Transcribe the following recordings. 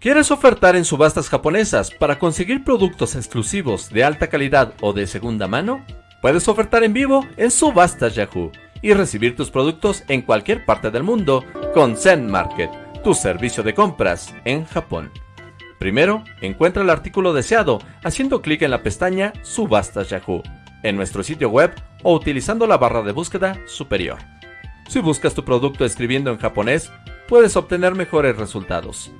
¿Quieres ofertar en subastas japonesas para conseguir productos exclusivos de alta calidad o de segunda mano? Puedes ofertar en vivo en Subastas Yahoo y recibir tus productos en cualquier parte del mundo con Zen Market, tu servicio de compras en Japón. Primero, encuentra el artículo deseado haciendo clic en la pestaña Subastas Yahoo en nuestro sitio web o utilizando la barra de búsqueda superior. Si buscas tu producto escribiendo en japonés, puedes obtener mejores resultados.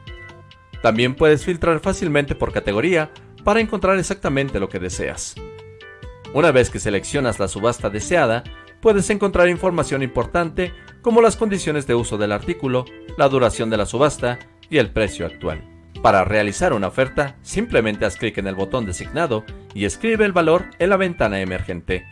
También puedes filtrar fácilmente por categoría para encontrar exactamente lo que deseas. Una vez que seleccionas la subasta deseada, puedes encontrar información importante como las condiciones de uso del artículo, la duración de la subasta y el precio actual. Para realizar una oferta, simplemente haz clic en el botón designado y escribe el valor en la ventana emergente.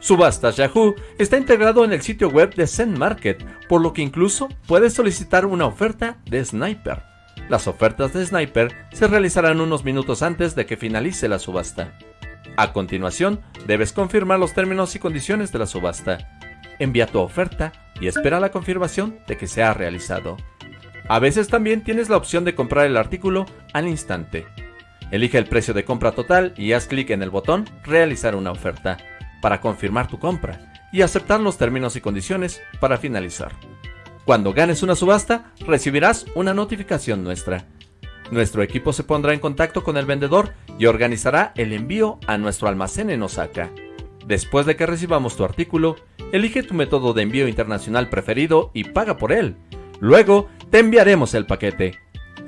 Subastas Yahoo está integrado en el sitio web de Zen Market, por lo que incluso puedes solicitar una oferta de Sniper. Las ofertas de Sniper se realizarán unos minutos antes de que finalice la subasta. A continuación, debes confirmar los términos y condiciones de la subasta. Envía tu oferta y espera la confirmación de que se ha realizado. A veces también tienes la opción de comprar el artículo al instante. Elige el precio de compra total y haz clic en el botón Realizar una oferta para confirmar tu compra y aceptar los términos y condiciones para finalizar. Cuando ganes una subasta, recibirás una notificación nuestra. Nuestro equipo se pondrá en contacto con el vendedor y organizará el envío a nuestro almacén en Osaka. Después de que recibamos tu artículo, elige tu método de envío internacional preferido y paga por él. Luego, te enviaremos el paquete.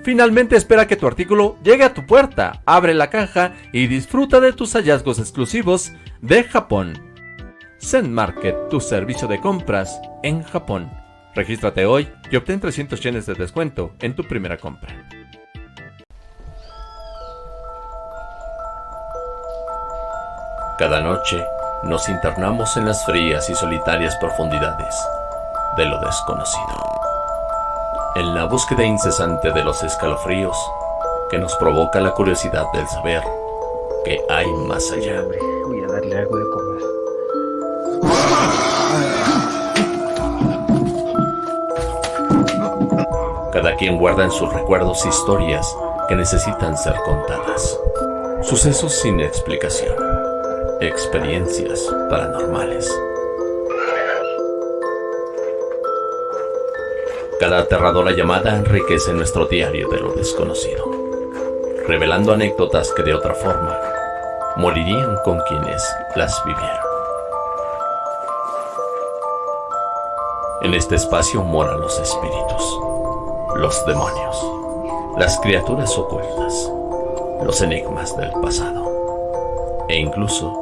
Finalmente espera que tu artículo llegue a tu puerta, abre la caja y disfruta de tus hallazgos exclusivos de Japón. Zen Market, tu servicio de compras en Japón. Regístrate hoy y obtén 300 yenes de descuento en tu primera compra. Cada noche nos internamos en las frías y solitarias profundidades de lo desconocido. En la búsqueda incesante de los escalofríos que nos provoca la curiosidad del saber que hay más allá. Voy a darle algo Cada quien guarda en sus recuerdos historias que necesitan ser contadas. Sucesos sin explicación. Experiencias paranormales. Cada aterradora llamada enriquece nuestro diario de lo desconocido, revelando anécdotas que de otra forma morirían con quienes las vivieron. En este espacio moran los espíritus los demonios, las criaturas ocultas, los enigmas del pasado e incluso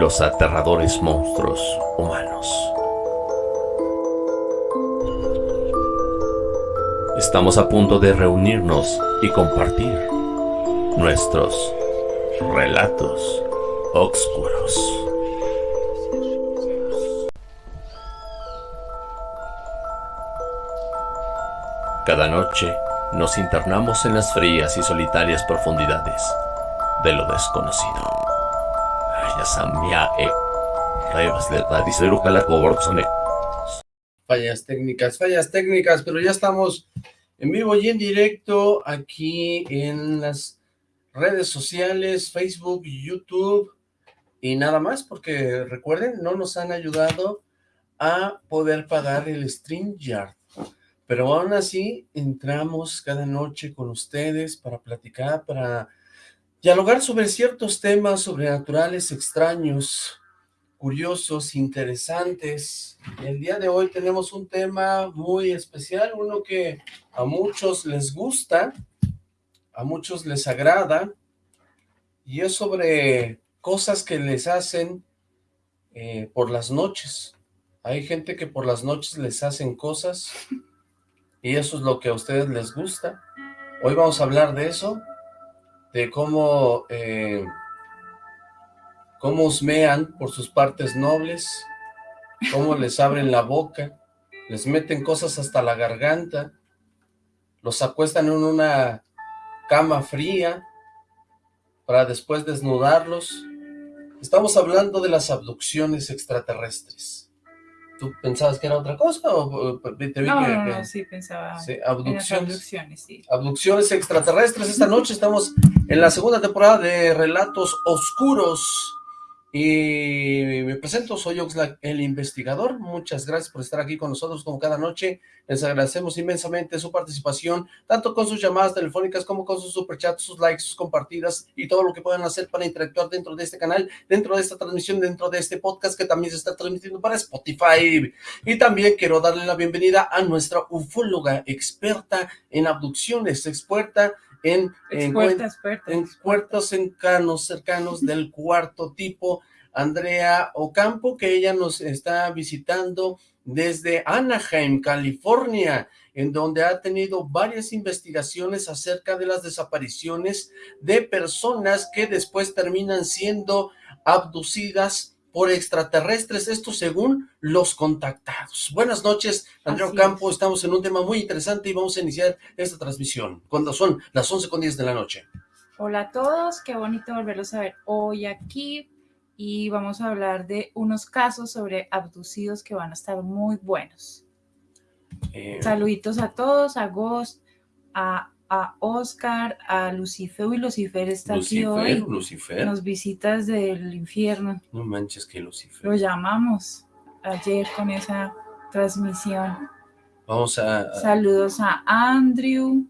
los aterradores monstruos humanos. Estamos a punto de reunirnos y compartir nuestros relatos oscuros. Cada noche nos internamos en las frías y solitarias profundidades de lo desconocido. Fallas técnicas, fallas técnicas, pero ya estamos en vivo y en directo aquí en las redes sociales, Facebook, YouTube y nada más, porque recuerden, no nos han ayudado a poder pagar el StreamYard. Pero aún así, entramos cada noche con ustedes para platicar, para dialogar sobre ciertos temas sobrenaturales, extraños, curiosos, interesantes. El día de hoy tenemos un tema muy especial, uno que a muchos les gusta, a muchos les agrada, y es sobre cosas que les hacen eh, por las noches. Hay gente que por las noches les hacen cosas y eso es lo que a ustedes les gusta. Hoy vamos a hablar de eso, de cómo, eh, cómo osmean por sus partes nobles, cómo les abren la boca, les meten cosas hasta la garganta, los acuestan en una cama fría para después desnudarlos. Estamos hablando de las abducciones extraterrestres. ¿Tú pensabas que era otra cosa o te vi no, que, no, no, sí pensaba sí, abducciones, abducciones, sí. abducciones extraterrestres. Esta noche estamos en la segunda temporada de Relatos Oscuros. Y me presento, soy Oxlack, el investigador. Muchas gracias por estar aquí con nosotros como cada noche. Les agradecemos inmensamente su participación, tanto con sus llamadas telefónicas como con sus superchats, sus likes, sus compartidas y todo lo que puedan hacer para interactuar dentro de este canal, dentro de esta transmisión, dentro de este podcast que también se está transmitiendo para Spotify. Y también quiero darle la bienvenida a nuestra ufóloga experta en abducciones, experta en, en, Expuerta, experta. en puertos cercanos, cercanos del cuarto tipo, Andrea Ocampo, que ella nos está visitando desde Anaheim, California, en donde ha tenido varias investigaciones acerca de las desapariciones de personas que después terminan siendo abducidas por extraterrestres, esto según los contactados. Buenas noches, Andrea es. estamos en un tema muy interesante y vamos a iniciar esta transmisión, cuando son las 11 con 10 de la noche. Hola a todos, qué bonito volverlos a ver hoy aquí y vamos a hablar de unos casos sobre abducidos que van a estar muy buenos. Eh, Saluditos a todos, a Ghost, a, a Oscar, a Lucifer. Uy, Lucifer está aquí hoy. Lucifer, Nos visitas del infierno. no manches que Lucifer. Lo llamamos ayer con esa transmisión. Vamos a, Saludos a Andrew,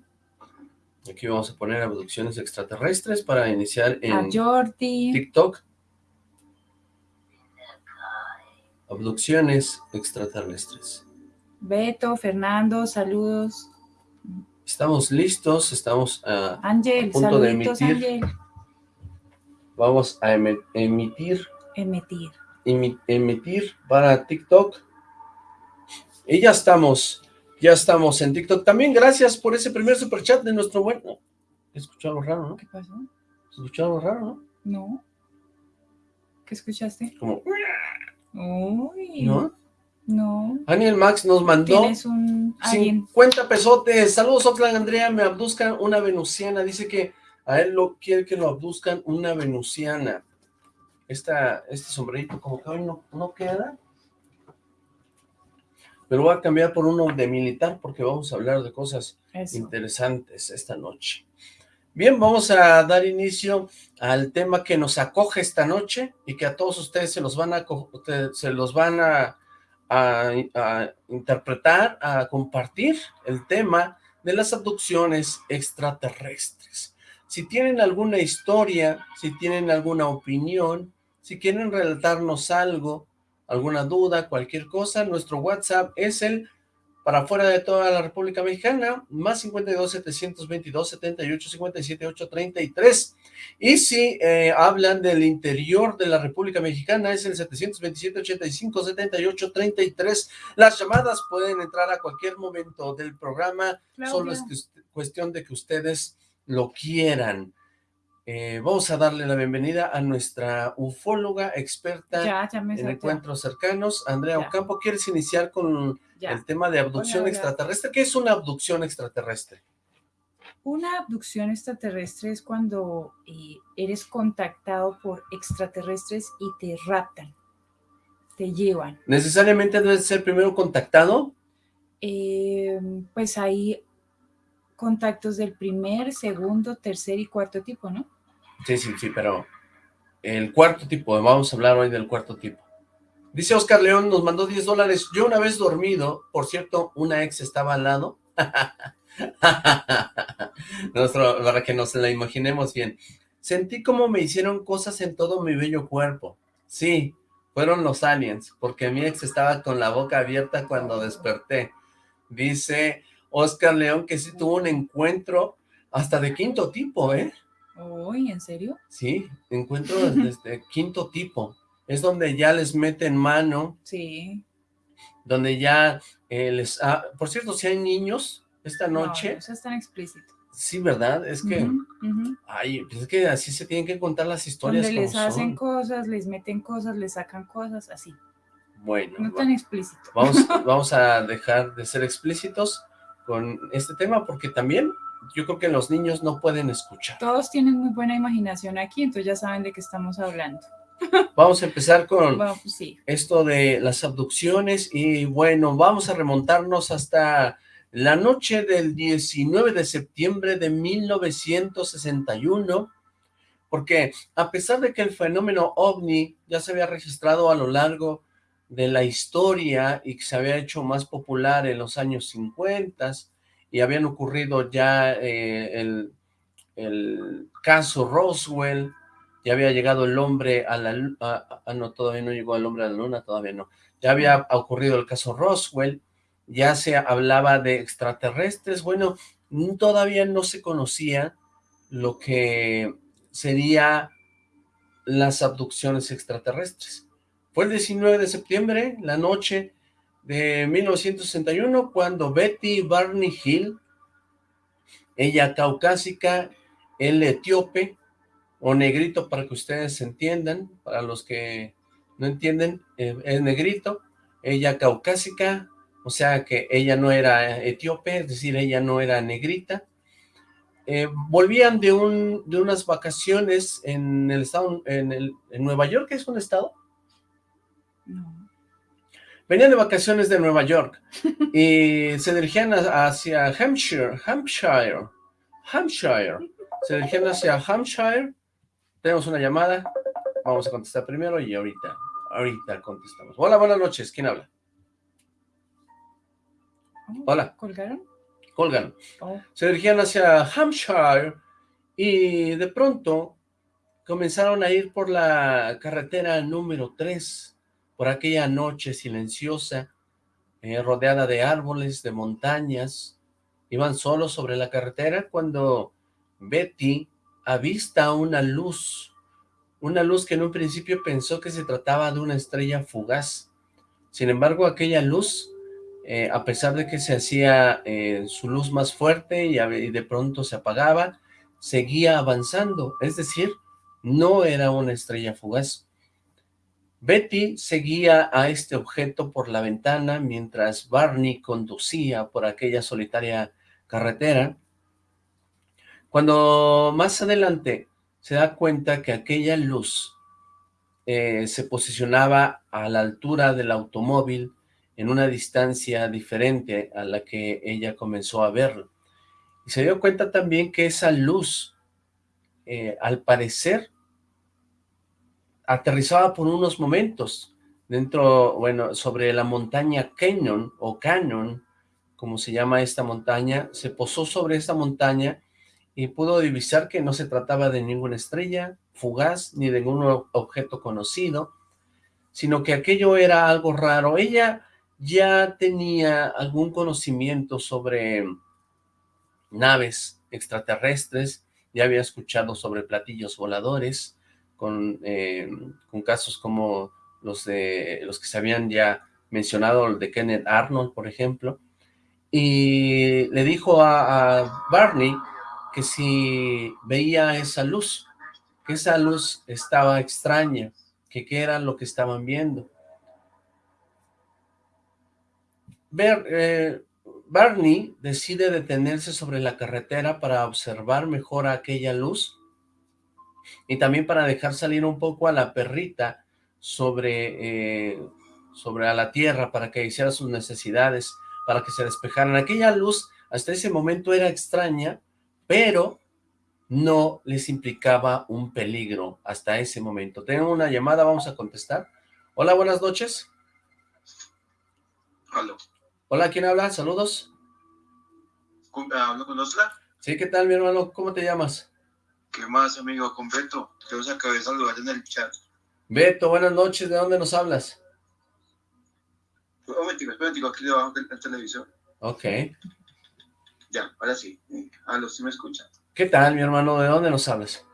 aquí vamos a poner abducciones extraterrestres para iniciar a en Jordi. TikTok. Abducciones extraterrestres. Beto, Fernando, saludos. Estamos listos, estamos a, Ángel, punto de emitir. Vamos a eme- emitir, Emitir. emi- emitir para TikTok. Y ya estamos, ya estamos en TikTok. También gracias por ese primer superchat de nuestro buen... Escuchó algo raro, ¿no? ¿Qué pasó? Escuchó algo raro, ¿no? No. ¿Qué escuchaste? Como, Uy. ¿no? No. Daniel Max nos mandó un alguien. 50 pesotes. Saludos, Oxlack Andrea. Me abduzcan una venusiana. Dice que a él lo quiere que lo abduzcan una venusiana. Esta, este sombrerito como que hoy no, no queda. Pero voy a cambiar por uno de militar porque vamos a hablar de cosas Eso. interesantes esta noche. Bien, vamos a dar inicio al tema que nos acoge esta noche y que a todos ustedes se los van a, se los van a, a- interpretar, a compartir el tema de las abducciones extraterrestres. Si tienen alguna historia, si tienen alguna opinión, si quieren relatarnos algo, alguna duda, cualquier cosa, nuestro WhatsApp es el para fuera de toda la República Mexicana, más 52 722 78 57 833. Y si eh, hablan del interior de la República Mexicana, es el 727 85 78 33. Las llamadas pueden entrar a cualquier momento del programa, solo es cuestión de que ustedes lo quieran. Eh, vamos a darle la bienvenida a nuestra ufóloga experta Ya, en encuentros cercanos, Andrea Ya. Ocampo. ¿Quieres iniciar con Ya. el tema de abducción extraterrestre. ¿Qué es una abducción extraterrestre? Una abducción extraterrestre es cuando eh, eres contactado por extraterrestres y te raptan, te llevan. ¿Necesariamente debe ser primero contactado? Eh, pues hay contactos del primer, segundo, tercer y cuarto tipo, ¿no? Sí, sí, sí, pero el cuarto tipo, vamos a hablar hoy del cuarto tipo. Dice Oscar León, nos mandó 10 dólares. Yo una vez dormido, por cierto, una ex estaba al lado. Nuestro, para que nos la imaginemos bien. Sentí como me hicieron cosas en todo mi bello cuerpo. Sí, fueron los aliens, porque mi ex estaba con la boca abierta cuando desperté. Dice Oscar León que sí tuvo un encuentro hasta de quinto tipo, ¿eh? Uy, ¿en serio? Sí, encuentro desde quinto tipo. Es donde ya les meten mano, Sí. donde ya eh, les... ah, por cierto, si hay niños esta No, noche, No, eso es tan explícito. sí, ¿verdad? Es que, ujú. ay, pues es que así se tienen que contar las historias Donde les hacen son. cosas, les meten cosas, les sacan cosas, así. Bueno, No va- tan explícito. vamos, vamos a dejar de ser explícitos con este tema, porque también yo creo que los niños no pueden escuchar. Todos tienen muy buena imaginación aquí, entonces ya saben de qué estamos hablando. Vamos a empezar con esto de las abducciones y bueno, vamos a remontarnos hasta la noche del 19 de septiembre de 1961, porque a pesar de que el fenómeno OVNI ya se había registrado a lo largo de la historia y que se había hecho más popular en los años 50 y habían ocurrido ya eh, el, el caso Roswell, ya había llegado el hombre a la luna, ah, no, todavía no llegó el hombre a la luna, todavía no, ya había ocurrido el caso Roswell, ya se hablaba de extraterrestres, bueno, todavía no se conocía lo que sería las abducciones extraterrestres. Fue el 19 de septiembre, la noche de 1961, cuando Betty Barney Hill, ella caucásica, el etíope, o negrito para que ustedes entiendan, para los que no entienden, eh, es negrito, ella caucásica, o sea que ella no era etíope, es decir, ella no era negrita. Eh, volvían de, un, de unas vacaciones en el estado, en, el, en Nueva York, ¿es un estado? No. Venían de vacaciones de Nueva York y se dirigían hacia Hampshire, Hampshire, Hampshire. Se dirigían hacia Hampshire tenemos una llamada, vamos a contestar primero y ahorita, ahorita contestamos. Hola, buenas noches, ¿quién habla? Oh, Hola. ¿Colgaron? Colgan. Oh. Se dirigían hacia Hampshire y de pronto comenzaron a ir por la carretera número 3, por aquella noche silenciosa, eh, rodeada de árboles, de montañas. Iban solos sobre la carretera cuando Betty avista una luz, una luz que en un principio pensó que se trataba de una estrella fugaz. Sin embargo, aquella luz, eh, a pesar de que se hacía eh, su luz más fuerte y, y de pronto se apagaba, seguía avanzando, es decir, no era una estrella fugaz. Betty seguía a este objeto por la ventana mientras Barney conducía por aquella solitaria carretera cuando más adelante se da cuenta que aquella luz eh, se posicionaba a la altura del automóvil en una distancia diferente a la que ella comenzó a verlo. Y se dio cuenta también que esa luz, eh, al parecer, aterrizaba por unos momentos dentro, bueno, sobre la montaña Canyon o Canyon, como se llama esta montaña, se posó sobre esta montaña y pudo divisar que no se trataba de ninguna estrella fugaz ni de ningún objeto conocido, sino que aquello era algo raro. Ella ya tenía algún conocimiento sobre naves extraterrestres, ya había escuchado sobre platillos voladores, con, eh, con casos como los, de, los que se habían ya mencionado, el de Kenneth Arnold, por ejemplo, y le dijo a Barney que si veía esa luz, que esa luz estaba extraña, que qué era lo que estaban viendo. Ver, eh, Barney decide detenerse sobre la carretera para observar mejor aquella luz y también para dejar salir un poco a la perrita sobre, eh, sobre a la tierra para que hiciera sus necesidades, para que se despejaran. Aquella luz hasta ese momento era extraña, pero no les implicaba un peligro hasta ese momento. Tengo una llamada, vamos a contestar. Hola, buenas noches. Hola. Hola, ¿quién habla? Saludos. ¿Hablo con Oscar? Sí, ¿qué tal, mi hermano? ¿Cómo te llamas? ¿Qué más, amigo? Con Beto. Te os acabé de saludar en el chat. Beto, buenas noches. ¿De dónde nos hablas? Un momentico, un aquí debajo del televisor. Ok. Ya, ahora sí. Aló, ¿sí me escuchan? ¿Qué tal, mi hermano? ¿De dónde nos hablas?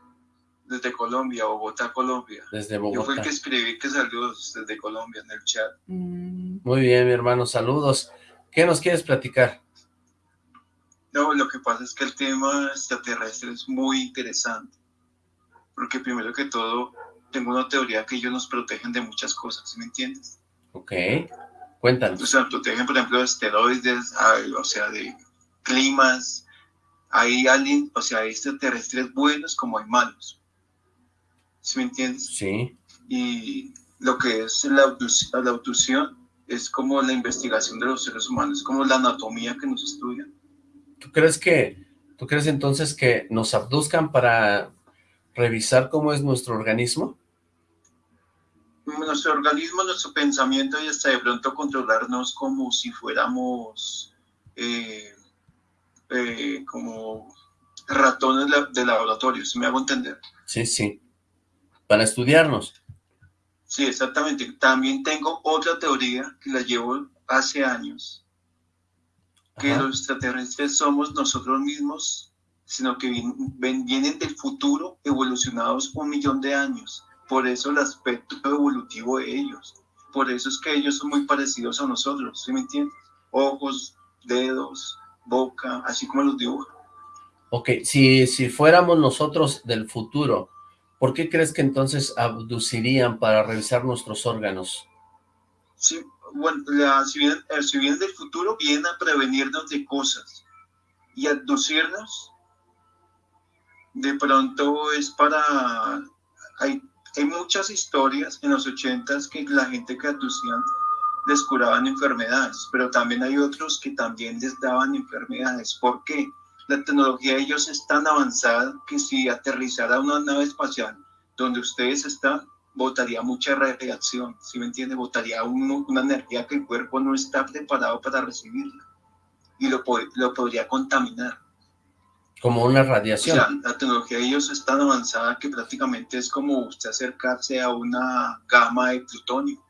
Desde Colombia, Bogotá, Colombia. Desde Bogotá. Yo fui el que escribí que saludos desde Colombia en el chat. Mm. Muy bien, mi hermano, saludos. ¿Qué nos quieres platicar? No, lo que pasa es que el tema extraterrestre es muy interesante. Porque primero que todo, tengo una teoría que ellos nos protegen de muchas cosas, ¿me entiendes? Ok, cuéntanos. O sea, protegen, por ejemplo, de esteroides, o sea, de climas, hay alguien, o sea, hay extraterrestres buenos como hay malos. ¿Sí me entiendes? Sí. Y lo que es la, la abducción es como la investigación de los seres humanos, como la anatomía que nos estudia. ¿Tú crees que, tú crees entonces que nos abduzcan para revisar cómo es nuestro organismo? Nuestro organismo, nuestro pensamiento y hasta de pronto controlarnos como si fuéramos eh, eh, como ratones de laboratorio, si me hago entender. Sí, sí. Para estudiarnos. Sí, exactamente. También tengo otra teoría que la llevo hace años, que los extraterrestres somos nosotros mismos, sino que vienen del futuro evolucionados un millón de años. Por eso el aspecto evolutivo de ellos. Por eso es que ellos son muy parecidos a nosotros, ¿sí me entiendes? Ojos, dedos, boca, así como los dibujan. Ok, si, si fuéramos nosotros del futuro, ¿por qué crees que entonces abducirían para revisar nuestros órganos? Sí, bueno, si, vienen, si vienen del futuro, vienen a prevenirnos de cosas y abducirnos de pronto es para... Hay, hay muchas historias en los ochentas que la gente que abducían les curaban enfermedades, pero también hay otros que también les daban enfermedades. ¿Por qué? la tecnología de ellos es tan avanzada que si aterrizara una nave espacial donde ustedes están, botaría mucha radiación, ¿sí me entiende? Botaría una energía que el cuerpo no está preparado para recibirla y lo, lo podría contaminar. Como una radiación. O sea, la tecnología de ellos es tan avanzada que prácticamente es como usted acercarse a una gama de plutonio.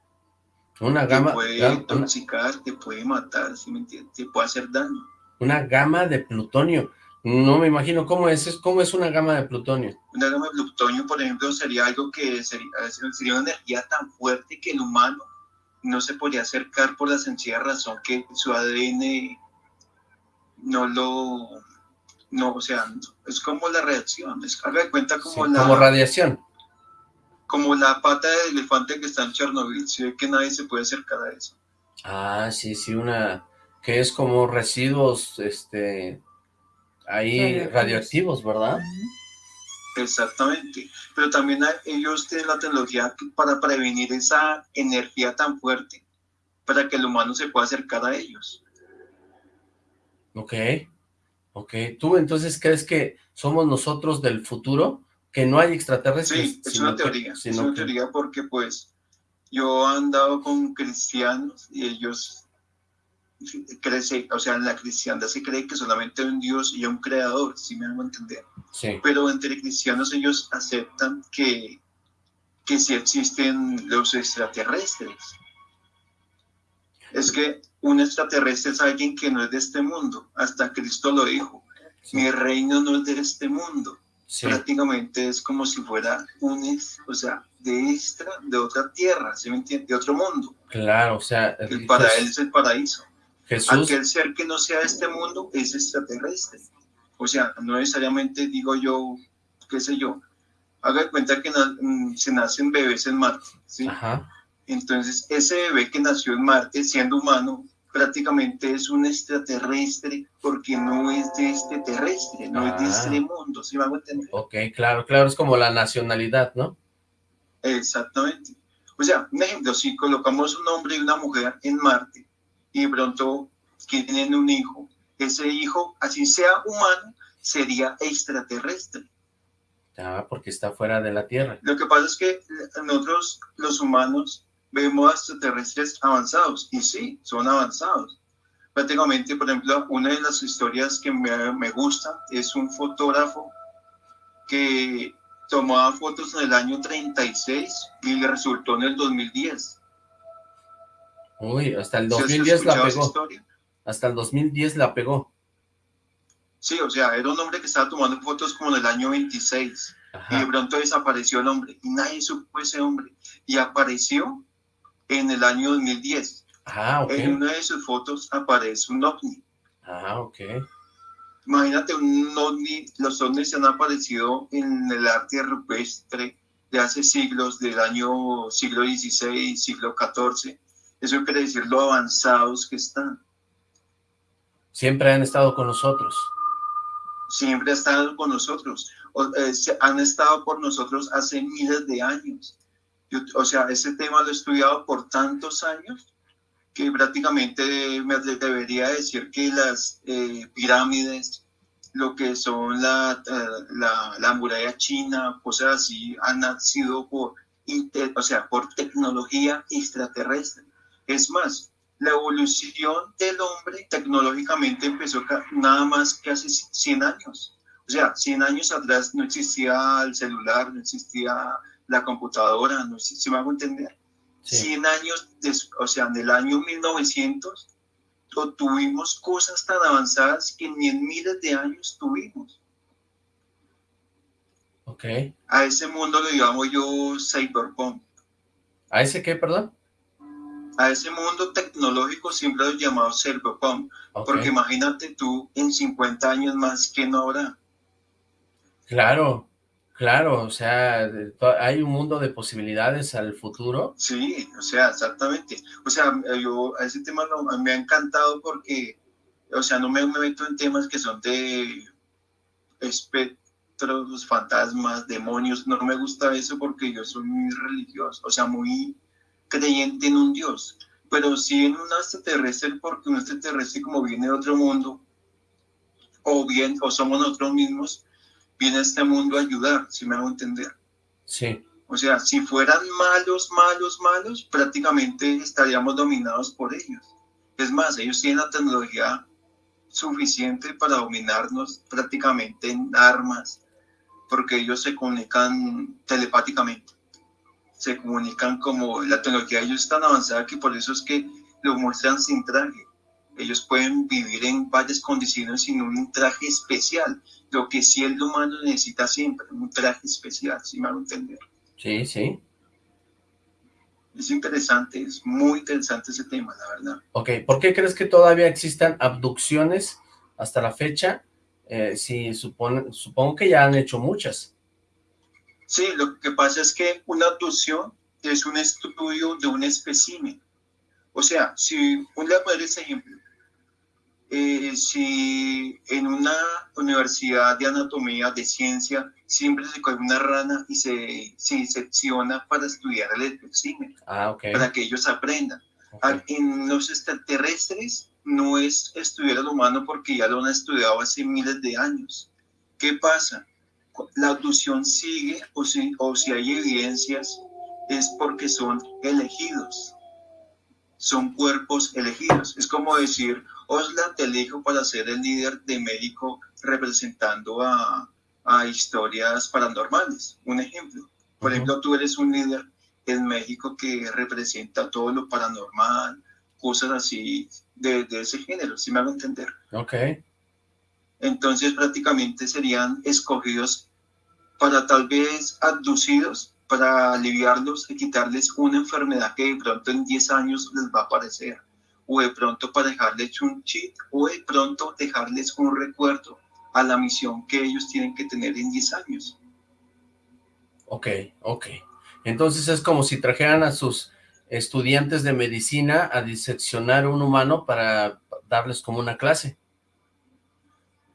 Una gama. Te puede intoxicar, te puede matar, ¿sí me entiende? Te puede hacer daño. Una gama de plutonio. No me imagino cómo es, cómo es una gama de plutonio. Una gama de plutonio, por ejemplo, sería algo que sería, sería una energía tan fuerte que el humano no se podría acercar por la sencilla razón que su ADN no lo, no, o sea, es como la reacción, es de cuenta como la... Como radiación. Como la pata de elefante que está en Chernobyl, si ve que nadie se puede acercar a eso. Ah, sí, sí, una, que es como residuos, este, ahí radioactivos, ¿verdad? Exactamente, pero también ellos tienen la tecnología para prevenir esa energía tan fuerte, para que el humano se pueda acercar a ellos. Ok, ok. ¿Tú entonces crees que somos nosotros del futuro? ¿Que no hay extraterrestres? Sí, es una teoría, es una teoría porque pues yo he andado con cristianos y ellos crece, o sea, en la cristiandad se cree que solamente hay un Dios y un creador, si me hago entender. Pero entre cristianos ellos aceptan que, que sí existen los extraterrestres. Es que un extraterrestre es alguien que no es de este mundo, hasta Cristo lo dijo. Mi reino no es de este mundo. Prácticamente es como si fuera un, o sea, de extra, de otra tierra, ¿se me entiende? De otro mundo. Claro, o sea, para él es el paraíso. Aquel ser que no sea de este mundo es extraterrestre. O sea, no necesariamente digo yo, qué sé yo, haga cuenta que mm, se nacen bebés en Marte, ¿sí? Entonces, ese bebé que nació en Marte, siendo humano, prácticamente es un extraterrestre porque no es de este terrestre, no es de este ah. mundo, ¿sí vamos a entender? Ok, claro, claro, es como la nacionalidad, ¿no? Exactamente. O sea, un ejemplo, si colocamos un hombre y una mujer en Marte, y pronto tienen un hijo, ese hijo, así sea humano, sería extraterrestre. Ah, porque está fuera de la Tierra. Lo que pasa es que nosotros, los humanos, vemos extraterrestres avanzados, y sí, son avanzados. Prácticamente, por ejemplo, una de las historias que me, me gusta es un fotógrafo que tomaba fotos en el año 36 y le resultó en el 2010 Uy, hasta el 2010 la pegó. Hasta el 2010 la pegó. Sí, o sea, era un hombre que estaba tomando fotos como en el año 26. Y de pronto desapareció el hombre. Y nadie supo ese hombre. Y apareció en el año 2010. Ah, ok. En una de sus fotos aparece un ovni. Ah, ok. Imagínate un ovni. Los ovnis han aparecido en el arte rupestre de hace siglos, del año siglo XVI, siglo XIV eso quiere decir lo avanzados que están. Siempre han estado con nosotros. Siempre han estado con nosotros. Eh, han estado por nosotros hace miles de años. O sea, ese tema lo he estudiado por tantos años que prácticamente me debería decir que las eh, pirámides, lo que son la, la, la, muralla china, cosas así, han nacido por, o sea, por tecnología extraterrestre. Es más, la evolución del hombre tecnológicamente empezó nada más que hace 100 años. O sea, 100 años atrás no existía el celular, no existía la computadora, no sé si me hago entender. 100 años, o sea, en el año 1900, tuvimos cosas tan avanzadas que ni en miles de años tuvimos. Ok. A ese mundo le llamo yo cyberpunk. ¿A ese qué, perdón? A ese mundo tecnológico siempre lo he llamado cyberpunk. Porque imagínate tú en 50 años más, que no habrá? Claro, Claro, o sea, hay un mundo de posibilidades al futuro. Sí, o sea, exactamente. O sea, yo a ese tema me ha encantado porque, o sea, no me, meto en temas que son de espectros, fantasmas, demonios. No me gusta eso porque yo soy muy religioso, o sea, muy creyente en un Dios. Pero sí en un extraterrestre porque un extraterrestre como viene de otro mundo, o bien, o somos nosotros mismos, viene a este mundo a ayudar, si me hago entender. Sí. O sea, si fueran malos, malos, malos, prácticamente estaríamos dominados por ellos. Es más, ellos tienen la tecnología suficiente para dominarnos prácticamente en armas, porque ellos se comunican telepáticamente. Se comunican como la tecnología de ellos es tan avanzada que por eso es que lo muestran sin traje. Ellos pueden vivir en varias condiciones sin un traje especial lo que sí el humano necesita siempre, un traje especial, si hago entender. Sí, sí. Es interesante, es muy interesante ese tema, la verdad. Ok, ¿por qué crees que todavía existan abducciones hasta la fecha? Eh, si supone, supongo que ya han hecho muchas. Sí, lo que pasa es que una abducción es un estudio de un espécimen. O sea, si, un le voy ese ejemplo, eh, si en una universidad de anatomía, de ciencia, siempre se coge una rana y se, se para estudiar el espécimen, ah, okay. para que ellos aprendan. Ah, en los extraterrestres no es estudiar al humano porque ya lo han estudiado hace miles de años. ¿Qué pasa? La abducción sigue o si, o si hay evidencias es porque son elegidos. Son cuerpos elegidos. Es como decir, Osla te elijo para ser el líder de México representando a, historias paranormales. Un ejemplo. Por ejemplo, tú eres un líder en México que representa todo lo paranormal, cosas así de, ese género, si me hago entender. Ok. Entonces prácticamente serían escogidos para tal vez abducidos, para aliviarlos y quitarles una enfermedad que de pronto en 10 años les va a aparecer o de pronto para dejarles un cheat o de pronto dejarles un recuerdo a la misión que ellos tienen que tener en 10 años. Ok, ok. Entonces es como si trajeran a sus estudiantes de medicina a diseccionar un humano para darles como una clase.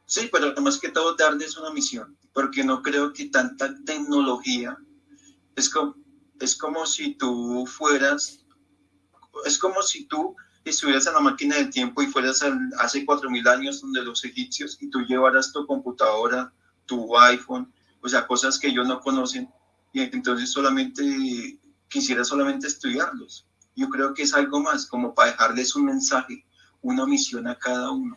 Sí, pero además que todo darles una misión, porque no creo que tanta tecnología es como, es como si tú fueras, es como si tú estuvieras en la máquina del tiempo y fueras hace cuatro mil años donde los egipcios y tú llevaras tu computadora, tu iPhone, o sea, cosas que ellos no conocen y entonces solamente quisiera solamente estudiarlos. Yo creo que es algo más, como para dejarles un mensaje, una misión a cada uno.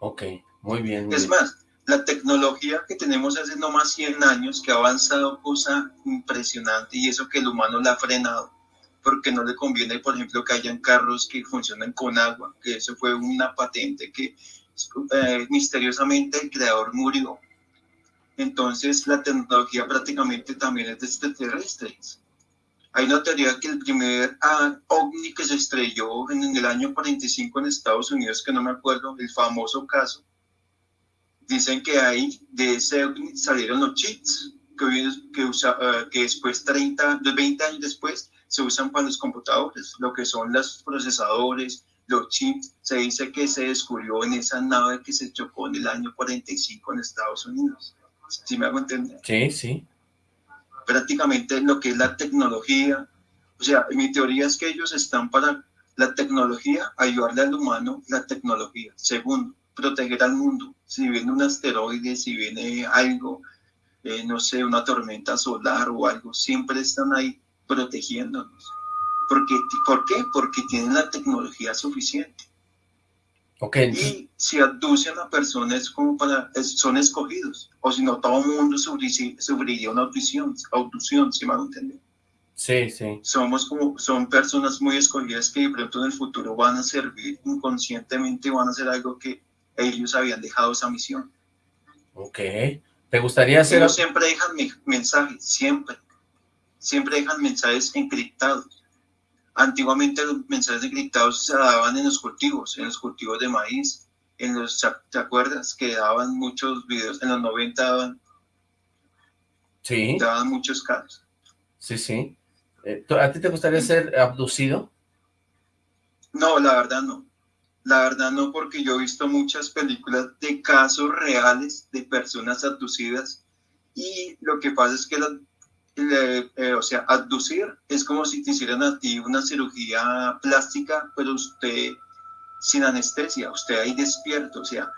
Ok, muy bien. es más, la tecnología que tenemos hace no más 100 años, que ha avanzado cosa impresionante y eso que el humano la ha frenado, porque no le conviene, por ejemplo, que hayan carros que funcionen con agua, que eso fue una patente que eh, misteriosamente el creador murió. Entonces la tecnología prácticamente también es de extraterrestres. Hay una teoría que el primer ah, ovni que se estrelló en, el año 45 en Estados Unidos, que no me acuerdo, el famoso caso, dicen que ahí de ese ovni salieron los chips, que, que, usa, eh, que después, 30, 20 años después, se usan para los computadores, lo que son los procesadores, los chips. Se dice que se descubrió en esa nave que se chocó en el año 45 en Estados Unidos. ¿Sí me hago entender? Sí, sí. prácticamente lo que es la tecnología. O sea, mi teoría es que ellos están para la tecnología, ayudarle al humano, la tecnología. Segundo, proteger al mundo. Si viene un asteroide, si viene algo, eh, no sé, una tormenta solar o algo, siempre están ahí protegiéndonos. Porque, ¿Por qué? Porque tienen la tecnología suficiente. Okay. Y si abducen a personas como para, son escogidos, o si no, todo el mundo sufriría una abducción, abducción, si me van a entender. Sí, sí. Somos como, son personas muy escogidas que de pronto en el futuro van a servir inconscientemente, van a hacer algo que ellos habían dejado esa misión. Ok. ¿Te gustaría hacer...? Ellos siempre dejan mensajes, siempre. Siempre dejan mensajes encriptados. Antiguamente los mensajes encriptados se daban en los cultivos, en los cultivos de maíz, en los, ¿te acuerdas? Que daban muchos videos, en los 90 daban, sí. daban muchos casos. Sí, sí. Eh, ¿A ti te gustaría ser abducido? No, la verdad no. La verdad no, porque yo he visto muchas películas de casos reales de personas abducidas y lo que pasa es que la, eh, o sea, abducir es como si te hicieran a ti una cirugía plástica, pero usted sin anestesia, usted ahí despierto, o sea,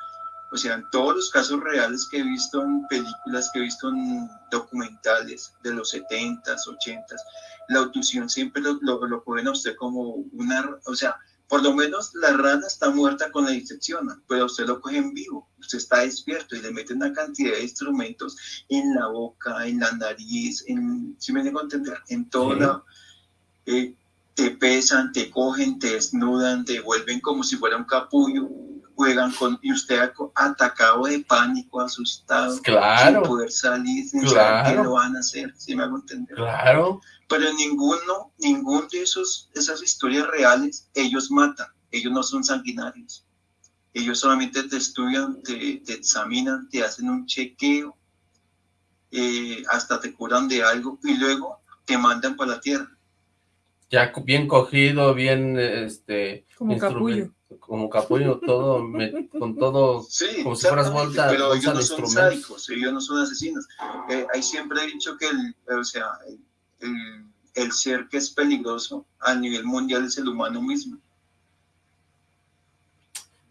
o sea, en todos los casos reales que he visto en películas, que he visto en documentales de los 70s, 80s, la abducción siempre lo, lo, lo ponen a usted como una, o sea, por lo menos la rana está muerta con la disección, pero usted lo coge en vivo, usted está despierto y le meten una cantidad de instrumentos en la boca, en la nariz, en, si me dejo entender, en toda eh, te pesan, te cogen, te desnudan, te vuelven como si fuera un capullo, juegan con, y usted atacado de pánico, asustado, claro. sin poder salir, sin claro. saber qué lo van a hacer, si me hago entender. Claro pero ninguno, ningún de esos, esas historias reales, ellos matan, ellos no son sanguinarios. Ellos solamente te estudian, te, te examinan, te hacen un chequeo, eh, hasta te curan de algo y luego te mandan para la tierra. Ya bien cogido, bien este como capullo. Como capullo, todo, me, con todo, sí, como si fueras vuelta, pero ellos no son sádicos, ellos no son asesinos. Eh, ahí siempre he dicho que, el, o sea, el, el, el, ser que es peligroso a nivel mundial es el humano mismo.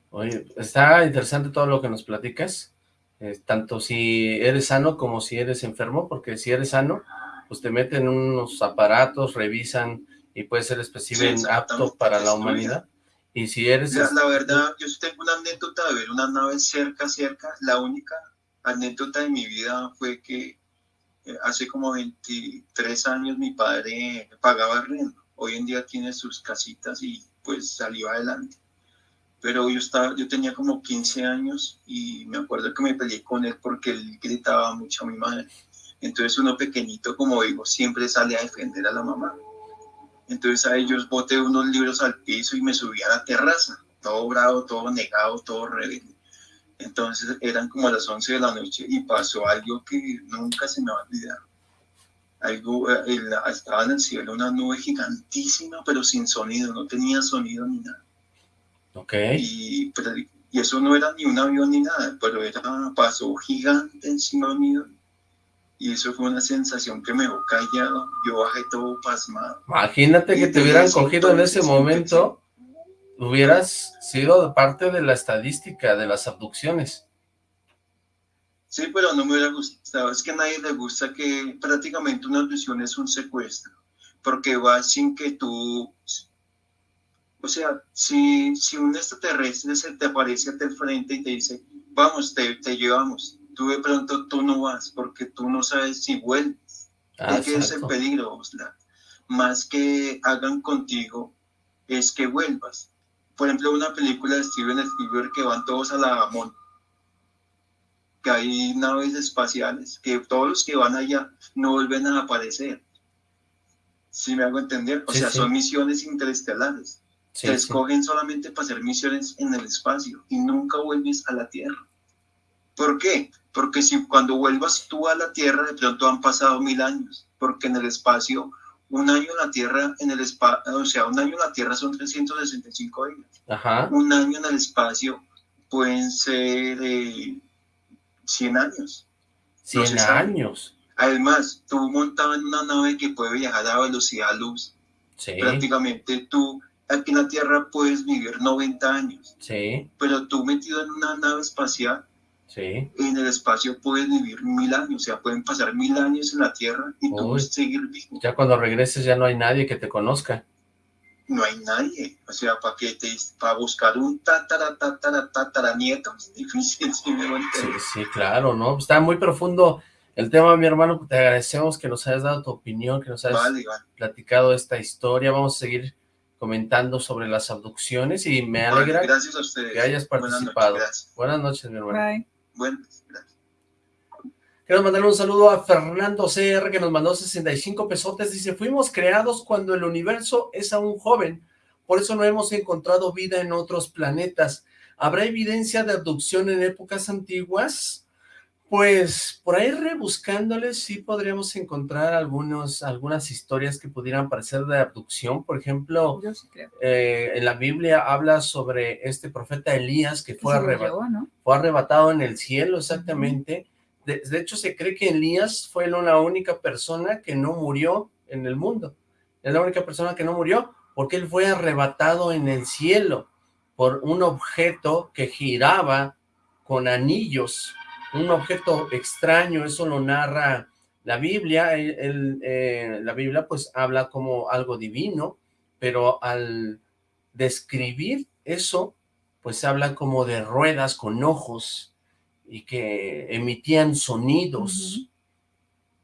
Oye, está interesante todo lo que nos platicas, eh, tanto si eres sano como si eres enfermo, porque si eres sano, pues te meten unos aparatos, revisan y puede ser especimen sí, apto para la humanidad. Y si eres... La, la, verdad, yo tengo una anécdota de ver una nave cerca, cerca, la única anécdota de mi vida fue que hace como 23 años mi padre pagaba arriendo. Hoy en día tiene sus casitas y pues salió adelante. Pero yo, estaba, yo tenía como 15 años y me acuerdo que me peleé con él porque él gritaba mucho a mi madre. Entonces uno pequeñito, como digo, siempre sale a defender a la mamá. Entonces a ellos boté unos libros al piso y me subí a la terraza, todo bravo, todo negado, todo rebelde. Entonces eran como las 11 de la noche y pasó algo que nunca se me va a olvidar. Algo, eh, estaba en el cielo una nube gigantísima, pero sin sonido, no tenía sonido ni nada. Ok. Y, pero, y eso no era ni un avión ni nada, pero era, pasó gigante encima mío. Y eso fue una sensación que me dejó callado. Yo bajé todo pasmado. Imagínate que te hubieran cogido en ese momento hubieras sido parte de la estadística de las abducciones. Sí, pero no me hubiera gustado. Es que a nadie le gusta que prácticamente una abducción es un secuestro, porque va sin que tú... O sea, si, si un extraterrestre se te aparece al frente y te dice, vamos, te, te llevamos, tú de pronto tú no vas, porque tú no sabes si vuelves. Ah, es que es el peligro, Osla. Más que hagan contigo, es que vuelvas por ejemplo, una película de Steven Spielberg que van todos a la Amon, que hay naves espaciales, que todos los que van allá no vuelven a aparecer. ¿Sí me hago entender? O Sí, sea, sí. son misiones interestelares. Te escogen solamente para hacer misiones en el espacio y nunca vuelves a la Tierra. ¿Por qué? Porque si cuando vuelvas tú a la Tierra, de pronto han pasado mil años, porque en el espacio, un año en la Tierra, en el espacio, o sea, un año en la Tierra son 365 días. Ajá. Un año en el espacio pueden ser eh, 100 años. 100 se sabe. años. Además, tú montabas en una nave que puede viajar a velocidad luz. Sí. Prácticamente tú aquí en la Tierra puedes vivir 90 años. Sí. Pero tú metido en una nave espacial, sí. en el espacio puedes vivir mil años. O sea, pueden pasar mil años en la Tierra y tú puedes seguir vivo. Ya cuando regreses ya no hay nadie que te conozca. No hay nadie. O sea, para que te, para buscar un tatara, tatara, tatara nieto, es difícil. Sí, sí, claro, ¿no? Está muy profundo el tema, mi hermano. Te agradecemos que nos hayas dado tu opinión, que nos hayas platicado esta historia. Vamos a seguir comentando sobre las abducciones y me alegra que hayas participado. Buenas noches, mi hermano. Bye. Buenas, gracias. Quiero mandar un saludo a Fernando CR que nos mandó 65 pesotes. Dice, fuimos creados cuando el universo es aún joven. Por eso no hemos encontrado vida en otros planetas. ¿Habrá evidencia de abducción en épocas antiguas? Pues por ahí rebuscándoles sí podríamos encontrar algunos, algunas historias que pudieran parecer de abducción. Por ejemplo, eh, en la Biblia habla sobre este profeta Elías que fue, fue arrebatado en el cielo exactamente. de, hecho se cree que Elías fue la única persona que no murió en el mundo. Es la única persona que no murió porque él fue arrebatado en el cielo por un objeto que giraba con anillos un objeto extraño, eso lo narra la Biblia, el, eh, la Biblia pues habla como algo divino, pero al describir eso, pues habla como de ruedas con ojos y que emitían sonidos.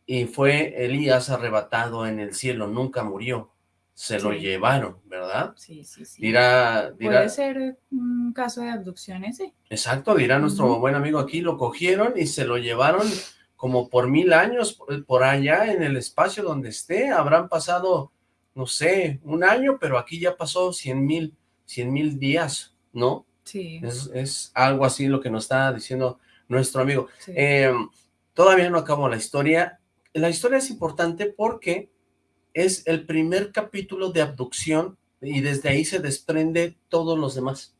Y fue Elías arrebatado en el cielo, nunca murió se lo llevaron, ¿verdad? Sí, sí, sí. Dirá, dirá, Puede ser un caso de abducciones, sí. Exacto, dirá nuestro buen amigo aquí, lo cogieron y se lo llevaron como por mil años por allá en el espacio donde esté, habrán pasado, no sé, un año, pero aquí ya pasó cien mil, cien mil días, ¿no? Sí. Es, algo así lo que nos está diciendo nuestro amigo. Em, todavía no acabo la historia. La historia es importante porque es el primer capítulo de abducción y desde ahí se desprende todos los demás.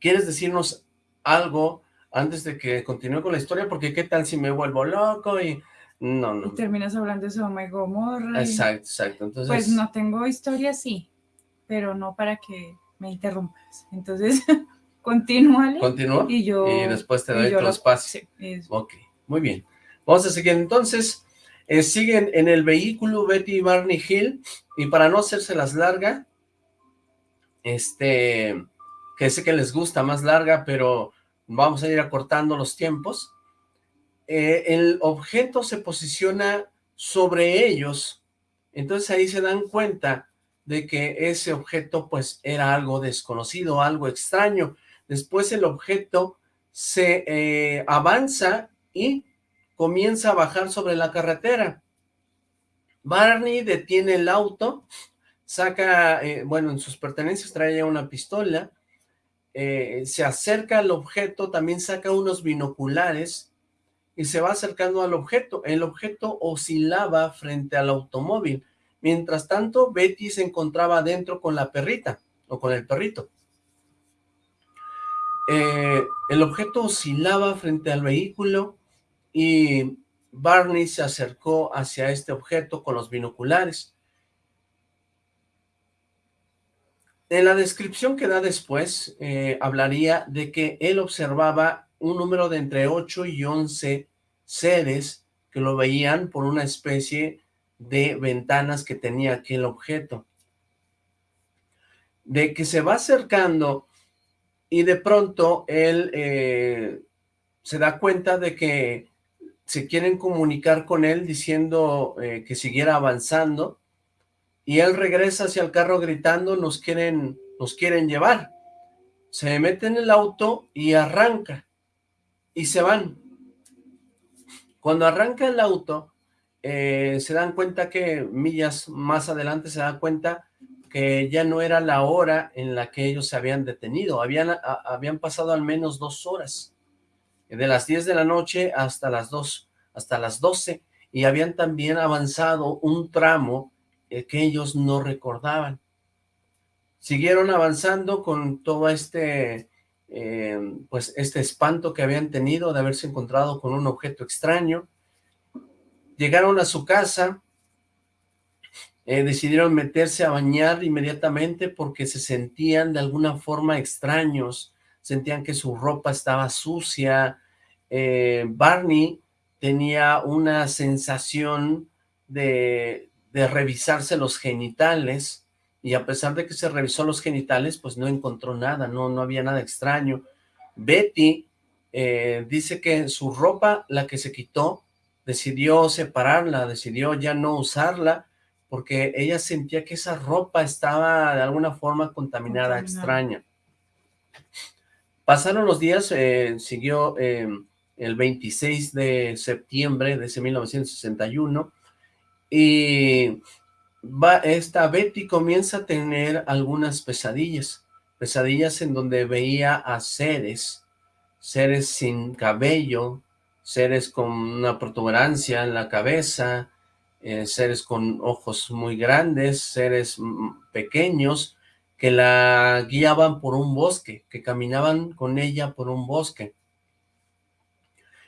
¿Quieres decirnos algo antes de que continúe con la historia? Porque qué tal si me vuelvo loco y... No, no. Y terminas hablando de Sodoma y Gomorra. Exacto, exacto. Entonces... Pues no tengo historia, sí, pero no para que me interrumpas. Entonces, continúale. Continúa. Y yo... Y después te doy tu espacio. Sí, ok, muy bien. Vamos a seguir entonces. Eh, siguen en el vehículo Betty y Barney Hill, y para no hacerse las larga, este, que sé que les gusta más larga, pero vamos a ir acortando los tiempos, eh, el objeto se posiciona sobre ellos, entonces ahí se dan cuenta de que ese objeto pues era algo desconocido, algo extraño. Después el objeto se eh, avanza y comienza a bajar sobre la carretera. Barney detiene el auto, saca, eh, bueno, en sus pertenencias trae una pistola, eh, se acerca al objeto, también saca unos binoculares y se va acercando al objeto. El objeto oscilaba frente al automóvil. Mientras tanto, Betty se encontraba adentro con la perrita, o con el perrito. Eh, el objeto oscilaba frente al vehículo, y Barney se acercó hacia este objeto con los binoculares. En la descripción que da después, eh, hablaría de que él observaba un número de entre 8 y 11 seres que lo veían por una especie de ventanas que tenía aquel objeto. De que se va acercando y de pronto él eh, se da cuenta de que se quieren comunicar con él diciendo eh, que siguiera avanzando y él regresa hacia el carro gritando nos quieren, nos quieren llevar. Se mete en el auto y arranca y se van. Cuando arranca el auto eh, se dan cuenta que millas más adelante se dan cuenta que ya no era la hora en la que ellos se habían detenido, habían, habían pasado al menos dos horas de las 10 de la noche hasta las 2, hasta las 12, y habían también avanzado un tramo eh, que ellos no recordaban. Siguieron avanzando con todo este, eh, pues este espanto que habían tenido de haberse encontrado con un objeto extraño, Llegaron a su casa, eh, decidieron meterse a bañar inmediatamente porque se sentían de alguna forma extraños, sentían que su ropa estaba sucia. Eh, Barney tenía una sensación de, de revisarse los genitales, y a pesar de que se revisó los genitales, pues no encontró nada, no, no había nada extraño. Betty eh, dice que su ropa, la que se quitó, decidió separarla, decidió ya no usarla, porque ella sentía que esa ropa estaba de alguna forma contaminada, extraña. Pasaron los días, eh, siguió eh, el 26 de septiembre de ese 1961, y esta Betty comienza a tener algunas pesadillas, pesadillas en donde veía a seres, seres sin cabello, seres con una protuberancia en la cabeza, eh, seres con ojos muy grandes, seres pequeños, que la guiaban por un bosque, que caminaban con ella por un bosque.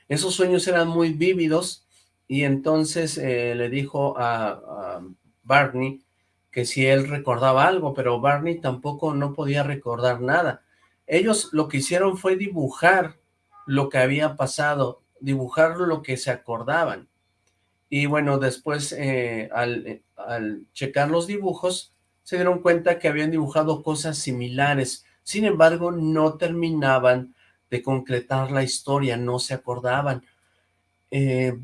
Esos sueños eran muy vívidos y entonces eh, le dijo a, Barney que si él recordaba algo, pero Barney tampoco no podía recordar nada. Ellos lo que hicieron fue dibujar lo que había pasado, dibujar lo que se acordaban. Y bueno, después eh, al, al checar los dibujos, se dieron cuenta que habían dibujado cosas similares. Sin embargo, no terminaban de concretar la historia, no se acordaban. Eh,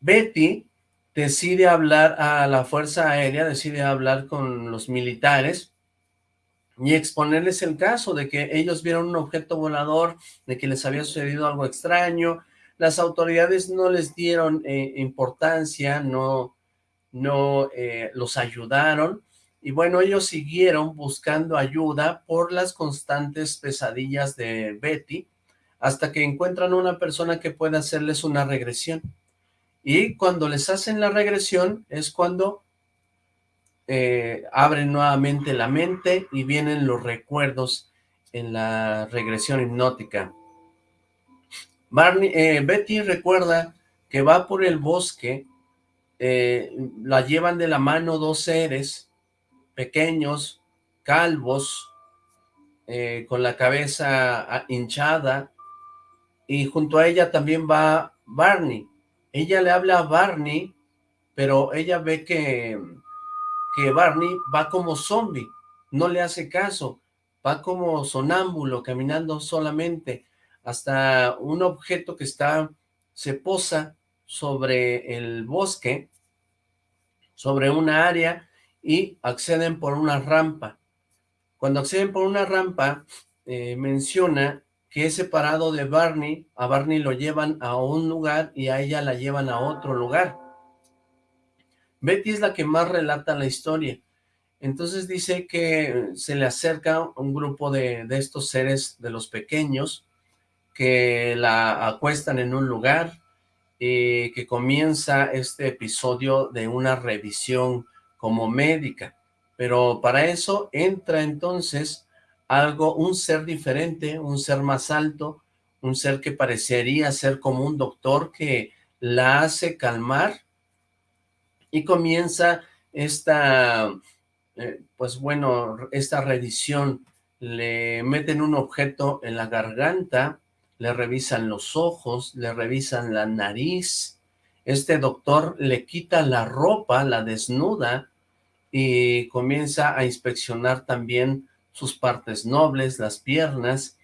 Betty decide hablar a la Fuerza Aérea, decide hablar con los militares y exponerles el caso de que ellos vieron un objeto volador, de que les había sucedido algo extraño, las autoridades no les dieron eh, importancia, no, no eh, los ayudaron, y bueno, ellos siguieron buscando ayuda por las constantes pesadillas de Betty, hasta que encuentran una persona que pueda hacerles una regresión. Y cuando les hacen la regresión es cuando eh, abren nuevamente la mente y vienen los recuerdos en la regresión hipnótica. Barney, eh, Betty recuerda que va por el bosque, eh, la llevan de la mano dos seres pequeños, calvos, con la cabeza ah, hinchada, y junto a ella también va Barney, ella le habla a Barney, pero ella ve que, que Barney va como zombie, no le hace caso, va como sonámbulo, caminando solamente, hasta un objeto que está, se posa sobre el bosque, sobre una área, y acceden por una rampa. Cuando acceden por una rampa, eh, menciona que es separado de Barney, a Barney lo llevan a un lugar y a ella la llevan a otro lugar. Betty es la que más relata la historia. Entonces dice que se le acerca un grupo de, de estos seres, de los pequeños, que la acuestan en un lugar y que comienza este episodio de una revisión como médica. Pero para eso entra entonces algo, un ser diferente, un ser más alto, un ser que parecería ser como un doctor que la hace calmar y comienza esta, eh, pues bueno, esta revisión, le meten un objeto en la garganta, le revisan los ojos, le revisan la nariz, este doctor le quita la ropa, la desnuda y comienza a inspeccionar también sus partes nobles, las piernas,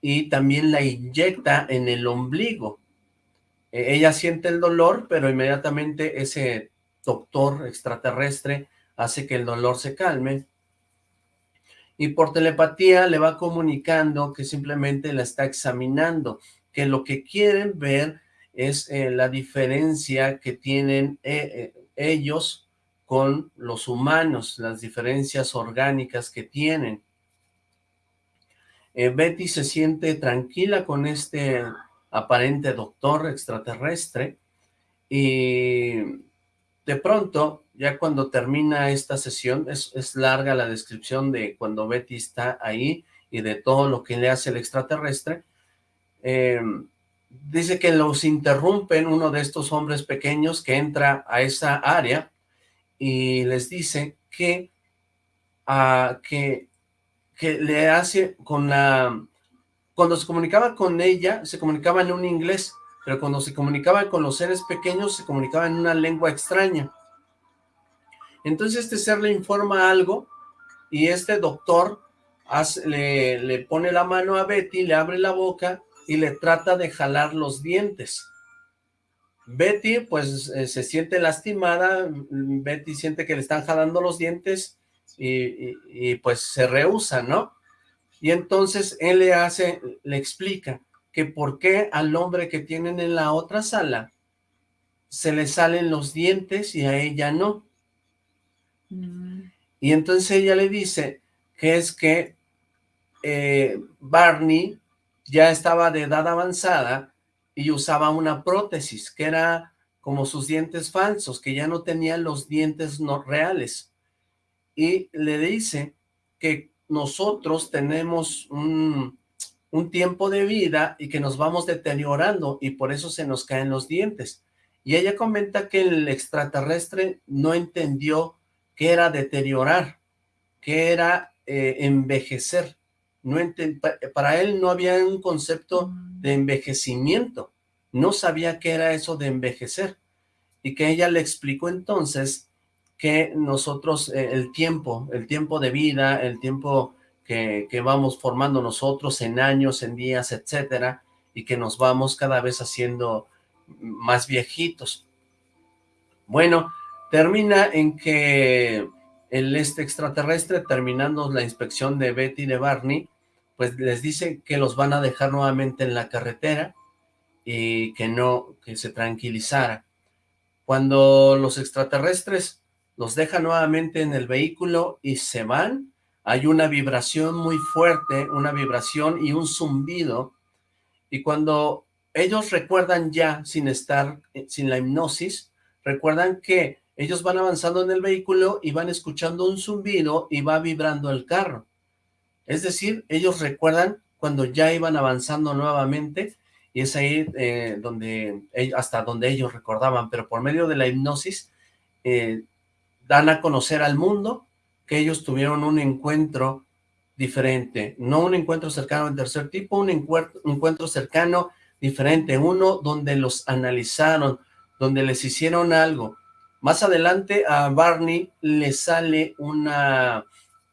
y también la inyecta en el ombligo. E, ella siente el dolor, pero inmediatamente ese doctor extraterrestre hace que el dolor se calme, y por telepatía le va comunicando que simplemente la está examinando, que lo que quieren ver es eh, la diferencia que tienen eh, eh, ellos con los humanos, las diferencias orgánicas que tienen. Betty se siente tranquila con este aparente doctor extraterrestre y de pronto, ya cuando termina esta sesión, es, larga la descripción de cuando Betty está ahí y de todo lo que le hace el extraterrestre, dice que los interrumpen uno de estos hombres pequeños que entra a esa área y les dice que, uh, que, que le hace con la... Cuando se comunicaba con ella, se comunicaba en un inglés, pero cuando se comunicaba con los seres pequeños, se comunicaba en una lengua extraña. Entonces este ser le informa algo y este doctor le, le pone la mano a Betty, le abre la boca y le trata de jalar los dientes. Betty pues eh, se siente lastimada, Betty siente que le están jalando los dientes y, pues se rehúsa, ¿no? Y entonces él le hace, le explica que por qué al hombre que tienen en la otra sala se le salen los dientes y a ella no. Mm. Y entonces ella le dice que es que eh, Barney ya estaba de edad avanzada y usaba una prótesis, que era como sus dientes falsos, que ya no tenía los dientes reales. Y le dice que nosotros tenemos un, un tiempo de vida y que nos vamos deteriorando y por eso se nos caen los dientes. Y ella comenta que el extraterrestre no entendió qué era deteriorar, qué era eh, envejecer no para él no había un concepto mm. de envejecimiento, no sabía qué era eso de envejecer, y que ella le explicó entonces que nosotros, eh, el tiempo, el tiempo de vida, el tiempo que, que vamos formando nosotros en años, en días, etcétera, y que nos vamos cada vez haciendo más viejitos. Bueno, termina en que el este extraterrestre, terminando la inspección de Betty y de Barney, pues les dice que los van a dejar nuevamente en la carretera y que no, que se tranquilizara. Cuando los extraterrestres los dejan nuevamente en el vehículo y se van, hay una vibración muy fuerte, una vibración y un zumbido, y cuando ellos recuerdan ya, sin estar, sin la hipnosis, recuerdan que ellos van avanzando en el vehículo y van escuchando un zumbido y va vibrando el carro. Es decir, ellos recuerdan cuando ya iban avanzando nuevamente y es ahí eh, donde hasta donde ellos recordaban, pero por medio de la hipnosis eh, dan a conocer al mundo que ellos tuvieron un encuentro diferente, no un encuentro cercano al tercer tipo, un encuentro cercano diferente, uno donde los analizaron, donde les hicieron algo. Más adelante a Barney le sale una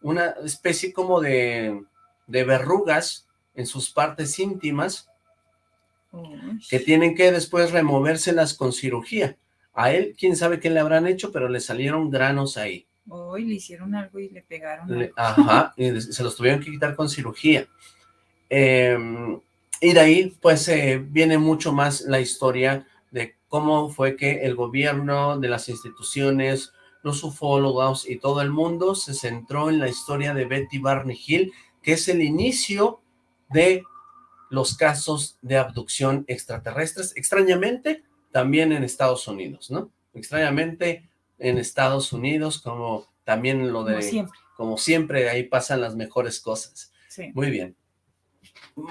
una especie como de, verrugas en sus partes íntimas que tienen que después removérselas con cirugía. A él, quién sabe qué le habrán hecho, pero le salieron granos ahí. Hoy le hicieron algo y le pegaron. ajá, y se los tuvieron que quitar con cirugía. Em, y de ahí, pues, eh, viene mucho más la historia de cómo fue que el gobierno, de las instituciones, los ufólogos y todo el mundo se centró en la historia de Betty Barney Hill, que es el inicio de los casos de abducción extraterrestres, extrañamente también en Estados Unidos, ¿no? Extrañamente en Estados Unidos, como también lo de... Como siempre. Como siempre, ahí pasan las mejores cosas. Sí. Muy bien.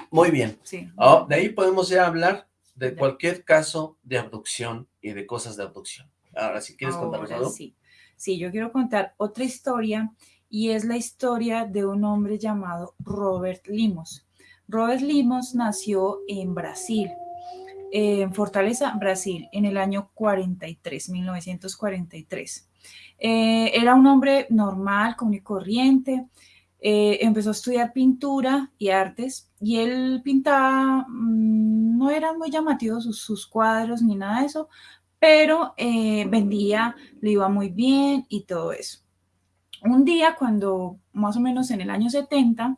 Muy bien. Sí. Oh, de ahí podemos ya hablar de cualquier caso de abducción y de cosas de abducción. Ahora, si quieres contarnos algo. Sí. Sí, yo quiero contar otra historia y es la historia de un hombre llamado Robert Limos. Robert Limos nació en Brasil, en Fortaleza, Brasil, en el año 43, 1943. Eh, era un hombre normal, común y corriente, eh, empezó a estudiar pintura y artes y él pintaba, mm, no eran muy llamativos sus, sus, cuadros ni nada de eso, pero eh, vendía, le iba muy bien y todo eso. Un día, cuando más o menos en el año 70,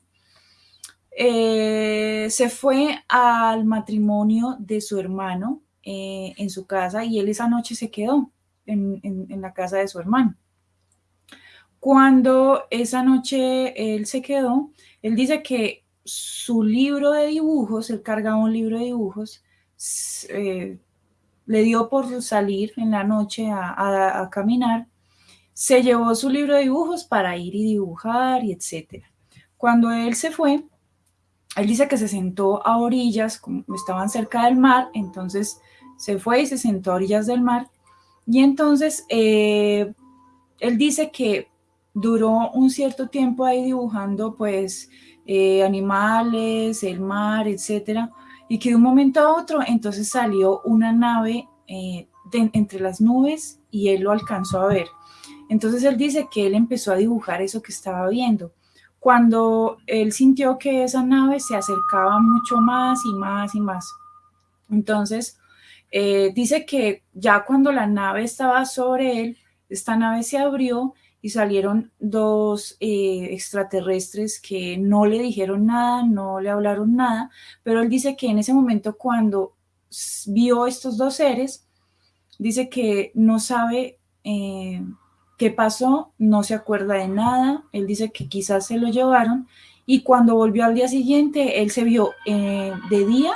eh, se fue al matrimonio de su hermano eh, en su casa y él esa noche se quedó en, en, la casa de su hermano. Cuando esa noche él se quedó, él dice que su libro de dibujos, él cargaba un libro de dibujos, le dio por salir en la noche a, caminar, se llevó su libro de dibujos para ir y dibujar y etcétera. Cuando él se fue, él dice que se sentó a orillas, como estaban cerca del mar, entonces se fue y se sentó a orillas del mar. Y entonces eh, él dice que duró un cierto tiempo ahí dibujando pues eh, animales, el mar, etcétera, y que de un momento a otro entonces salió una nave eh, entre las nubes y él lo alcanzó a ver. Entonces él dice que él empezó a dibujar eso que estaba viendo. Cuando él sintió que esa nave se acercaba mucho más y más y más. Entonces eh, dice que ya cuando la nave estaba sobre él, esta nave se abrió y salieron dos eh, extraterrestres que no le dijeron nada, no le hablaron nada, pero él dice que en ese momento cuando vio estos dos seres, dice que no sabe eh, qué pasó, no se acuerda de nada, él dice que quizás se lo llevaron y cuando volvió al día siguiente, él se vio eh, de día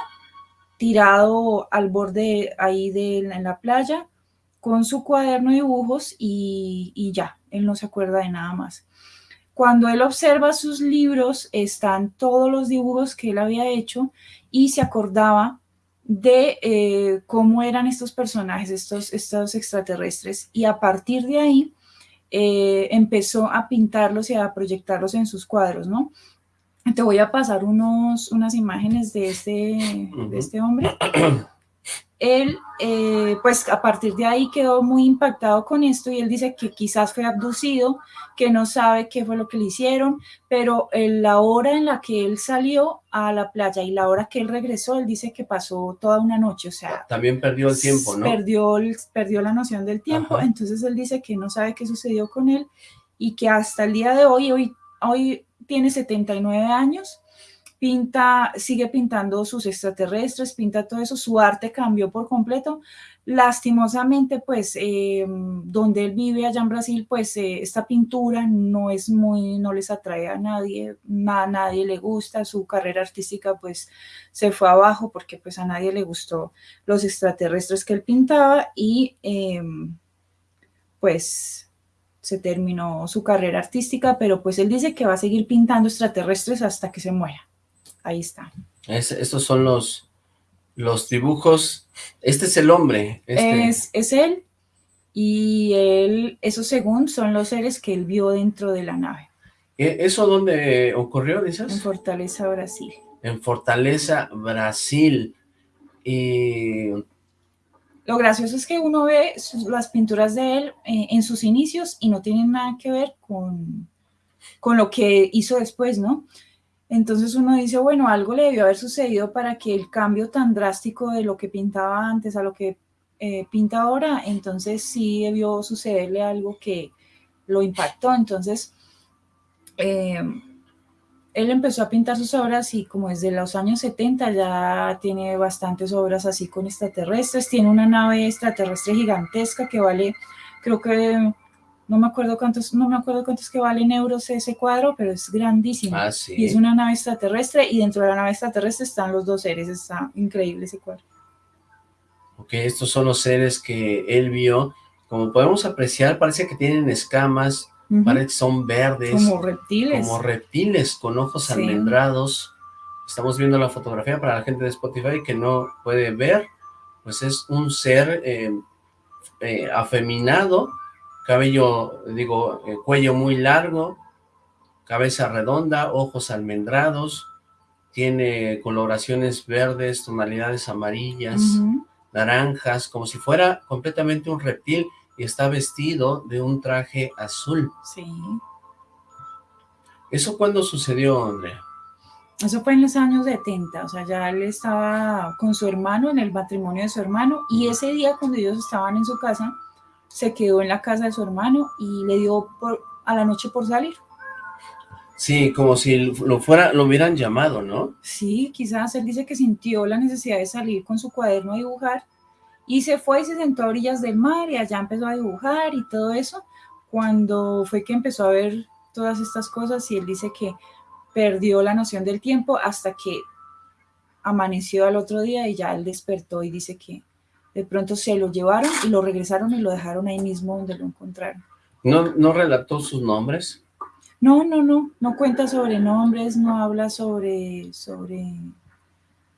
tirado al borde ahí de, en la playa con su cuaderno de dibujos y, y ya, él no se acuerda de nada más. Cuando él observa sus libros, están todos los dibujos que él había hecho y se acordaba de eh, cómo eran estos personajes, estos, estos extraterrestres, y a partir de ahí eh, empezó a pintarlos y a proyectarlos en sus cuadros, ¿no? Te voy a pasar unos, unas imágenes de este, de este hombre. él, eh, pues a partir de ahí quedó muy impactado con esto y él dice que quizás fue abducido, que no sabe qué fue lo que le hicieron, pero en la hora en la que él salió a la playa y la hora que él regresó, él dice que pasó toda una noche, o sea... También perdió el tiempo, ¿no? Perdió, perdió la noción del tiempo, entonces él dice que no sabe qué sucedió con él y que hasta el día de hoy, hoy, hoy tiene 79 años, pinta, sigue pintando sus extraterrestres, pinta todo eso, su arte cambió por completo. Lastimosamente, pues, em, donde él vive allá en Brasil, pues, eh, esta pintura no es muy, no les atrae a nadie, a nadie le gusta, su carrera artística, pues, se fue abajo porque, pues, a nadie le gustó los extraterrestres que él pintaba y, em, pues, se terminó su carrera artística, pero pues él dice que va a seguir pintando extraterrestres hasta que se muera. Ahí está. estos son los, los dibujos. Este es el hombre. Este. Es, es él. Y él, eso según son los seres que él vio dentro de la nave. ¿E, ¿Eso dónde ocurrió, dices? En Fortaleza, Brasil. En Fortaleza, Brasil. Y... Lo gracioso es que uno ve las pinturas de él eh, en sus inicios y no tienen nada que ver con, con lo que hizo después, ¿no? Entonces uno dice, bueno, algo le debió haber sucedido para que el cambio tan drástico de lo que pintaba antes a lo que eh, pinta ahora, entonces sí debió sucederle algo que lo impactó. Entonces, eh, él empezó a pintar sus obras y como desde los años 70 ya tiene bastantes obras así con extraterrestres. Tiene una nave extraterrestre gigantesca que vale, creo que no me acuerdo cuántos, no me acuerdo cuántos que valen euros ese cuadro, pero es grandísimo. Ah, y es una nave extraterrestre y dentro de la nave extraterrestre están los dos seres, está increíble ese cuadro. Ok, estos son los seres que él vio. Como podemos apreciar, parece que tienen escamas, parece que son verdes. Como reptiles. Como reptiles con ojos almendrados. Estamos viendo la fotografía para la gente de Spotify que no puede ver. Pues es un ser eh, eh, afeminado, cabello, digo, eh, cuello muy largo, cabeza redonda, ojos almendrados, tiene coloraciones verdes, tonalidades amarillas, naranjas, como si fuera completamente un reptil y está vestido de un traje azul. Sí. ¿Eso cuándo sucedió, Andrea? Eso fue en los años 70, o sea, ya él estaba con su hermano, en el matrimonio de su hermano, y ese día cuando ellos estaban en su casa, se quedó en la casa de su hermano y le dio por, a la noche por salir. Sí, como si lo fuera, lo hubieran llamado, ¿no? Sí, quizás él dice que sintió la necesidad de salir con su cuaderno a dibujar y se fue y se sentó a orillas del mar y allá empezó a dibujar y todo eso. Cuando fue que empezó a ver todas estas cosas y él dice que perdió la noción del tiempo hasta que amaneció al otro día y ya él despertó y dice que de pronto se lo llevaron y lo regresaron y lo dejaron ahí mismo donde lo encontraron. ¿No, no relató sus nombres? No, no, no, no cuenta sobre nombres, no habla sobre, sobre,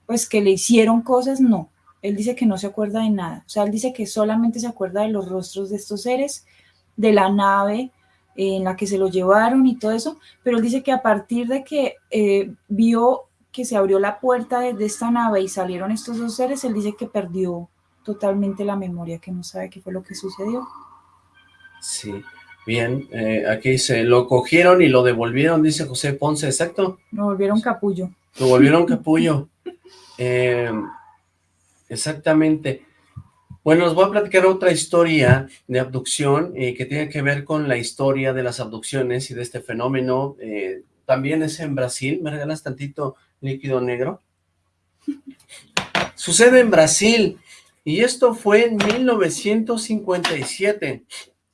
pues que le hicieron cosas, no. Él dice que no se acuerda de nada. O sea, él dice que solamente se acuerda de los rostros de estos seres, de la nave en la que se lo llevaron y todo eso, pero él dice que a partir de que eh, vio que se abrió la puerta de, esta nave y salieron estos dos seres, él dice que perdió totalmente la memoria, que no sabe qué fue lo que sucedió. Sí, bien, eh, aquí se lo cogieron y lo devolvieron, dice José Ponce, exacto. Lo volvieron capullo. Lo volvieron capullo. Eh, exactamente. Bueno, os voy a platicar otra historia de abducción eh, que tiene que ver con la historia de las abducciones y de este fenómeno. también es en Brasil. ¿Me regalas tantito líquido negro? Sucede en Brasil. Y esto fue en 1957.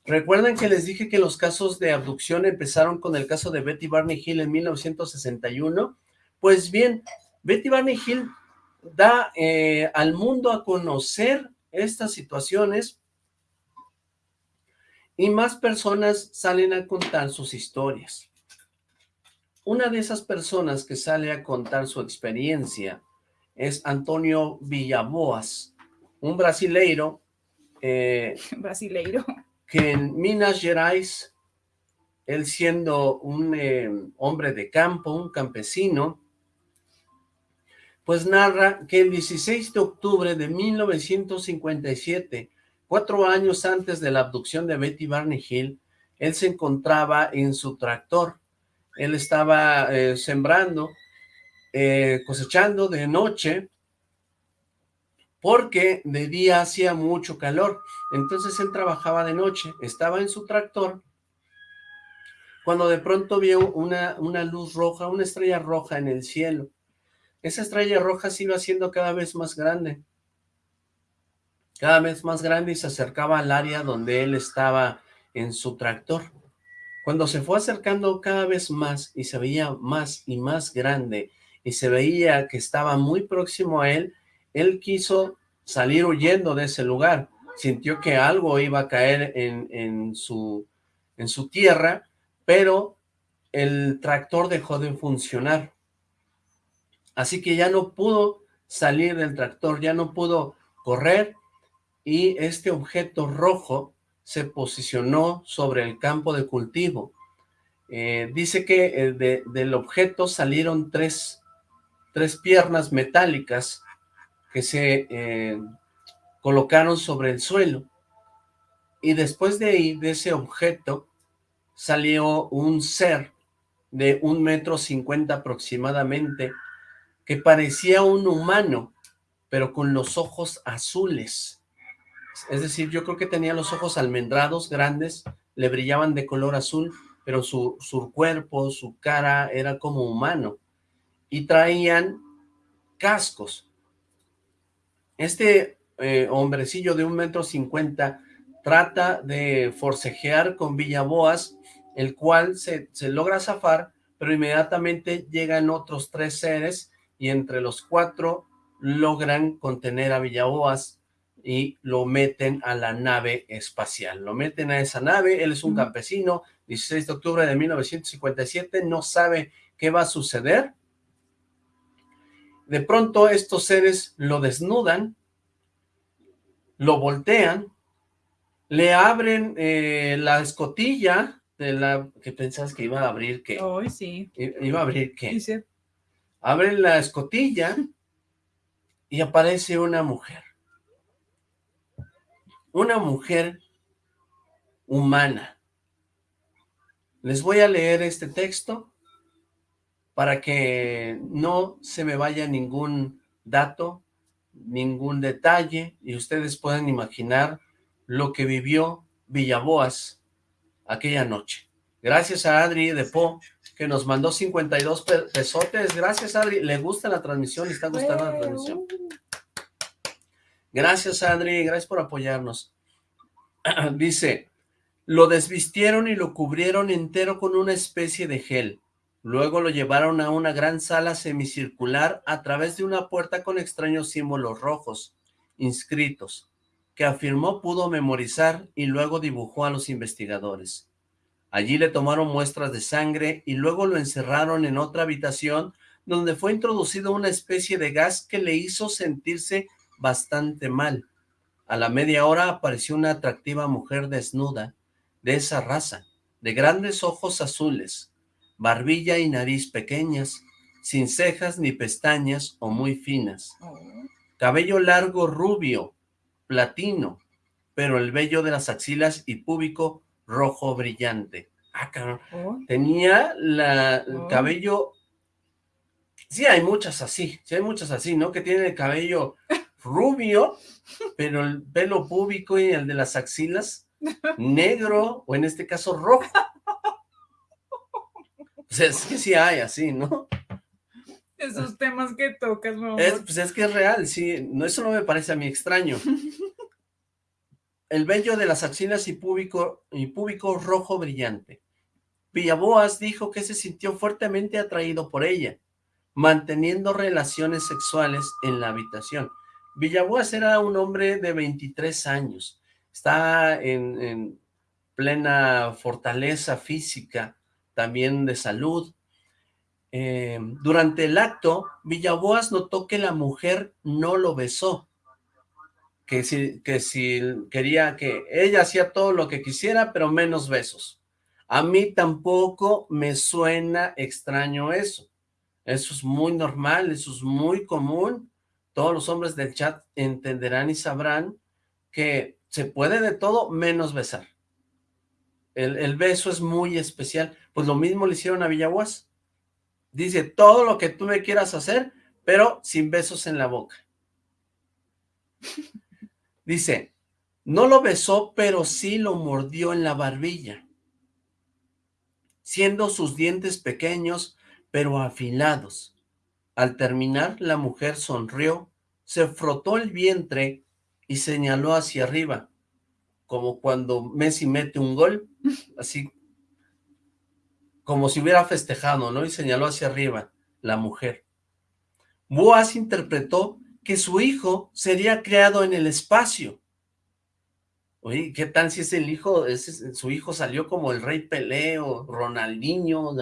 ¿Recuerdan que les dije que los casos de abducción empezaron con el caso de Betty Barney Hill en 1961? Pues bien, Betty Barney Hill da eh, al mundo a conocer estas situaciones y más personas salen a contar sus historias. Una de esas personas que sale a contar su experiencia es Antonio Villaboas, un brasileiro. Eh, brasileiro. Que en Minas Gerais, él siendo un eh, hombre de campo, un campesino, pues narra que el 16 de octubre de 1957, cuatro años antes de la abducción de Betty Barney Hill, él se encontraba en su tractor. Él estaba eh, sembrando, cosechando de noche, porque de día hacía mucho calor, entonces él trabajaba de noche, estaba en su tractor, cuando de pronto vio una, una luz roja, una estrella roja en el cielo. Esa estrella roja se iba haciendo cada vez más grande, cada vez más grande y se acercaba al área donde él estaba en su tractor. Cuando se fue acercando cada vez más y se veía más y más grande y se veía que estaba muy próximo a él, él quiso salir huyendo de ese lugar, sintió que algo iba a caer en, su, en su tierra, pero el tractor dejó de funcionar. Así que ya no pudo salir del tractor, ya no pudo correr, y este objeto rojo se posicionó sobre el campo de cultivo. Eh, dice que eh, del objeto salieron tres, tres piernas metálicas que se eh, colocaron sobre el suelo. Y después de ahí, de ese objeto, salió un ser de un metro cincuenta aproximadamente, que parecía un humano, pero con los ojos azules. Es decir, yo creo que tenía los ojos almendrados, grandes, le brillaban de color azul, pero su, su cuerpo, su cara era como humano. Y traían cascos. Este eh, hombrecillo de un metro cincuenta trata de forcejear con Villaboas, el cual se, se logra zafar, pero inmediatamente llegan otros tres seres y entre los cuatro logran contener a Villaboas y lo meten a la nave espacial. Lo meten a esa nave, él es un campesino, 16 de octubre de 1957, no sabe qué va a suceder, de pronto estos seres lo desnudan, lo voltean, le abren eh, la escotilla de la que pensás que iba a abrir qué. Hoy sí. Iba a abrir qué. Sí, Abren la escotilla y aparece una mujer. Una mujer humana. Les voy a leer este texto para que no se me vaya ningún dato, ningún detalle, y ustedes puedan imaginar lo que vivió Villaboas aquella noche. Gracias a Adri de Po, que nos mandó 52 pesotes. Gracias, Adri. Le gusta la transmisión, le está gustando la transmisión. Gracias, Adri. Gracias por apoyarnos. Dice, lo desvistieron y lo cubrieron entero con una especie de gel. Luego lo llevaron a una gran sala semicircular a través de una puerta con extraños símbolos rojos, inscritos, que afirmó pudo memorizar y luego dibujó a los investigadores. Allí le tomaron muestras de sangre y luego lo encerraron en otra habitación donde fue introducido una especie de gas que le hizo sentirse bastante mal. A la media hora apareció una atractiva mujer desnuda, de esa raza, de grandes ojos azules, barbilla y nariz pequeñas, sin cejas ni pestañas o muy finas. Cabello largo rubio, platino, pero el vello de las axilas y púbico rojo brillante. Ah, oh. Tenía la, el oh. cabello... Sí, hay muchas así, sí hay muchas así, ¿no? Que tienen el cabello rubio, pero el pelo púbico y el de las axilas negro, o en este caso rojo. Sea, es que sí hay así, ¿no? Esos temas que tocas, Es, pues es que es real, sí, no, eso no me parece a mí extraño. El vello de las axilas y púbico, y púbico rojo brillante. Villaboas dijo que se sintió fuertemente atraído por ella, manteniendo relaciones sexuales en la habitación. Villaboas era un hombre de 23 años, está en plena fortaleza física, también de salud, eh, durante el acto, Villaboas notó que la mujer no lo besó, que si, que si quería que ella hacía todo lo que quisiera, pero menos besos. A mí tampoco me suena extraño eso. Eso es muy normal, eso es muy común. Todos los hombres del chat entenderán y sabrán que se puede de todo menos besar. El, el beso es muy especial. Pues lo mismo le hicieron a Villaguas. Dice, todo lo que tú me quieras hacer, pero sin besos en la boca. Dice, no lo besó, pero sí lo mordió en la barbilla, siendo sus dientes pequeños, pero afilados. Al terminar, la mujer sonrió, se frotó el vientre y señaló hacia arriba, como cuando Messi mete un gol, así como si hubiera festejado, ¿no? Y señaló hacia arriba, la mujer. Boaz interpretó que su hijo sería creado en el espacio. Oye, ¿qué tal si es el hijo, ese, su hijo salió como el rey Pelé o Ronaldinho?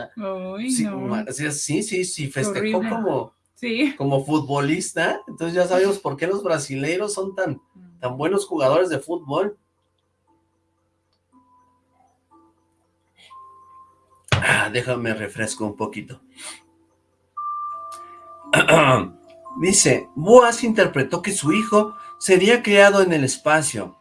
sí, sí, sí, sí, festejó como, como futbolista. Entonces ya sabemos por qué los brasileiros son tan, tan buenos jugadores de fútbol. Ah, déjame refresco un poquito. Dice, Boaz interpretó que su hijo sería criado en el espacio.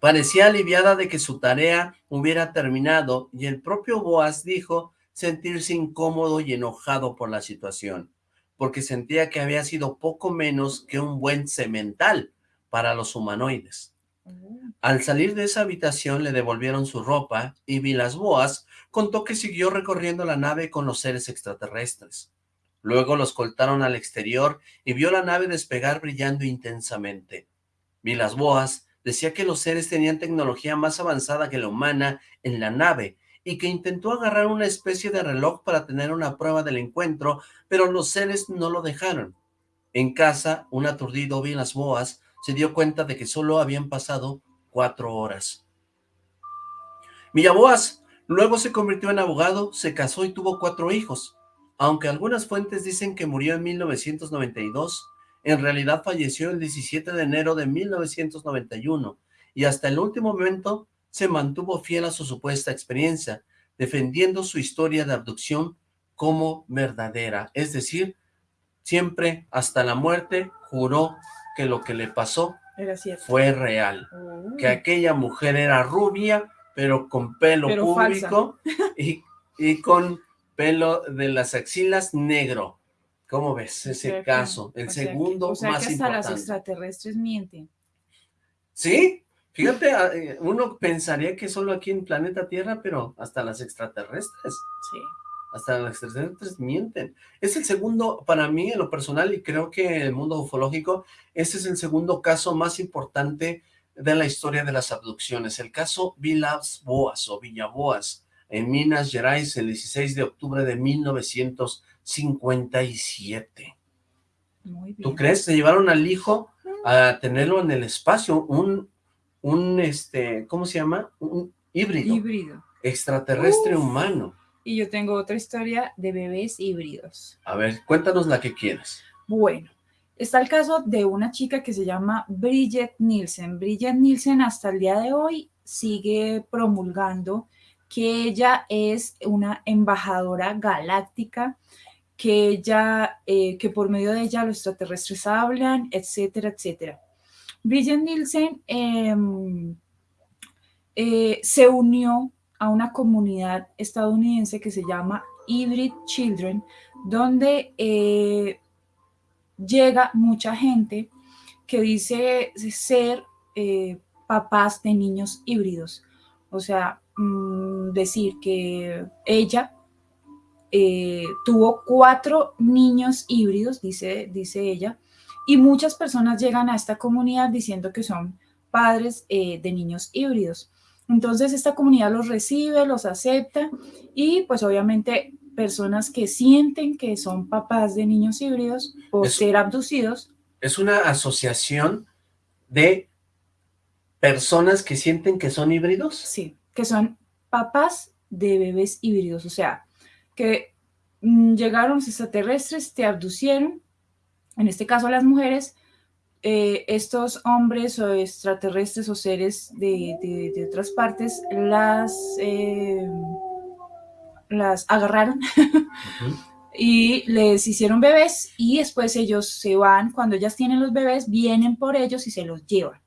Parecía aliviada de que su tarea hubiera terminado y el propio Boaz dijo sentirse incómodo y enojado por la situación, porque sentía que había sido poco menos que un buen cemental para los humanoides. Al salir de esa habitación le devolvieron su ropa y Vilas Boas contó que siguió recorriendo la nave con los seres extraterrestres. Luego los coltaron al exterior y vio la nave despegar brillando intensamente. Vilas Boas decía que los seres tenían tecnología más avanzada que la humana en la nave y que intentó agarrar una especie de reloj para tener una prueba del encuentro, pero los seres no lo dejaron. En casa, un aturdido Vilas Boas se dio cuenta de que solo habían pasado cuatro horas. Villaboas Luego se convirtió en abogado, se casó y tuvo cuatro hijos. Aunque algunas fuentes dicen que murió en 1992, en realidad falleció el 17 de enero de 1991 y hasta el último momento se mantuvo fiel a su supuesta experiencia, defendiendo su historia de abducción como verdadera. Es decir, siempre hasta la muerte juró que lo que le pasó fue real, que aquella mujer era rubia, pero con pelo público y, y, con pelo de las axilas negro. ¿Cómo ves ese caso? El segundo o sea más que hasta las extraterrestres mienten. Sí, fíjate, ah, eh, uno pensaría que solo aquí en planeta Tierra, pero hasta las extraterrestres. Sí. Hasta las extraterrestres mienten. Es el segundo, para mí, en lo personal, y creo que en el mundo ufológico, ese es el segundo caso más importante de la historia de las abducciones. El caso Vilas Boas o Villaboas en Minas Gerais el 16 de octubre de 1957. Muy bien. ¿Tú crees? Se llevaron al hijo a tenerlo en el espacio, un, un este, ¿cómo se llama? Un híbrido. Híbrido. extraterrestre humano. Y yo tengo otra historia de bebés híbridos. A ver, cuéntanos la que quieras. Bueno, está el caso de una chica que se llama Bridget Nielsen. Bridget Nielsen hasta el día de hoy sigue promulgando que ella es una embajadora galáctica, que ella, eh, que por medio de ella los extraterrestres hablan, etcétera, etcétera. Bridget Nielsen em, eh, se unió a una comunidad estadounidense que se llama Hybrid Children, donde eh, llega mucha gente que dice ser eh, papás de niños híbridos. O sea, mm, decir que ella tuvo cuatro niños híbridos, dice, dice ella, y muchas personas llegan a esta comunidad diciendo que son padres eh, de niños híbridos. Entonces esta comunidad los recibe, los acepta y pues obviamente personas que sienten que son papás de niños híbridos o ser abducidos. Es una asociación de personas que sienten que son híbridos. Sí, que son papás de bebés híbridos, o sea, que mm, llegaron extraterrestres, te abducieron en este caso las mujeres, eh, estos hombres o extraterrestres o seres de, otras partes las, eh, las agarraron y les hicieron bebés y después ellos se van, cuando ellas tienen los bebés, vienen por ellos y se los llevan.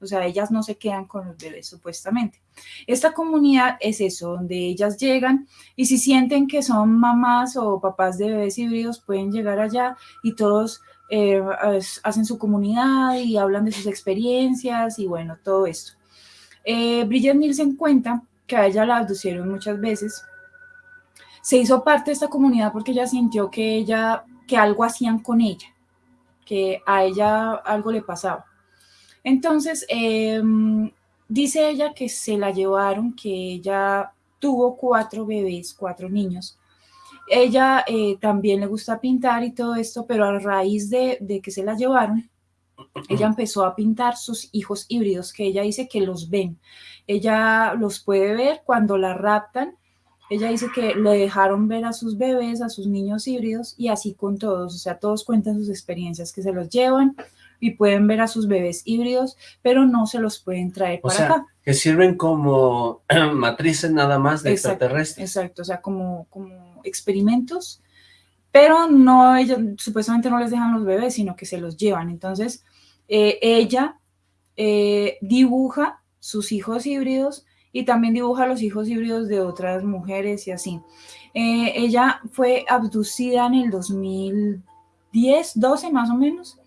O sea, ellas no se quedan con los bebés, supuestamente. Esta comunidad es eso, donde ellas llegan y si sienten que son mamás o papás de bebés híbridos, pueden llegar allá y todos eh, hacen su comunidad y hablan de sus experiencias y bueno, todo esto. Eh, Bridget Nielsen cuenta que a ella la abducieron muchas veces. Se hizo parte de esta comunidad porque ella sintió que ella, que algo hacían con ella, que a ella algo le pasaba. Entonces, em, dice ella que se la llevaron, que ella tuvo cuatro bebés, cuatro niños. Ella eh, también le gusta pintar y todo esto, pero a raíz de, de que se la llevaron, ella empezó a pintar sus hijos híbridos, que ella dice que los ven. Ella los puede ver cuando la raptan. Ella dice que le dejaron ver a sus bebés, a sus niños híbridos, y así con todos. O sea, todos cuentan sus experiencias, que se los llevan, y pueden ver a sus bebés híbridos, pero no se los pueden traer para acá. que sirven como matrices nada más de extraterrestres. Exacto, o sea, como, como experimentos, pero no, ellos supuestamente no les dejan los bebés, sino que se los llevan. Entonces, eh, ella eh, dibuja sus hijos híbridos y también dibuja los hijos híbridos de otras mujeres y así. Eh, ella fue abducida en el 2010, 12 más o menos,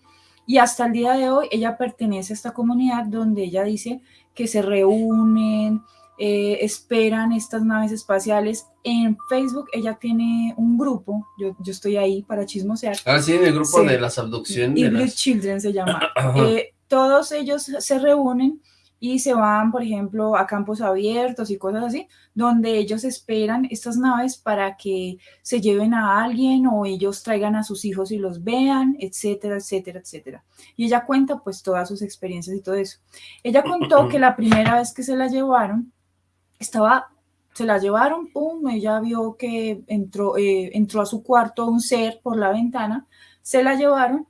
y hasta el día de hoy ella pertenece a esta comunidad donde ella dice que se reúnen, eh, esperan estas naves espaciales. En Facebook ella tiene un grupo, yo, yo estoy ahí para chismosear. Ah, sí, en el grupo de las abducciones. Y Children se llama. Eh, todos ellos se reúnen y se van, por ejemplo, a campos abiertos y cosas así, donde ellos esperan estas naves para que se lleven a alguien o ellos traigan a sus hijos y los vean, etcétera, etcétera, etcétera. Y ella cuenta pues todas sus experiencias y todo eso. Ella contó que la primera vez que se la llevaron, estaba, se la llevaron, pum, ella vio que entró, eh, entró a su cuarto un ser por la ventana, se la llevaron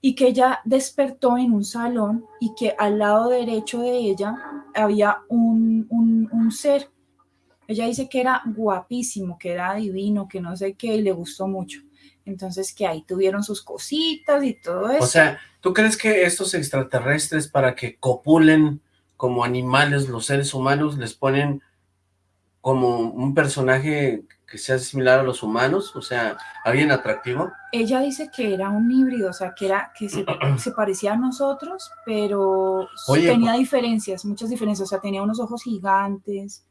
y que ella despertó en un salón y que al lado derecho de ella había un, un, ser. Ella dice que era guapísimo, que era divino, que no sé qué, y le gustó mucho. Entonces que ahí tuvieron sus cositas y todo eso. O sea, ¿tú crees que estos extraterrestres para que copulen como animales los seres humanos les ponen como un personaje que sea similar a los humanos? O sea, ¿alguien atractivo? Ella dice que era un híbrido, o sea, que era que se, parecía a nosotros, pero tenía diferencias, muchas diferencias, o sea, tenía unos ojos gigantes,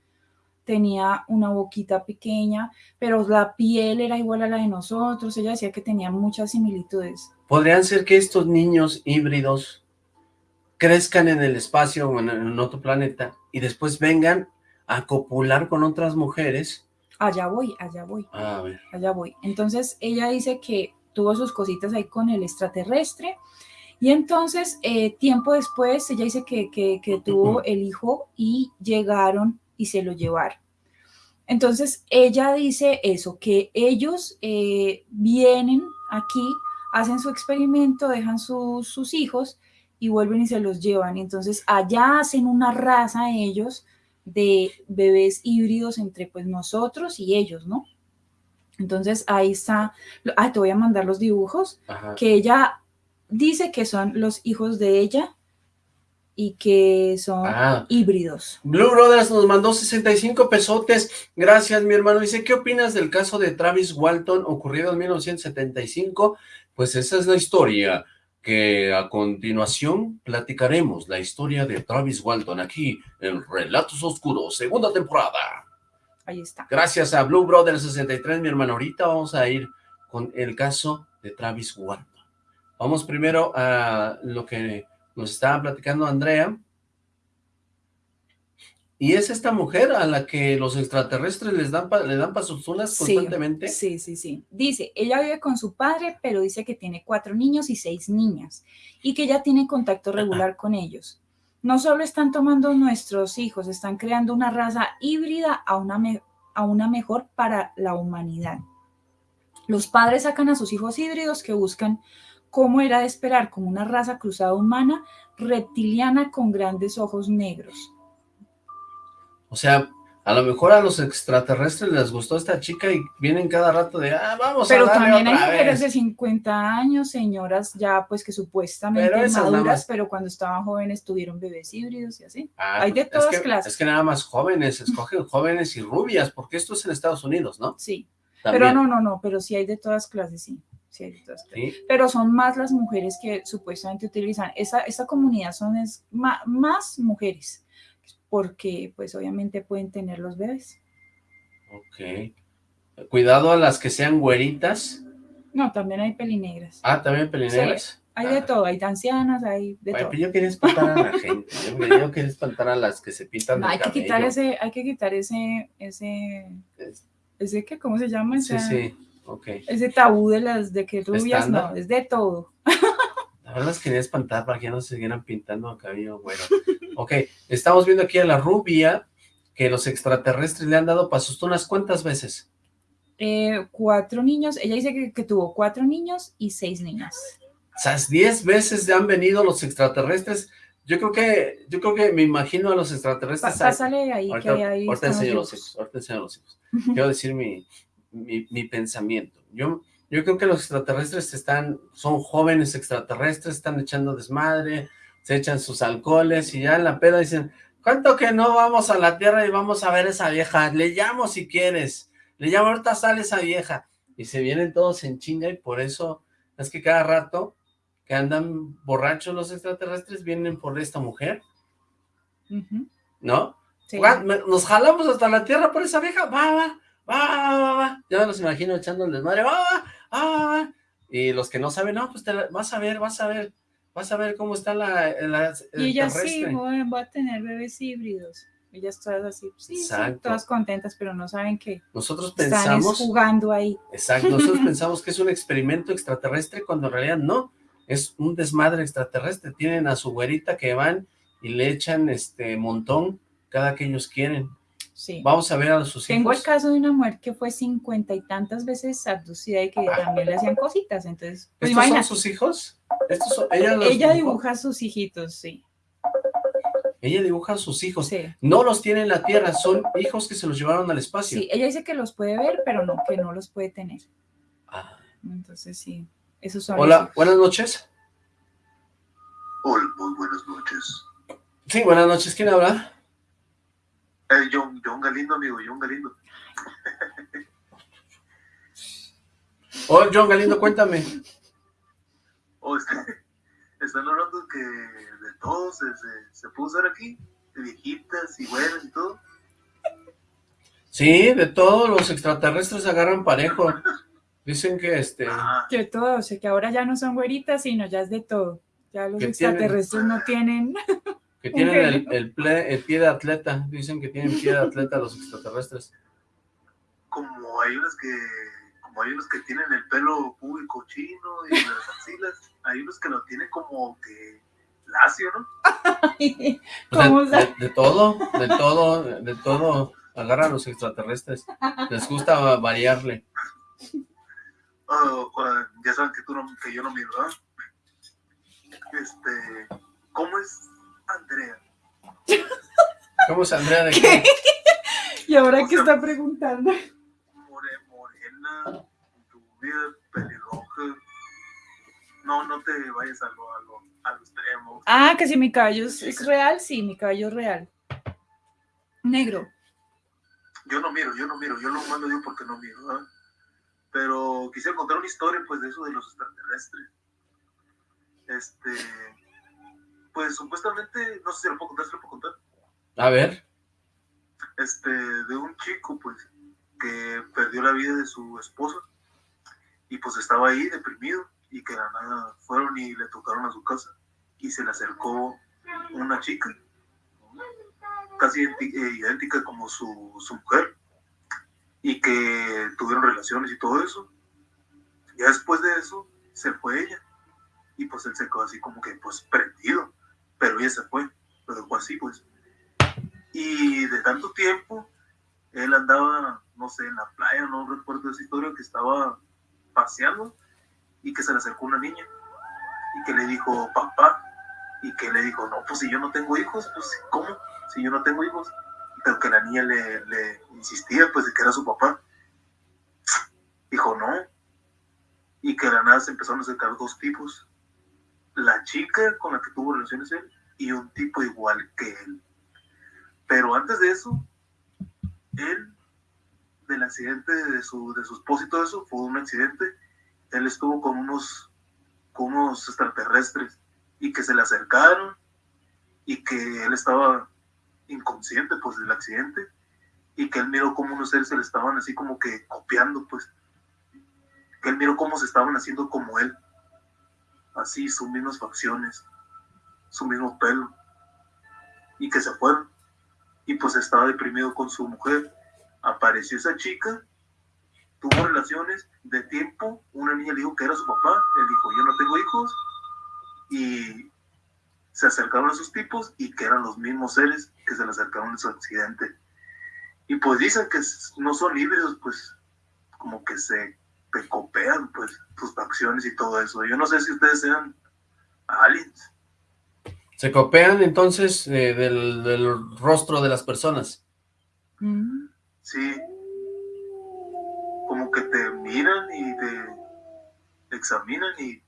tenía una boquita pequeña, pero la piel era igual a la de nosotros, ella decía que tenía muchas similitudes. ¿Podrían ser que estos niños híbridos crezcan en el espacio o en otro planeta y después vengan a copular con otras mujeres allá voy, allá voy, a ver. allá voy. Entonces ella dice que tuvo sus cositas ahí con el extraterrestre y entonces eh, tiempo después ella dice que, que, tuvo el hijo y llegaron y se lo llevaron. Entonces ella dice eso, que ellos eh, vienen aquí, hacen su experimento, dejan sus hijos y vuelven y se los llevan. Entonces allá hacen una raza ellos de bebés híbridos entre pues nosotros y ellos, ¿no? Entonces ahí está, ah, te voy a mandar los dibujos, que ella dice que son los hijos de ella y que son ah. híbridos. Blue Brothers nos mandó 65 pesotes, gracias mi hermano, dice, ¿qué opinas del caso de Travis Walton ocurrido en 1975? Pues esa es la historia, que a continuación platicaremos la historia de Travis Walton aquí en Relatos Oscuros, segunda temporada. Ahí está. Gracias a Blue Brothers 63, mi hermano. Ahorita vamos a ir con el caso de Travis Walton. Vamos primero a lo que nos estaba platicando Andrea. Y es esta mujer a la que los extraterrestres les dan le dan pasuzunas constantemente. Sí, sí, sí. Dice, ella vive con su padre, pero dice que tiene cuatro niños y seis niñas, y que ya tiene contacto regular con ellos. No solo están tomando nuestros hijos, están creando una raza híbrida a una, a una mejor para la humanidad. Los padres sacan a sus hijos híbridos que buscan como era de esperar, como una raza cruzada humana, reptiliana con grandes ojos negros. O sea, a lo mejor a los extraterrestres les gustó esta chica y vienen cada rato de, ah, vamos pero a darle también hay mujeres de 50 años, señoras ya pues que supuestamente maduras, pero cuando estaban jóvenes tuvieron bebés híbridos y así. Ah, hay de todas clases. Es que nada más jóvenes, escogen jóvenes y rubias, porque esto es en Estados Unidos, ¿no? Sí, pero no, no, no, pero sí hay de todas clases, sí. Pero son más las mujeres que supuestamente utilizan. Esa, esta comunidad son es, más, mujeres, porque pues obviamente pueden tener los bebés. Ok. Cuidado a las que sean güeritas. No, también hay pelinegras. Ah, también pelinegras. hay de ah. todo, hay ancianas, hay de todo. yo quería espantar a la gente, yo, quería espantar a las que se pintan no, hay que quitar ese, hay que quitar ese, ese, ese que, ¿cómo se llama? sí, sí ese tabú de las de que rubias, no, es de todo. Verdad que quería espantar para que no se siguieran pintando a cabello bueno. ok, estamos viendo aquí a la rubia que los extraterrestres le han dado pasos. ¿Tú unas cuántas veces? Eh, cuatro niños. Ella dice que, tuvo cuatro niños y seis niñas. O sea, diez veces han venido los extraterrestres. Yo creo que, yo creo que me imagino a los extraterrestres. Pásale ahí, que ahí ahorita enseño los hijos, ahorita enseño los hijos. Quiero decir mi, mi, pensamiento. Yo, yo creo que los extraterrestres están, son jóvenes extraterrestres, están echando desmadre, se echan sus alcoholes y ya en la peda dicen, ¿cuánto que no vamos a la Tierra y vamos a ver esa vieja? Le llamo si quieres, le llamo ahorita sale esa vieja. Y se vienen todos en chinga y por eso es que cada rato que andan borrachos los extraterrestres vienen por esta mujer. ¿No? Nos jalamos hasta la Tierra por esa vieja, va, va, va, va, va, ya los imagino echando el desmadre, va, va, va, y los que no saben, no, pues te vas a ver, vas a ver, vas a ver cómo está la, la Y ella sí, va a tener bebés híbridos. Ellas todas así, sí, todas contentas, pero no saben que nosotros pensamos están jugando ahí. Exacto, nosotros pensamos que es un experimento extraterrestre cuando en realidad no, es un desmadre extraterrestre. Tienen a su güerita que van y le echan este montón cada que ellos quieren. Vamos a ver a sus hijos. Tengo el caso de una mujer que fue cincuenta y tantas veces abducida y que también le hacían cositas, entonces... Pues ¿Estos son sus hijos? ella, dibuja a sus hijitos, sí. Ella dibuja a sus hijos. No los tiene en la Tierra, son hijos que se los llevaron al espacio. Sí, ella dice que los puede ver, pero no, que no los puede tener. Ah. Entonces sí, esos son Hola, buenas noches. Hola, muy buenas noches. Sí, buenas noches, ¿quién habla? John, John Galindo, amigo, John Galindo. oh, John Galindo, cuéntame. Oh, están hablando que de todo se, se, pudo usar aquí, de viejitas y buenas y todo. Sí, de todo, los extraterrestres agarran parejo. Dicen que este... Que todo, o sea, que ahora ya no son güeritas, sino ya es de todo. Ya los extraterrestres no tienen... Que tienen el, el, pie de atleta, dicen que tienen pie de atleta los extraterrestres. Como hay unos que como hay unos que tienen el pelo público chino y las axilas, hay unos que lo tienen como que lacio, ¿no? de, todo, de todo, de todo agarra a los extraterrestres. Les gusta variarle. Oh, ya saben que, tú no, que yo no miro, ¿verdad? Este, ¿cómo es Andrea? ¿Cómo es Andrea de qué? ¿Y ahora qué está preguntando? More, morena, rubia, pelirroja. No, no te vayas a lo, a lo, a lo extremo. Ah, que si mi cabello es, es real, sí, mi cabello es real. Negro. Yo no miro, yo no miro, yo lo mando yo porque no miro, ¿verdad? Pero quisiera contar una historia, pues, de eso de los extraterrestres. Este, pues, supuestamente, no sé si lo puedo contar, si lo puedo contar. A ver. Este, de un chico, pues, que perdió la vida de su esposa y pues estaba ahí deprimido y que de la nada fueron y le tocaron a su casa y se le acercó una chica casi eh, idéntica como su, su mujer y que tuvieron relaciones y todo eso. Ya después de eso se fue ella y pues él se quedó así como que pues prendido, pero ella se fue, lo dejó así pues. Y de tanto tiempo él andaba, no sé, en la playa, no recuerdo esa historia, que estaba paseando y que se le acercó una niña y que le dijo papá y que le dijo, no, pues si yo no tengo hijos, pues ¿cómo? Si yo no tengo hijos. Pero que la niña le, le insistía, pues de que era su papá. Dijo, no. Y que de la nada se empezaron a acercar dos tipos. La chica con la que tuvo relaciones él y un tipo igual que él. Pero antes de eso, él, del accidente de su, de su esposa y eso, fue un accidente. Él estuvo con unos, con unos extraterrestres y que se le acercaron y que él estaba inconsciente pues del accidente y que él miró como unos seres se le estaban así como que copiando pues que él miró cómo se estaban haciendo como él así sus mismas facciones su mismo pelo y que se fueron. Y pues estaba deprimido con su mujer. Apareció esa chica tuvo relaciones de tiempo. Una niña le dijo que era su papá. Él dijo yo no tengo hijos y se acercaron a esos tipos y que eran los mismos seres que se le acercaron en su accidente. Y pues dicen que no son híbridos, pues como que se te copian pues tus facciones y todo eso. Yo no sé si ustedes sean aliens. Se copian entonces eh, del, del rostro de las personas. Mm. Sí. Como que te miran y te examinan y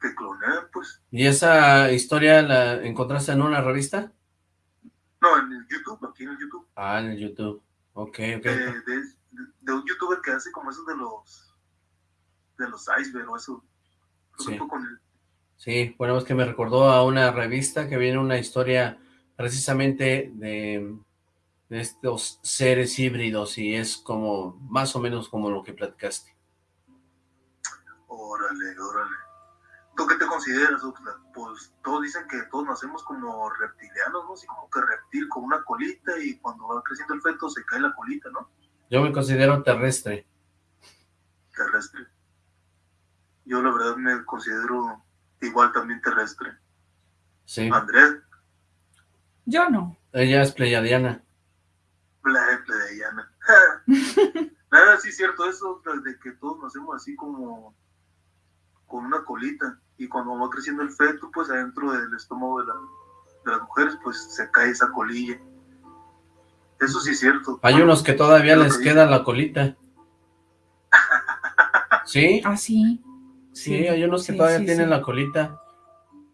te clonean, pues. ¿Y esa historia la encontraste en una revista? No, en el YouTube, aquí en el YouTube. Ah, en el YouTube. Ok, ok. de, de- de un youtuber que hace como esos de los de los iceberg o eso. Sí. con él. Sí, bueno, es que me recordó a una revista que viene una historia precisamente de, de estos seres híbridos y es como, más o menos como lo que platicaste. Órale, órale. ¿Tú qué te consideras, Oxlack? Pues todos dicen que todos nacemos como reptilianos, ¿no? Así como que reptil con una colita y cuando va creciendo el feto se cae la colita, ¿no? Yo me considero terrestre. Terrestre. Yo la verdad me considero igual también terrestre. Sí, Andrés, Yo no. ella es pleyadiana. pleyadiana. Nada, sí es cierto eso, de que todos nacemos así como con una colita y cuando va creciendo el feto, pues adentro del estómago de, la- de las mujeres, pues se cae esa colilla. Eso sí es cierto. Hay unos que todavía les que queda la colita. ¿Sí? Ah, sí. Sí, hay unos que sí, todavía sí, tienen sí. la colita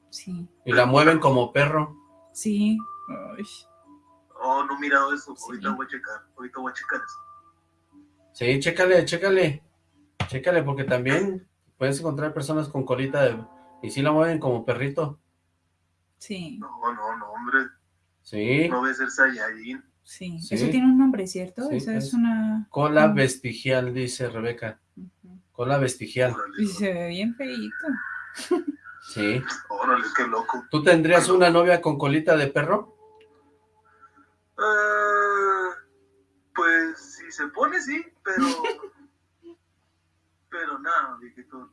Sí, y la mueven como perro. sí. Ay, Oh, no he mirado eso, Sí. ahorita voy a checar, ahorita voy a checar eso. Sí, chécale, chécale. Chécale, porque también puedes encontrar personas con colita de... y sí la mueven como perrito. Sí, No, no, no, hombre, Sí, no voy a ser Saiyajin. Sí, Sí. Eso tiene un nombre, ¿cierto? Sí, Esa es, es- una... cola vestigial, dice Rebeca. Cola vestigial. Y se ve bien feíto. Sí. órale, qué loco. ¿Tú tendrías una novia con colita de perro? Ah, pues si se pone, sí, pero. pero nada, viejito.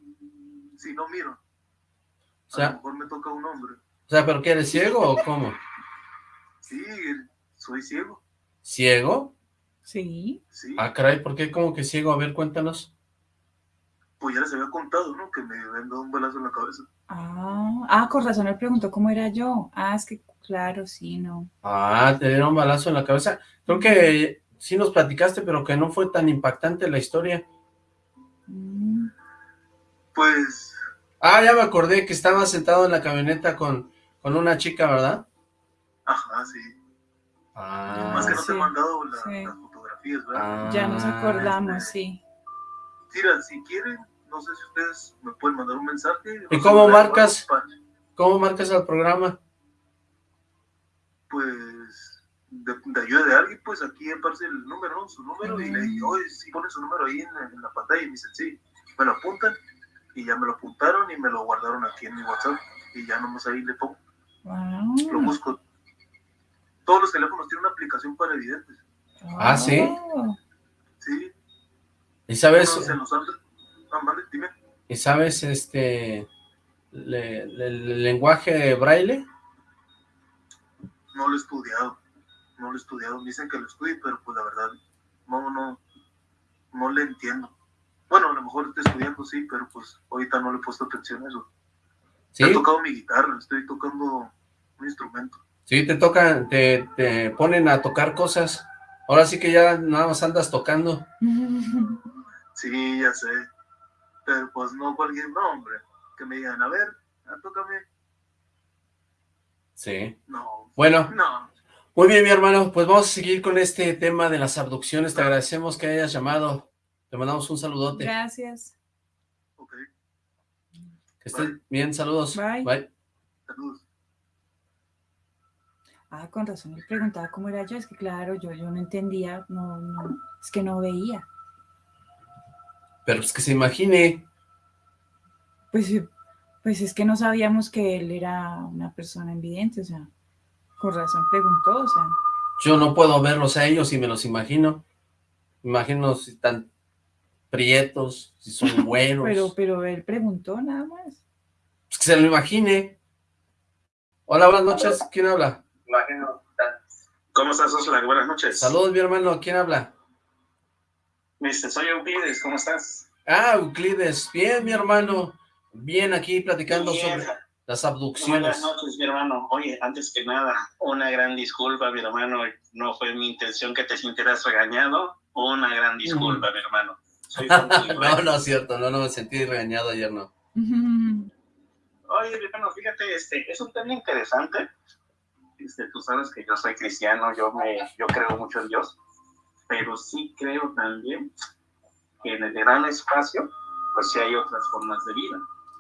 Si no miro, O a lo mejor me toca un hombre. o sea, ¿pero qué eres ciego o cómo? Sí, soy ciego. ¿Ciego? Sí. Sí, Ah, caray, ¿por qué como que ciego? A ver, cuéntanos. pues ya les había contado, ¿no? Que me habían dado un balazo en la cabeza. Ah, ah, con razón él preguntó cómo era yo. Ah, es que, claro, sí, no. Ah, te dieron un balazo en la cabeza. Creo que sí nos platicaste, pero que no fue tan impactante la historia. Mm, Pues, Ah, ya me acordé que estaba sentado en la camioneta con, con una chica, ¿verdad? ajá, sí. Ah, Más que no te he mandado la- sí. las fotografías, ¿verdad? ah, ya nos acordamos, sí. Mira, si quieren, no sé si ustedes me pueden mandar un mensaje. ¿Y cómo marcas? ¿Cómo marcas al programa? Pues, de, de ayuda de alguien, pues aquí aparece el número, ¿no? Su número, y le dije, oye, si ponen su número ahí en, la- en la pantalla, y me dicen, sí, me lo apuntan, y ya me lo apuntaron y me lo guardaron aquí en mi WhatsApp, y ya nomás ahí le pongo, lo busco. Todos los teléfonos tienen una aplicación para evidentes, Ah, ¿sí? ¿sí? ¿Y sabes, Ah, vale, dime. y sabes este le- le- el lenguaje braille? No lo he estudiado, no lo he estudiado, dicen que lo estudie, pero pues la verdad, no, no, no le entiendo. Bueno, a lo mejor estoy estudiando, sí, pero pues ahorita no le he puesto atención a eso. Sí, He tocado mi guitarra, estoy tocando un instrumento. Sí, te tocan, te, te ponen a tocar cosas. Ahora sí que ya nada más andas tocando. Sí, ya sé. Pero pues no cualquier nombre. Que me digan, a ver, tócame. Sí. No, Bueno, no. muy bien, mi hermano, pues vamos a seguir con este tema de las abducciones. Te agradecemos que hayas llamado. Te mandamos un saludote. Gracias. Ok, Que estés bien, saludos. Bye. Bye. saludos. Ah, con razón él preguntaba cómo era yo. Es que, claro, yo, yo no entendía, no, no, es que no veía. Pero es que se imagine. Pues, pues es que no sabíamos que él era una persona invidente, o sea, con razón preguntó, o sea, Yo no puedo verlos a ellos y me los imagino. Imagino si están prietos, si son güeros. pero, pero él preguntó nada más. Pues que se lo imagine. Hola, buenas noches. ¿Quién habla? ¿Cómo estás, Osla? Buenas noches. Saludos, mi hermano. ¿Quién habla? Mister, soy Euclides, ¿cómo estás? Ah, Euclides. Bien, mi hermano. Bien, aquí platicando Bien. sobre las Buenas abducciones. noches, mi hermano. Oye, antes que nada, una gran disculpa, mi hermano. No fue mi intención que te sintieras regañado. Una gran disculpa, mi hermano. Soy ¿eh? no, no es cierto. No, no me sentí regañado ayer, no. Oye, mi hermano, fíjate, este, es un tema interesante. Este, tú sabes que yo soy cristiano, yo me, yo creo mucho en Dios, pero sí creo también que en el gran espacio, pues sí hay otras formas de vida.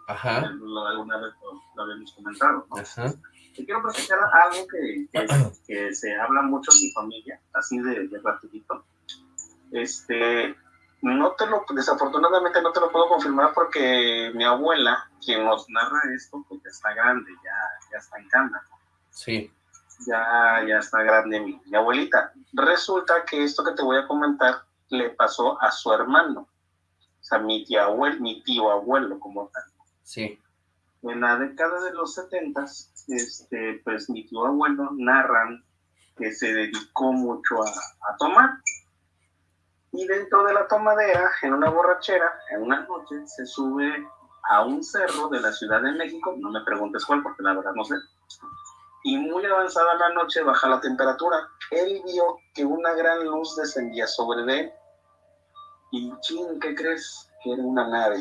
Ajá. Lo- alguna vez lo, lo habíamos comentado, ¿no? Ajá. Te quiero presentar algo que, que, que se habla mucho en mi familia, así de, de rapidito. Este, no te lo, desafortunadamente no te lo puedo confirmar porque mi abuela, quien nos narra esto, ya está grande, ya, ya está en cama, Sí. Ya, ya está grande mi, mi abuelita. Resulta que esto que te voy a comentar le pasó a su hermano, o sea, mi tío abuelo, mi tío abuelo como tal. Sí. En la década de los 70, este, pues mi tío abuelo narran que se dedicó mucho a, a tomar. Y dentro de la tomadera, en una borrachera, en una noche, se sube a un cerro de la Ciudad de México, no me preguntes cuál, porque la verdad no sé. Y muy avanzada la noche baja la temperatura. Él vio que una gran luz descendía sobre él. Y ching, ¿qué crees? Que era una nave.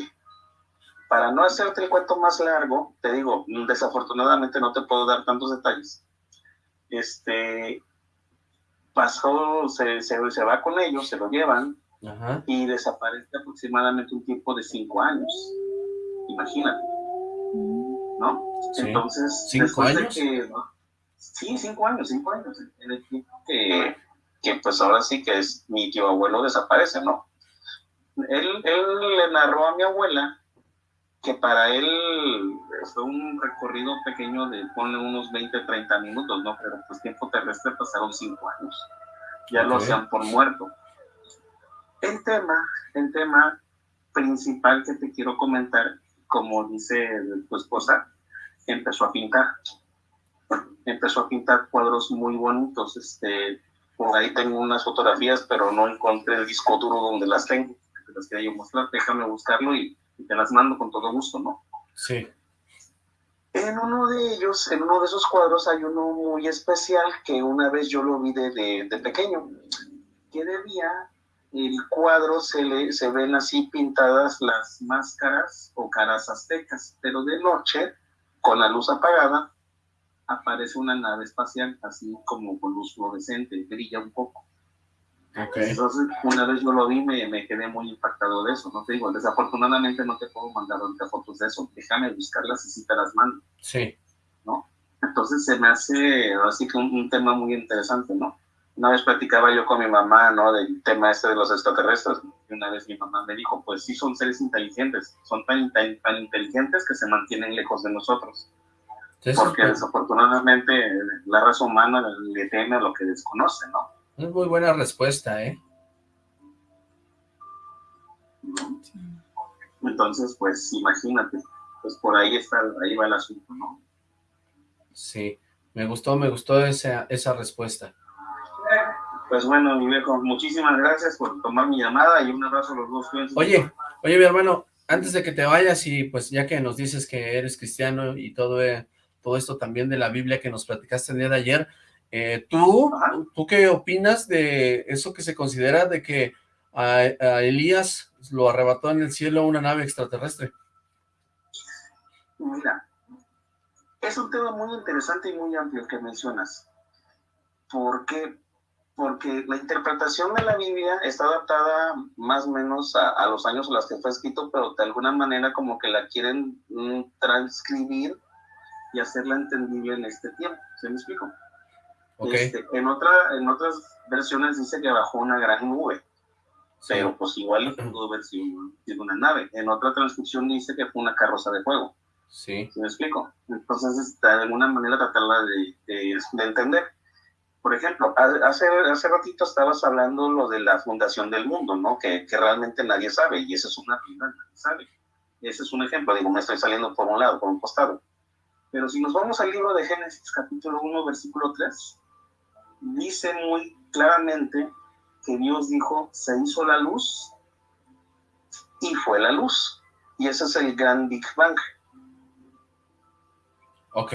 Para no hacerte el cuento más largo, te digo, desafortunadamente no te puedo dar tantos detalles. Este pasó, se, se, se va con ellos, se lo llevan Ajá. y desaparece aproximadamente un tiempo de cinco años. Imagínate, ¿no? Sí. Entonces, ¿Cinco después de años? que- ¿no? sí, cinco años, cinco años, en el tiempo que, que pues ahora sí que es mi tío abuelo desaparece, ¿no? Él, él le narró a mi abuela que para él fue un recorrido pequeño de, ponle unos 20, 30 minutos, ¿no? Pero pues tiempo terrestre pasaron cinco años. Ya lo Ok. hacían por muerto. El tema, el tema principal que te quiero comentar, como dice tu esposa, empezó a pintar. Empezó a pintar cuadros muy bonitos, este, Por ahí tengo unas fotografías, pero no encontré el disco duro donde las tengo. Te las quería yo mostrar, déjame buscarlo y, te las mando con todo gusto, ¿no? Sí. En uno de ellos, en uno de esos cuadros hay uno muy especial que una vez yo lo vi de, de, pequeño, que debía el cuadro se, le, se ven así pintadas las máscaras o caras aztecas, pero de noche, con la luz apagada, aparece una nave espacial, así como con luz fluorescente, brilla un poco. Entonces, una vez yo lo vi, me, me, quedé muy impactado de eso, ¿no? Te digo, desafortunadamente no te puedo mandar ahorita fotos de eso, déjame buscarlas y si te las mando. Sí. ¿No? Entonces se me hace así que un, tema muy interesante, ¿no? Una vez platicaba yo con mi mamá, ¿no? Del tema este de los extraterrestres. Y una vez mi mamá me dijo, pues sí son seres inteligentes, son tan, tan, tan inteligentes que se mantienen lejos de nosotros porque desafortunadamente la raza humana le teme a lo que desconoce, ¿no? Es muy buena respuesta, ¿eh? Entonces, pues, imagínate, pues por ahí está, ahí va el asunto, ¿no? Sí, me gustó, me gustó esa, esa respuesta. Pues bueno, mi viejo, muchísimas gracias por tomar mi llamada y un abrazo a los dos. Oye, oye, mi hermano, antes de que te vayas y pues ya que nos dices que eres cristiano y todo, eh, todo esto también de la Biblia que nos platicaste el día de ayer. Eh, ¿tú, ¿Tú qué opinas de eso que se considera de que a, Elías lo arrebató en el cielo una nave extraterrestre? Mira, es un tema muy interesante y muy amplio que mencionas. ¿Por qué? Porque la interpretación de la Biblia está adaptada más o menos a, los años en los que fue escrito, pero de alguna manera como que la quieren mm, transcribir y hacerla entendible en este tiempo. ¿Se me explico? Este, en, otra, en otras versiones dice que bajó una gran nube, pero pues igual pudo haber sido una nave. En otra transcripción dice que fue una carroza de fuego. Sí. ¿Se me explico? Entonces, de alguna manera tratarla de, de, entender. Por ejemplo, hace, hace ratito estabas hablando lo de la fundación del mundo, ¿no? Que, que realmente nadie sabe, y esa es una realidad, nadie sabe. Ese es un ejemplo, digo, me estoy saliendo por un lado, por un costado. Pero si nos vamos al libro de Génesis capítulo 1, versículo 3, dice muy claramente que Dios dijo, se hizo la luz y fue la luz. Y ese es el gran Big Bang. Ok.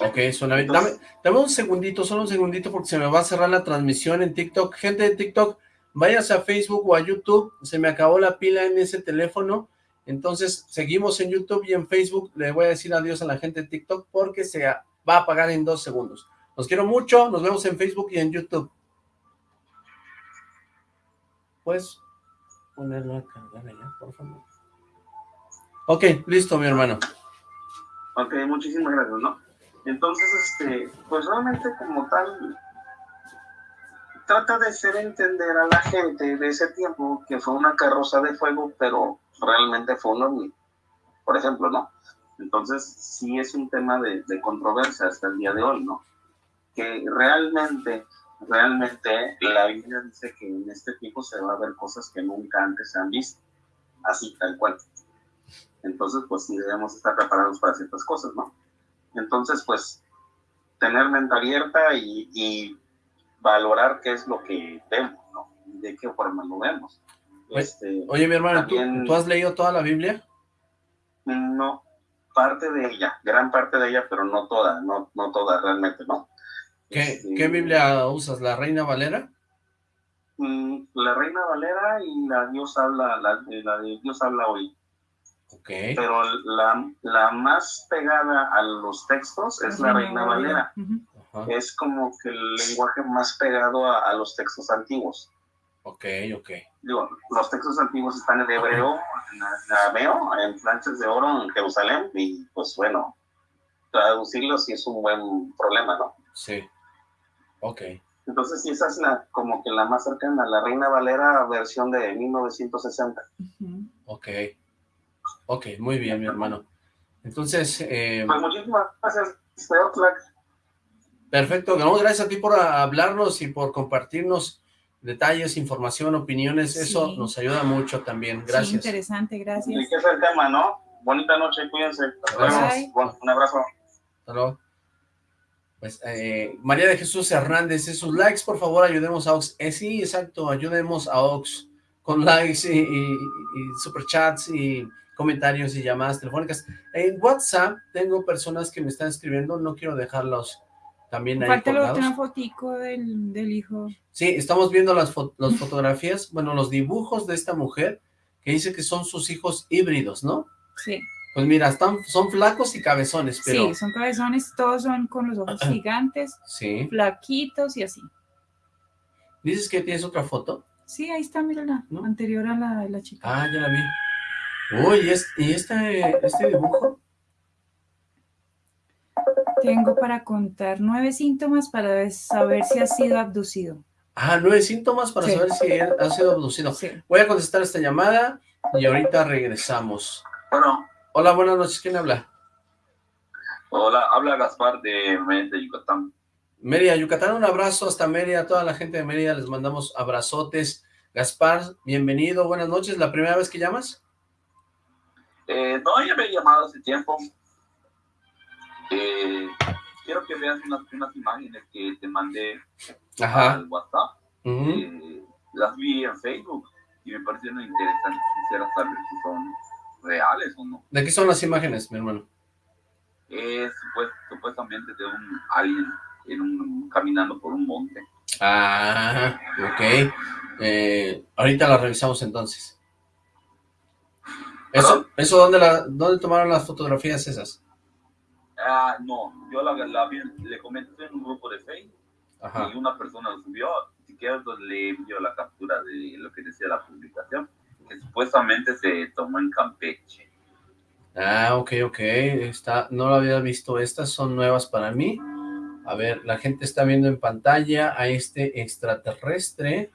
Ok, suena bien. Dame, dame, un segundito, solo un segundito porque se me va a cerrar la transmisión en TikTok. Gente de TikTok, váyase a Facebook o a YouTube. Se me acabó la pila en ese teléfono. Entonces, seguimos en YouTube y en Facebook. Le voy a decir adiós a la gente de TikTok porque se va a apagar en dos segundos. Los quiero mucho. Nos vemos en Facebook y en YouTube. Puedes ponerlo a cargar allá, por favor. Ok, listo, mi hermano. Ok, muchísimas gracias, ¿no? Entonces, este, pues realmente como tal, trata de hacer entender a la gente de ese tiempo que fue una carroza de fuego, pero realmente fue un ovni, por ejemplo, ¿no? Entonces, sí es un tema de, controversia hasta el día de hoy, ¿no? Que realmente, realmente la Biblia dice que en este tiempo se va a ver cosas que nunca antes se han visto, así, tal cual. Entonces, pues sí debemos estar preparados para ciertas cosas, ¿no? Entonces, pues, tener mente abierta y, y valorar qué es lo que vemos, ¿no? De qué forma lo vemos. Este, oye, mi hermano, ¿tú, has leído toda la Biblia? No, parte de ella, gran parte de ella, pero no toda, no, no toda realmente, ¿no? ¿Qué, este, ¿Qué Biblia usas? ¿La Reina Valera? Mm, la Reina Valera y la Dios habla, la, la de Dios habla hoy. Okay. Pero la, la, más pegada a los textos es la Reina Valera es como que el lenguaje más pegado a, los textos antiguos. Ok, ok. Digo, los textos antiguos están en hebreo, en arameo, en planchas de oro en Jerusalén, y pues bueno, traducirlos sí es un buen problema, ¿no? Sí. Ok. Entonces sí, esa es la, como que la más cercana, la Reina Valera versión de 1960. Ok. Ok, muy bien, mi hermano. Entonces... Eh... Pues muchísimas gracias, Perfecto, gracias a ti por hablarnos y por compartirnos detalles, información, opiniones, eso nos ayuda mucho también, gracias. Sí, interesante, gracias. Y que es el tema, ¿no? Bonita noche, cuídense. un abrazo. Hasta luego. Pues, eh, María de Jesús Hernández, sus likes, por favor, ayudemos a Ox. Eh, sí, exacto, ayudemos a Ox con likes y, y, superchats y comentarios y llamadas telefónicas. En WhatsApp tengo personas que me están escribiendo, no quiero dejarlos también ahí Falta una fotico del, del, hijo. Sí, estamos viendo las, las fotografías, bueno, los dibujos de esta mujer que dice que son sus hijos híbridos, ¿no? Sí. Pues mira, están, son flacos y cabezones, pero... Sí, son cabezones, todos son con los ojos gigantes, sí. flaquitos y así. ¿Dices que tienes otra foto? Sí, ahí está, mírala, ¿No? anterior a la de la chica. Ah, ya la vi. Uy, ¿y, este, este dibujo? Tengo para contar nueve síntomas para saber si ha sido abducido. Ah, nueve síntomas para saber si ha sido abducido. Voy a contestar esta llamada y ahorita regresamos. Bueno. Hola, buenas noches. ¿Quién habla? Hola, habla Gaspar de Mérida, Yucatán. Mérida, Yucatán, un abrazo hasta Mérida, a toda la gente de Mérida, les mandamos abrazotes. Gaspar, bienvenido, buenas noches, ¿la primera vez que llamas? Eh, no, ya me he llamado hace tiempo. Eh, quiero que veas unas, imágenes que te mandé al WhatsApp. Eh, las vi en Facebook y me parecieron interesantes. Quisiera saber si son reales o no. ¿De qué son las imágenes, mi hermano? Es supuestamente de un alien en un, caminando por un monte. Ah, ok. Eh, ahorita la revisamos entonces. ¿Eso, eso dónde, la, dónde tomaron las fotografías esas? Ah, no, yo la, la vi, le comenté en un grupo de Facebook y una persona lo subió, si quieres pues, le envió la captura de lo que decía la publicación que supuestamente se tomó en Campeche. Ah, ok, ok, está, no lo había visto, estas son nuevas para mí. A ver, la gente está viendo en pantalla a este extraterrestre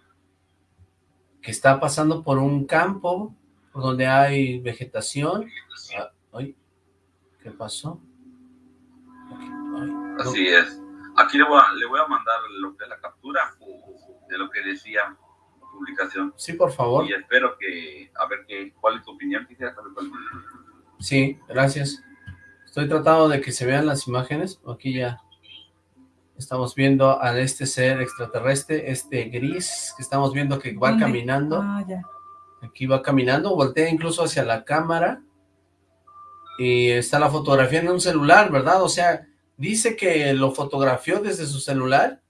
que está pasando por un campo donde hay vegetación. Ah, ay, ¿Qué pasó? Así es. Aquí le voy, a, le voy a mandar lo que la captura de lo que decía publicación. Sí, por favor. Y espero que, a ver, qué, cuál es tu opinión. Quisiera saber Sí, gracias. Estoy tratando de que se vean las imágenes. Aquí ya estamos viendo a este ser extraterrestre, este gris, que estamos viendo que va caminando. Ah, ya. Aquí va caminando, voltea incluso hacia la cámara. Y está la fotografía en un celular, ¿verdad? O sea, dice que lo fotografió desde su celular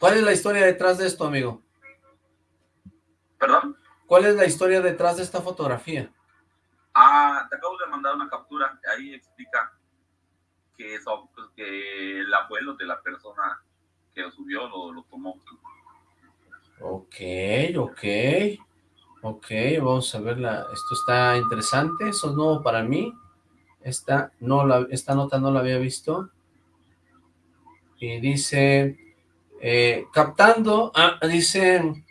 ¿Cuál es la historia detrás de esto, amigo? ¿Perdón? ¿Cuál es la historia detrás de esta fotografía? Ah, te acabo de mandar una captura, ahí explica que, eso, pues, que el abuelo de la persona que lo subió lo, lo tomó. Ok, ok, ok, vamos a verla, esto está interesante, eso es nuevo para mí, esta, no la, esta nota no la había visto, y dice, eh, captando, ah, dice,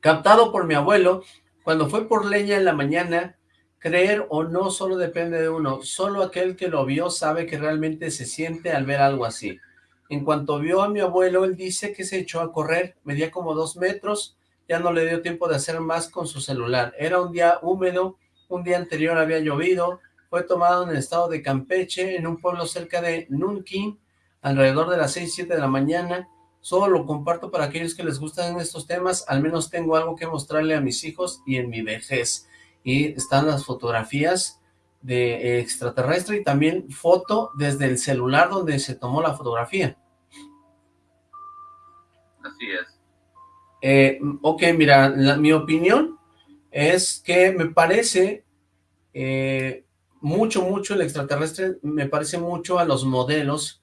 captado por mi abuelo, cuando fue por leña en la mañana, creer o no solo depende de uno, solo aquel que lo vio sabe que realmente se siente al ver algo así. En cuanto vio a mi abuelo, él dice que se echó a correr, medía como dos metros, ya no le dio tiempo de hacer más con su celular. Era un día húmedo, un día anterior había llovido, fue tomado en el estado de Campeche, en un pueblo cerca de Nunquín, alrededor de las 6, 7 de la mañana. Solo lo comparto para aquellos que les gustan estos temas. Al menos tengo algo que mostrarle a mis hijos y en mi vejez. Y están las fotografías de extraterrestre y también foto desde el celular donde se tomó la fotografía. Así es. Eh, ok, mira, mi opinión es que me parece eh, mucho, mucho el extraterrestre, me parece mucho a los modelos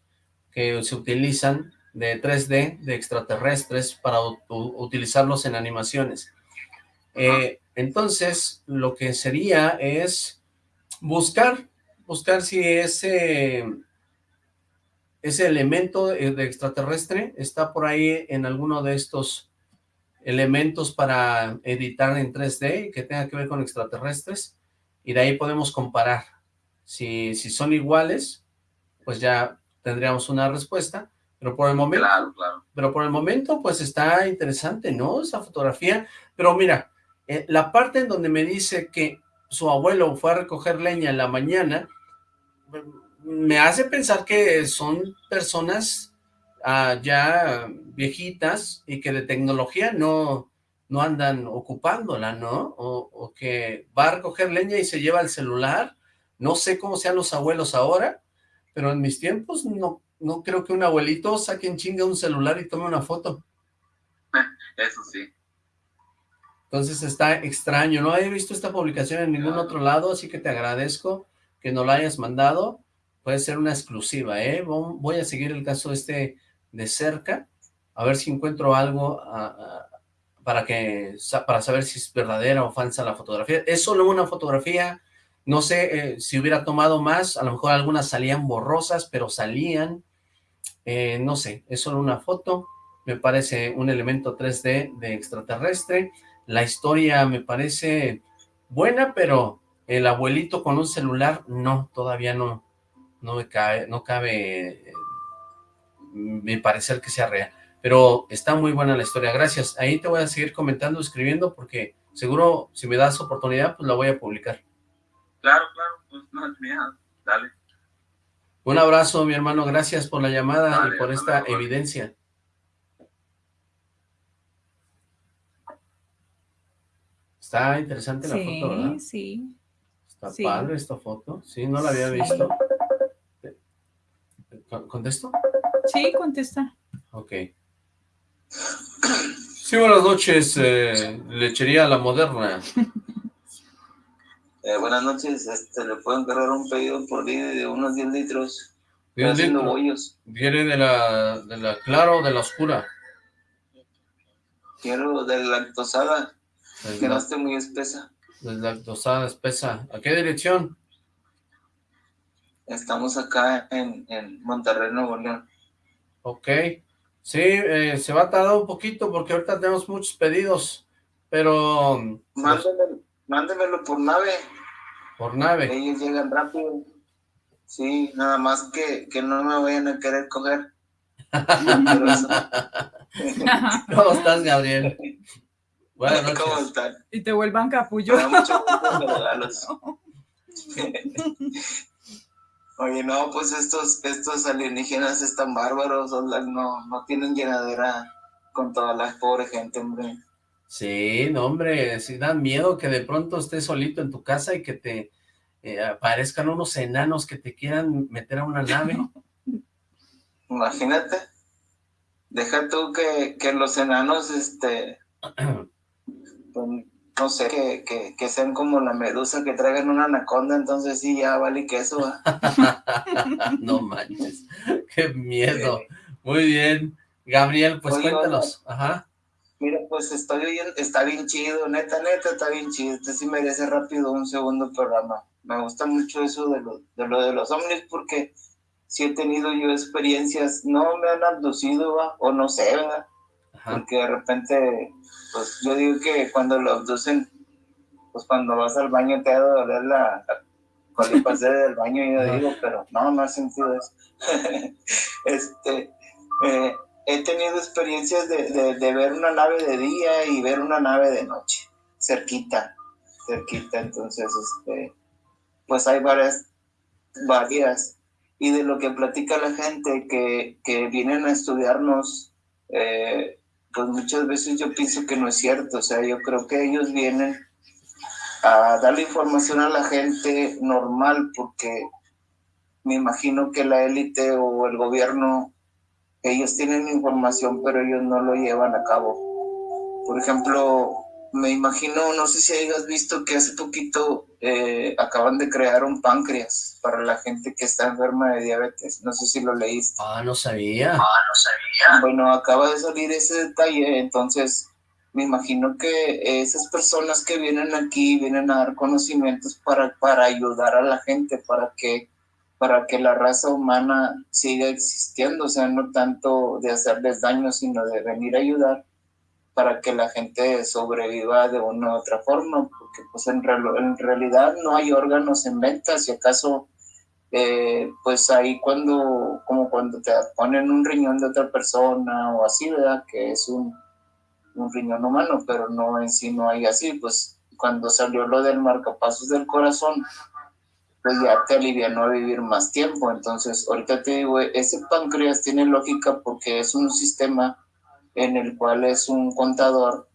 que se utilizan de 3D, de extraterrestres, para utilizarlos en animaciones. Eh, entonces, lo que sería es buscar, buscar si ese, ese elemento de extraterrestre está por ahí en alguno de estos elementos para editar en 3D que tenga que ver con extraterrestres, y de ahí podemos comparar. Si, si son iguales, pues ya tendríamos una respuesta, pero por el momento, pero por el momento, pues está interesante, ¿no? Esa fotografía, pero mira, eh, la parte en donde me dice que su abuelo fue a recoger leña en la mañana, me hace pensar que son personas ah, ya viejitas y que de tecnología no, no andan ocupándola, ¿no? O, o, que va a recoger leña y se lleva el celular. No sé cómo sean los abuelos ahora, pero en mis tiempos no, no creo que un abuelito saque en chinga un celular y tome una foto. Eso sí. Entonces está extraño, no he visto esta publicación en ningún otro lado, así que te agradezco que nos la hayas mandado. Puede ser una exclusiva, ¿eh? Voy a seguir el caso este de cerca, a ver si encuentro algo para, que, para saber si es verdadera o falsa la fotografía. Es solo una fotografía, no sé eh, si hubiera tomado más, a lo mejor algunas salían borrosas, pero salían. Eh, no sé, es solo una foto, me parece un elemento 3D de extraterrestre. La historia me parece buena, pero el abuelito con un celular, no, todavía no, no me cabe, no cabe me parecer que sea real. Pero está muy buena la historia, gracias. Ahí te voy a seguir comentando, escribiendo, porque seguro si me das oportunidad, pues la voy a publicar. Claro, claro, pues no es mía, dale. Un abrazo, mi hermano, gracias por la llamada y por esta evidencia. Está interesante la foto, ¿verdad? Sí, Está padre esta foto. Sí, no la había visto. ¿Contesto? Sí, contesta. Ok. Sí, buenas noches, eh, Lechería La Moderna. Eh, buenas noches, este, le puedo encargar un pedido por día de unos 10 litros. ¿10 litros? ¿Quiere de la, de la clara o de la oscura? Quiero de la lactosada, que no esté muy espesa. De la lactosada espesa. ¿A qué dirección? Estamos acá en, en Monterrey, Nuevo León. Ok. Sí, eh, se va a tardar un poquito porque ahorita tenemos muchos pedidos, pero... Mándemelo, mándemelo por nave. Por nave. Ellos llegan rápido. Sí, nada más que, que no me vayan a querer coger. ¿Cómo estás, Gabriel? Buenas noches. ¿Cómo están? Y te vuelvan capullo. mucho Oye, no, pues estos, estos alienígenas están bárbaros, no, no tienen llenadera con toda la pobre gente, hombre. Sí, no, hombre, sí dan miedo que de pronto estés solito en tu casa y que te eh, aparezcan unos enanos que te quieran meter a una nave. Imagínate, deja tú que, que los enanos, este, no sé, que, que, sean como la medusa, que traigan una anaconda, entonces sí, ya vale que eso. no manches, qué miedo. Muy bien, Gabriel, pues cuéntanos. Ajá. Mira, pues estoy oyendo, está bien chido, neta, neta, está bien chido. Este sí merece rápido un segundo programa. Me gusta mucho eso de lo de, lo de los ovnis porque sí he tenido yo experiencias, no me han abducido, o no sé, ¿verdad? Porque de repente pues yo digo que cuando lo abducen, pues cuando vas al baño te ha de doler la, cuando pasé del baño, yo digo, pero no, no ha sentido eso. este, eh, he tenido experiencias de, de, ver una nave de día y ver una nave de noche, cerquita, cerquita, entonces, este, pues hay varias, varias, y de lo que platica la gente que, que vienen a estudiarnos, eh, pues muchas veces yo pienso que no es cierto, o sea, yo creo que ellos vienen a darle información a la gente normal porque me imagino que la élite o el gobierno, ellos tienen información pero ellos no lo llevan a cabo. Por ejemplo, me imagino, no sé si hayas visto que hace poquito eh, acaban de crear un páncreas para la gente que está enferma de diabetes. No sé si lo leíste. Ah, no sabía. Ah, no sabía. Bueno, acaba de salir ese detalle, entonces me imagino que esas personas que vienen aquí vienen a dar conocimientos para, para ayudar a la gente, para que, para que la raza humana siga existiendo, o sea, no tanto de hacerles daño, sino de venir a ayudar para que la gente sobreviva de una u otra forma, porque pues en, en realidad no hay órganos en venta, si acaso eh, pues ahí cuando, como cuando te ponen un riñón de otra persona o así, ¿verdad? Que es un, un riñón humano, pero no en sí no hay así, pues cuando salió lo del marcapasos del corazón, pues ya te alivianó a vivir más tiempo. Entonces, ahorita te digo, ese páncreas tiene lógica porque es un sistema en el cual es un contador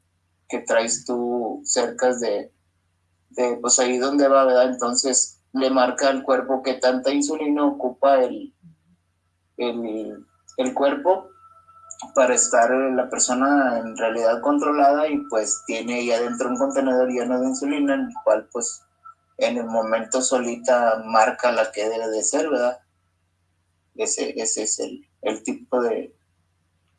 que traes tú cerca de, de pues ahí donde va, ¿verdad? Entonces le marca al cuerpo que tanta insulina ocupa el, el, el cuerpo para estar la persona en realidad controlada y pues tiene ahí adentro un contenedor lleno de insulina en el cual pues en el momento solita marca la que debe de ser, ¿verdad? Ese, ese es el, el tipo de,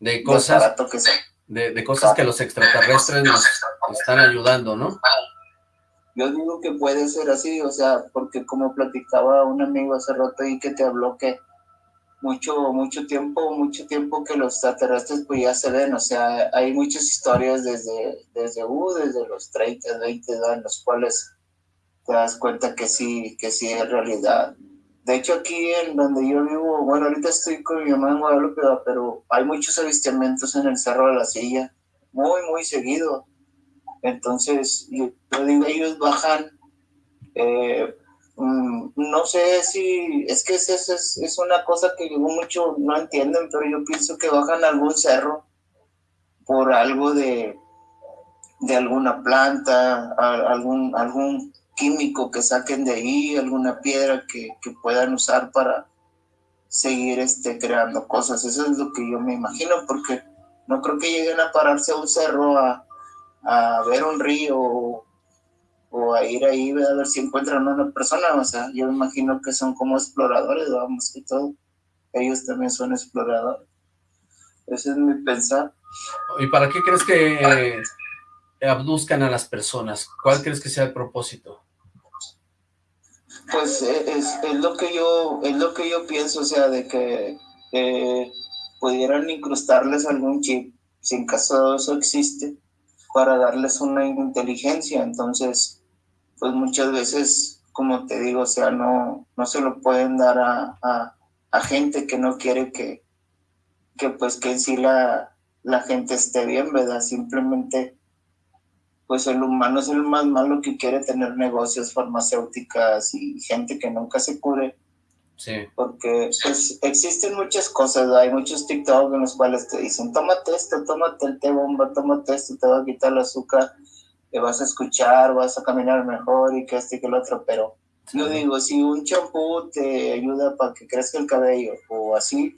de cosas que, de, de, cosas que los extraterrestres nos están ayudando, ¿no? Yo digo que puede ser así, o sea, porque como platicaba un amigo hace rato y que te habló que mucho, mucho tiempo, mucho tiempo que los extraterrestres pues ya se ven, o sea, hay muchas historias desde, desde, uh, desde los 30, 20, en los cuales te das cuenta que sí, que sí es realidad. De hecho, aquí en donde yo vivo, bueno, ahorita estoy con mi mamá en Guadalupe, pero hay muchos avistamientos en el Cerro de la Silla, muy, muy seguido. Entonces, yo, digo, ellos bajan eh, Mm, no sé si, es que es, es, es una cosa que mucho no entienden, pero yo pienso que bajan algún cerro por algo de, de alguna planta, algún, algún químico que saquen de ahí, alguna piedra que, que puedan usar para seguir este, creando cosas. Eso es lo que yo me imagino, porque no creo que lleguen a pararse a un cerro a, a ver un río o a ir ahí a ver si encuentran a una persona, o sea, yo me imagino que son como exploradores, vamos, que todo, ellos también son exploradores. Ese es mi pensar. ¿Y para qué crees que abduzcan a las personas? ¿Cuál crees que sea el propósito? Pues eh, es, es, lo que yo es lo que yo pienso, o sea, de que pudieran incrustarles algún chip, si en caso de eso existe, para darles una inteligencia, entonces pues muchas veces, como te digo, o sea, no, no se lo pueden dar a, gente que no quiere que, que pues que en sí la, la gente esté bien, ¿verdad? Simplemente, pues el humano es el más malo que quiere tener negocios farmacéuticas y gente que nunca se cure. Sí. Porque pues, existen muchas cosas, hay muchos TikTok en los cuales te dicen, tómate esto, tómate el té bomba, tómate esto, te va a quitar el azúcar te vas a escuchar, vas a caminar mejor y que este y que el otro, pero yo digo, si un champú te ayuda para que crezca el cabello o así,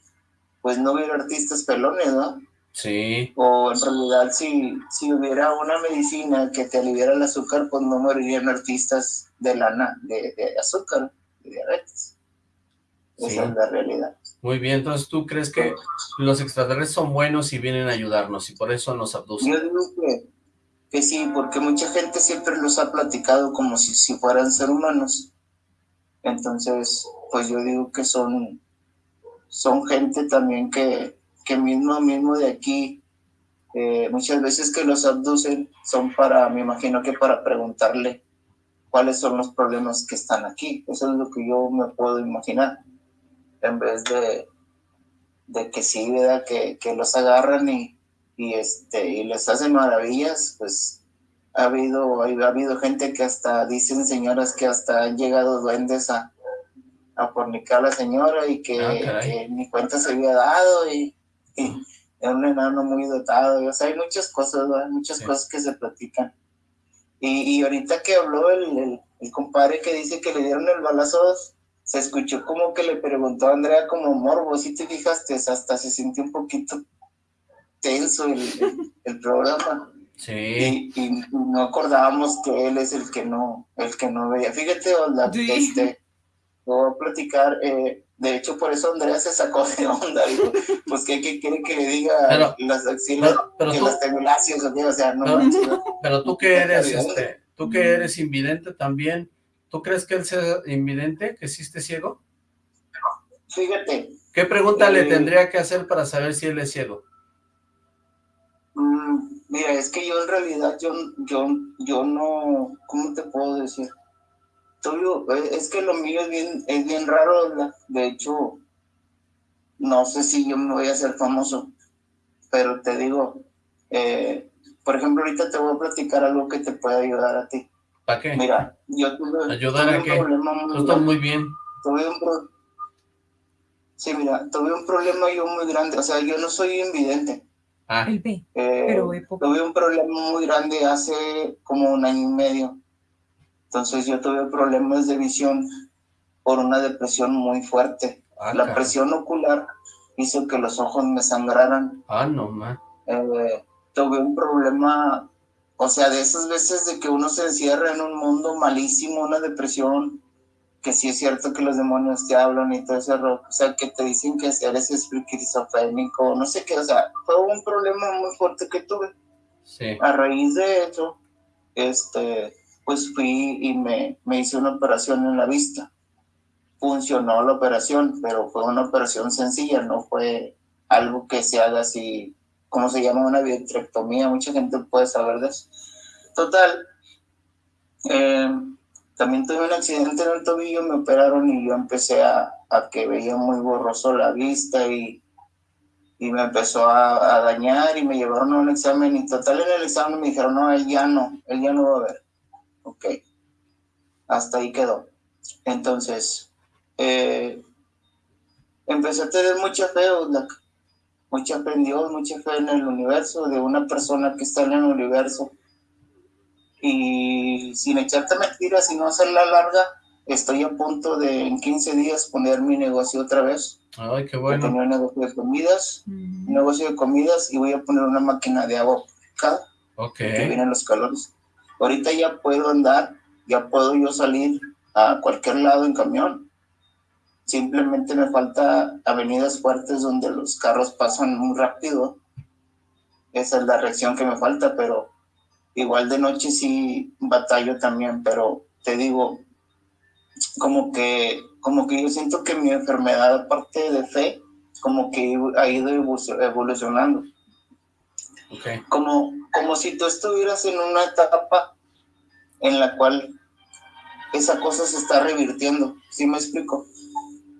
pues no hubiera artistas pelones, ¿no? Sí. O en realidad si, si hubiera una medicina que te aliviara el azúcar, pues no morirían artistas de lana, de, de azúcar, de diabetes. Esa es la realidad. Muy bien, entonces tú crees que los extraterrestres son buenos y vienen a ayudarnos y por eso nos abducen. Yo digo que que sí, porque mucha gente siempre los ha platicado como si, si fueran ser humanos. Entonces, pues yo digo que son, son gente también que, que mismo, mismo de aquí, eh, muchas veces que los abducen son para, me imagino que para preguntarle cuáles son los problemas que están aquí. Eso es lo que yo me puedo imaginar. En vez de, de que sí, ¿verdad? Que, que los agarran y, y, este, y les hacen maravillas, pues ha habido, ha habido gente que hasta, dicen señoras que hasta han llegado duendes a, a fornicar a la señora y que, ah, ni cuenta se había dado y, era un enano muy dotado, o sea, hay muchas cosas, muchas cosas que se platican. Y, y ahorita que habló el, el, compadre que dice que le dieron el balazo, se escuchó como que le preguntó a Andrea como morbo, si te fijaste, hasta se sintió un poquito tenso el, programa. Sí. Y, no acordábamos que él es el que no, el que no veía. Fíjate, onda, este, voy a platicar, eh, de hecho por eso Andrea se sacó de onda, pues ¿qué, quiere que le diga las axilas, pero, que las o sea, no pero, pero tú que eres, este, tú que eres invidente también, ¿tú crees que él sea invidente, que sí esté ciego? Fíjate. ¿Qué pregunta le eh, tendría que hacer para saber si él es ciego? Mm, mira, es que yo en realidad, yo, yo, yo no, ¿cómo te puedo decir? Eh, es que lo mío es bien, es bien raro, de hecho, no sé si yo me voy a hacer famoso, pero te digo, eh, por ejemplo, ahorita te voy a platicar algo que te puede ayudar a ti. ¿Para qué? Mira, yo tuve, ¿Ayudar a qué? Esto muy bien. Tuve un pro... Sí, mira, tuve un problema yo muy grande, o sea, yo no soy invidente. Ah. Eh, pero tuve un problema muy grande hace como un año y medio. Entonces yo tuve problemas de visión por una depresión muy fuerte. Ah, La presión ocular hizo que los ojos me sangraran. Ah, no, ma. Eh, tuve un problema, o sea, de esas veces de que uno se encierra en un mundo malísimo, una depresión, que sí es cierto que los demonios te hablan y todo ese rollo, o sea, que te dicen que eres esquizofrénico, no sé qué, o sea, fue un problema muy fuerte que tuve. Sí. A raíz de eso, este, pues fui y me, me hice una operación en la vista. Funcionó la operación, pero fue una operación sencilla, no fue algo que se haga así, como se llama una vitrectomía, mucha gente puede saber de eso. Total, eh, también tuve un accidente en el tobillo, me operaron y yo empecé a, a que veía muy borroso la vista y, y me empezó a, a dañar y me llevaron a un examen y total en el examen me dijeron, no, él ya no, él ya no va a ver. Ok, hasta ahí quedó. Entonces, eh, empecé a tener mucha fe, Oxlack. mucha fe en Dios, mucha fe en el universo, de una persona que está en el universo. Y sin echarte mentiras, sin no hacerla larga, estoy a punto de en 15 días poner mi negocio otra vez. Ay, qué bueno. tenía un negocio de comidas, un negocio de comidas y voy a poner una máquina de agua purificada Ok. que vienen los calores. Ahorita ya puedo andar, ya puedo yo salir a cualquier lado en camión. Simplemente me falta avenidas fuertes donde los carros pasan muy rápido. Esa es la reacción que me falta, pero igual de noche sí batallo también, pero te digo, como que, como que yo siento que mi enfermedad, aparte de fe, como que ha ido evo- evolucionando como, como si tú estuvieras en una etapa en la cual esa cosa se está revirtiendo, ¿sí me explico?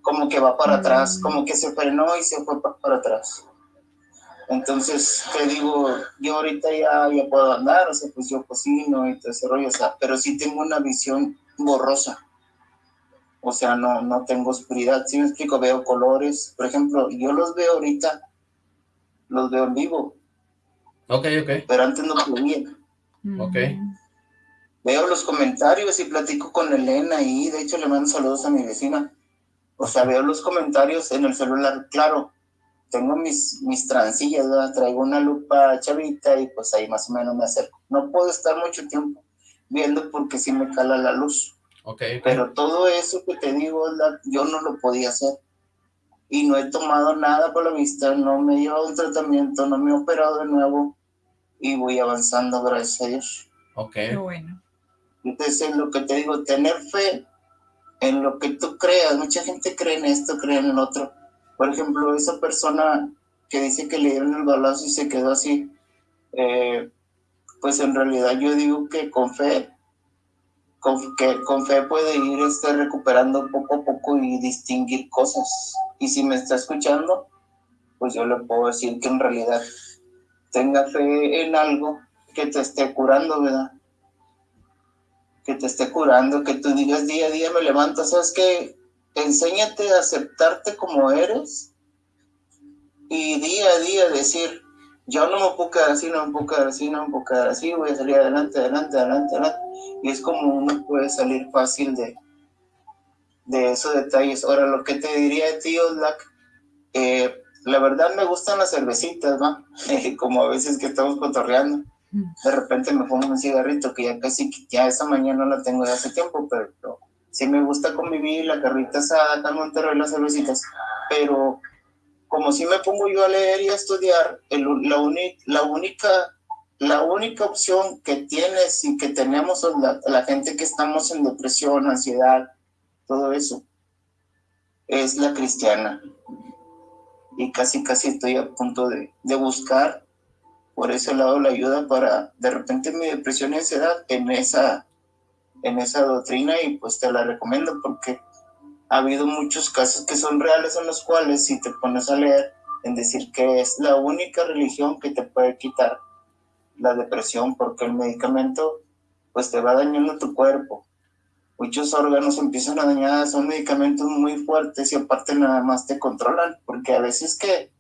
Como que va para atrás, como que se frenó y se fue pa- para atrás. Entonces, te digo, yo ahorita ya, ya puedo andar, o sea, pues yo cocino y todo ese rollo, o sea, pero sí tengo una visión borrosa. O sea, no, no tengo oscuridad, ¿sí me explico? Veo colores, por ejemplo, yo los veo ahorita, los veo en vivo, Ok, ok. pero antes no podía. Ok. Veo los comentarios y platico con Elena y de hecho le mando saludos a mi vecina. O sea, veo los comentarios en el celular, claro. Tengo mis, mis trancillas, ¿verdad? traigo una lupa chavita y pues ahí más o menos me acerco. No puedo estar mucho tiempo viendo porque sí me cala la luz. Ok, ok. Pero todo eso que te digo, la- yo no lo podía hacer. Y no he tomado nada por la vista, no me he llevado un tratamiento, no me he operado de nuevo y voy avanzando, gracias a Dios. Ok. Qué bueno. Entonces, es lo que te digo, tener fe en lo que tú creas. Mucha gente cree en esto, cree en el otro. Por ejemplo, esa persona que dice que le dieron el balazo y se quedó así, eh, pues en realidad yo digo que con fe, con, que con fe puede ir este, recuperando poco a poco y distinguir cosas. Y si me está escuchando, pues yo le puedo decir que en realidad tenga fe en algo que te esté curando, ¿verdad? Que te esté curando, que tú digas día a día me levanto, ¿sabes qué? Enséñate a aceptarte como eres y día a día decir, yo no me puedo quedar así, no me puedo quedar así, no me puedo quedar así, voy a salir adelante, adelante, adelante, adelante. Y es como uno puede salir fácil de, de esos detalles. Ahora, lo que te diría de ti, eh, la verdad me gustan las cervecitas, ¿no? como a veces que estamos cotorreando de repente me pongo un cigarrito que ya casi, ya esa mañana la tengo de hace tiempo, pero, sí me gusta convivir, la carrita asada, acá en Monterrey, las cervecitas, pero como si me pongo yo a leer y a estudiar, la, uni- la única la única opción que tienes y que tenemos la, la gente que estamos en depresión, ansiedad, todo eso, es la cristiana. Y casi, casi estoy a punto de, de buscar por ese lado la ayuda para de repente mi depresión y ansiedad en esa en esa doctrina y pues te la recomiendo porque ha habido muchos casos que son reales en los cuales si te pones a leer en decir que es la única religión que te puede quitar la depresión porque el medicamento pues te va dañando tu cuerpo. Muchos órganos empiezan a dañar, son medicamentos muy fuertes y aparte nada más te controlan, porque a veces que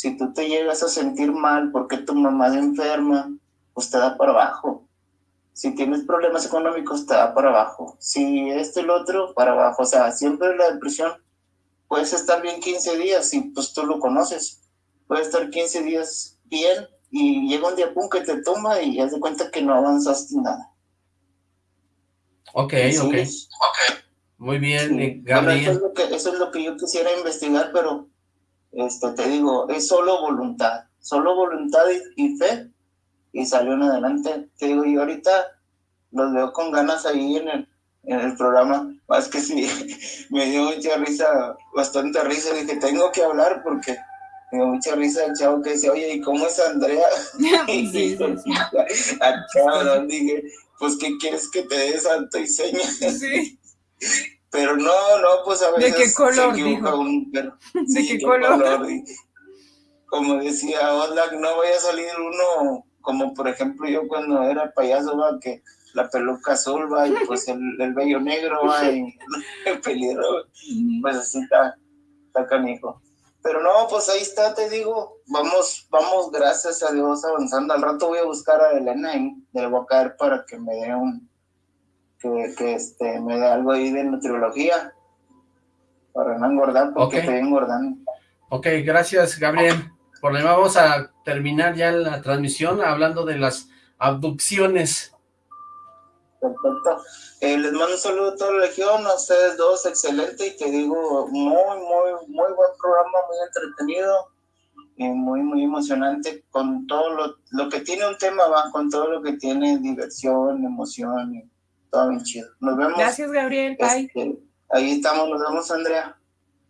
si tú te llegas a sentir mal porque tu mamá es enferma, pues te da para abajo. Si tienes problemas económicos, te da para abajo. Si esto y lo otro, para abajo. O sea, siempre la depresión puedes estar bien 15 días y pues tú lo conoces. Puedes estar 15 días bien y llega un día pum que te toma y haz de cuenta que no avanzaste nada. Ok, ok. Muy bien, Gabriel. eso, es lo que, eso es lo que yo quisiera investigar, pero este, te digo, es solo voluntad, solo voluntad y, fe, y salió en adelante. Te digo, y ahorita los veo con ganas ahí en el, en el programa, más que sí, me dio mucha risa, bastante risa, dije, tengo que hablar porque me dio mucha risa el chavo que decía, oye, ¿y cómo es Andrea? sí, sí, sí. Dije, pues, ¿qué quieres que te dé santo y seña? Sí. Pero no, no, pues a veces ¿De qué color, se dijo? un pero, ¿De qué, color? como decía Oslak, no voy a salir uno, como por ejemplo yo cuando era payaso, va, que la peluca azul, va, y pues el, el vello negro, va, y el pelirro, pues así está, está canijo. Pero no, pues ahí está, te digo, vamos, vamos, gracias a Dios, avanzando. Al rato voy a buscar a Elena y le voy a caer para que me dé un, que, que este, me dé algo ahí de nutriología, para no engordar, porque estoy engordando. Ok, gracias, Gabriel. Por lo demás, vamos a terminar ya la transmisión hablando de las abducciones. Perfecto. Eh, les mando un saludo a toda la legión, a ustedes dos, excelente, y te digo, muy, muy, muy buen programa, muy entretenido y muy, muy emocionante con todo lo, lo que tiene un tema, va, con todo lo que tiene diversión, emoción, y todo bien chido. Nos vemos. Gracias, Gabriel. Bye. Este, ahí estamos, nos vemos, Andrea.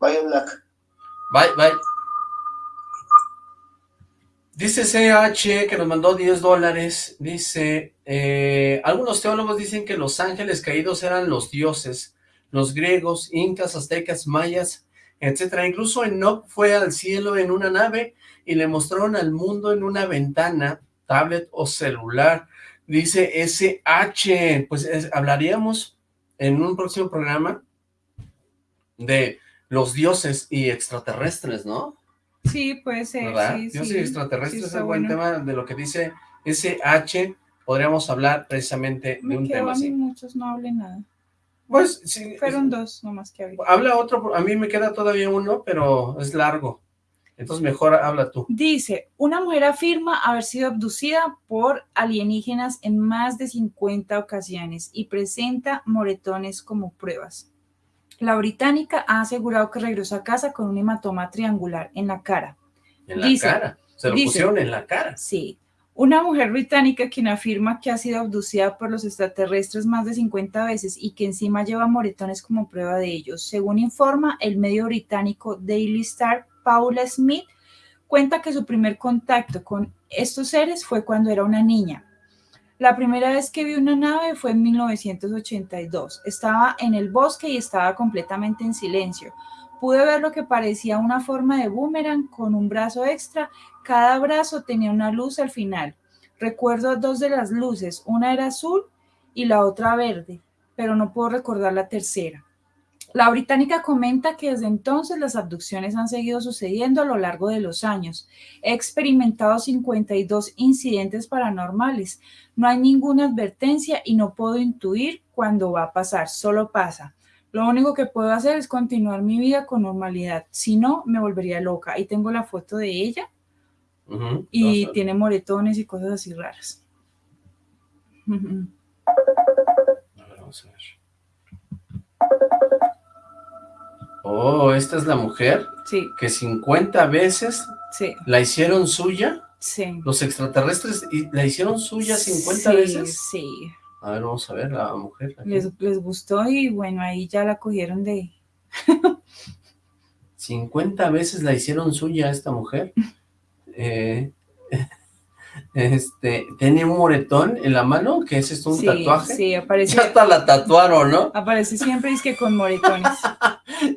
Bye, Black. Bye, bye. Dice CH que nos mandó 10 dólares, dice, eh, algunos teólogos dicen que los ángeles caídos eran los dioses, los griegos, incas, aztecas, mayas, etcétera. Incluso Enoch fue al cielo en una nave y le mostraron al mundo en una ventana, tablet o celular. Dice SH, pues es- hablaríamos en un próximo programa de los dioses y extraterrestres, ¿no? Sí, puede ser. ¿Verdad? Sí, dioses sí. y extraterrestres Sí, es un buen bueno. tema de lo que dice SH. Podríamos hablar precisamente de un tema a mí así. muchos, no hablé nada. Pues, sí, Fueron dos nomás que hablé. habla otro, a mí me queda todavía uno, pero es largo. Entonces mejor habla tú. Dice, una mujer afirma haber sido abducida por alienígenas en más de 50 ocasiones y presenta moretones como pruebas. La británica ha asegurado que regresó a casa con un hematoma triangular en la cara. En la Dice- cara. Se lo dice- pusieron en la cara. Sí. Una mujer británica quien afirma que ha sido abducida por los extraterrestres más de 50 veces y que encima lleva moretones como prueba de ellos. Según informa el medio británico Daily Star, Paula Smith cuenta que su primer contacto con estos seres fue cuando era una niña. La primera vez que vi una nave fue en 1982. Estaba en el bosque y estaba completamente en silencio. Pude ver lo que parecía una forma de boomerang con un brazo extra cada brazo tenía una luz al final. Recuerdo dos de las luces, una era azul y la otra verde, pero no puedo recordar la tercera. La británica comenta que desde entonces las abducciones han seguido sucediendo a lo largo de los años. He experimentado 52 incidentes paranormales. No hay ninguna advertencia y no puedo intuir cuándo va a pasar, solo pasa. Lo único que puedo hacer es continuar mi vida con normalidad. Si no, me volvería loca. Ahí tengo la foto de ella y tiene moretones y cosas así raras. A ver, vamos a ver. Oh, esta es la mujer Sí, que 50 veces sí, la hicieron suya. sí. Los extraterrestres la hicieron suya 50 Sí, veces. Sí, A ver, vamos a ver la mujer. les, les gustó y bueno, ahí ya la cogieron de... 50 veces la hicieron suya esta mujer. Eh, este, tiene un moretón en la mano, que es esto un sí, tatuaje. Sí, aparece, Ya hasta la tatuaron, ¿no? aparece siempre es que con moretones.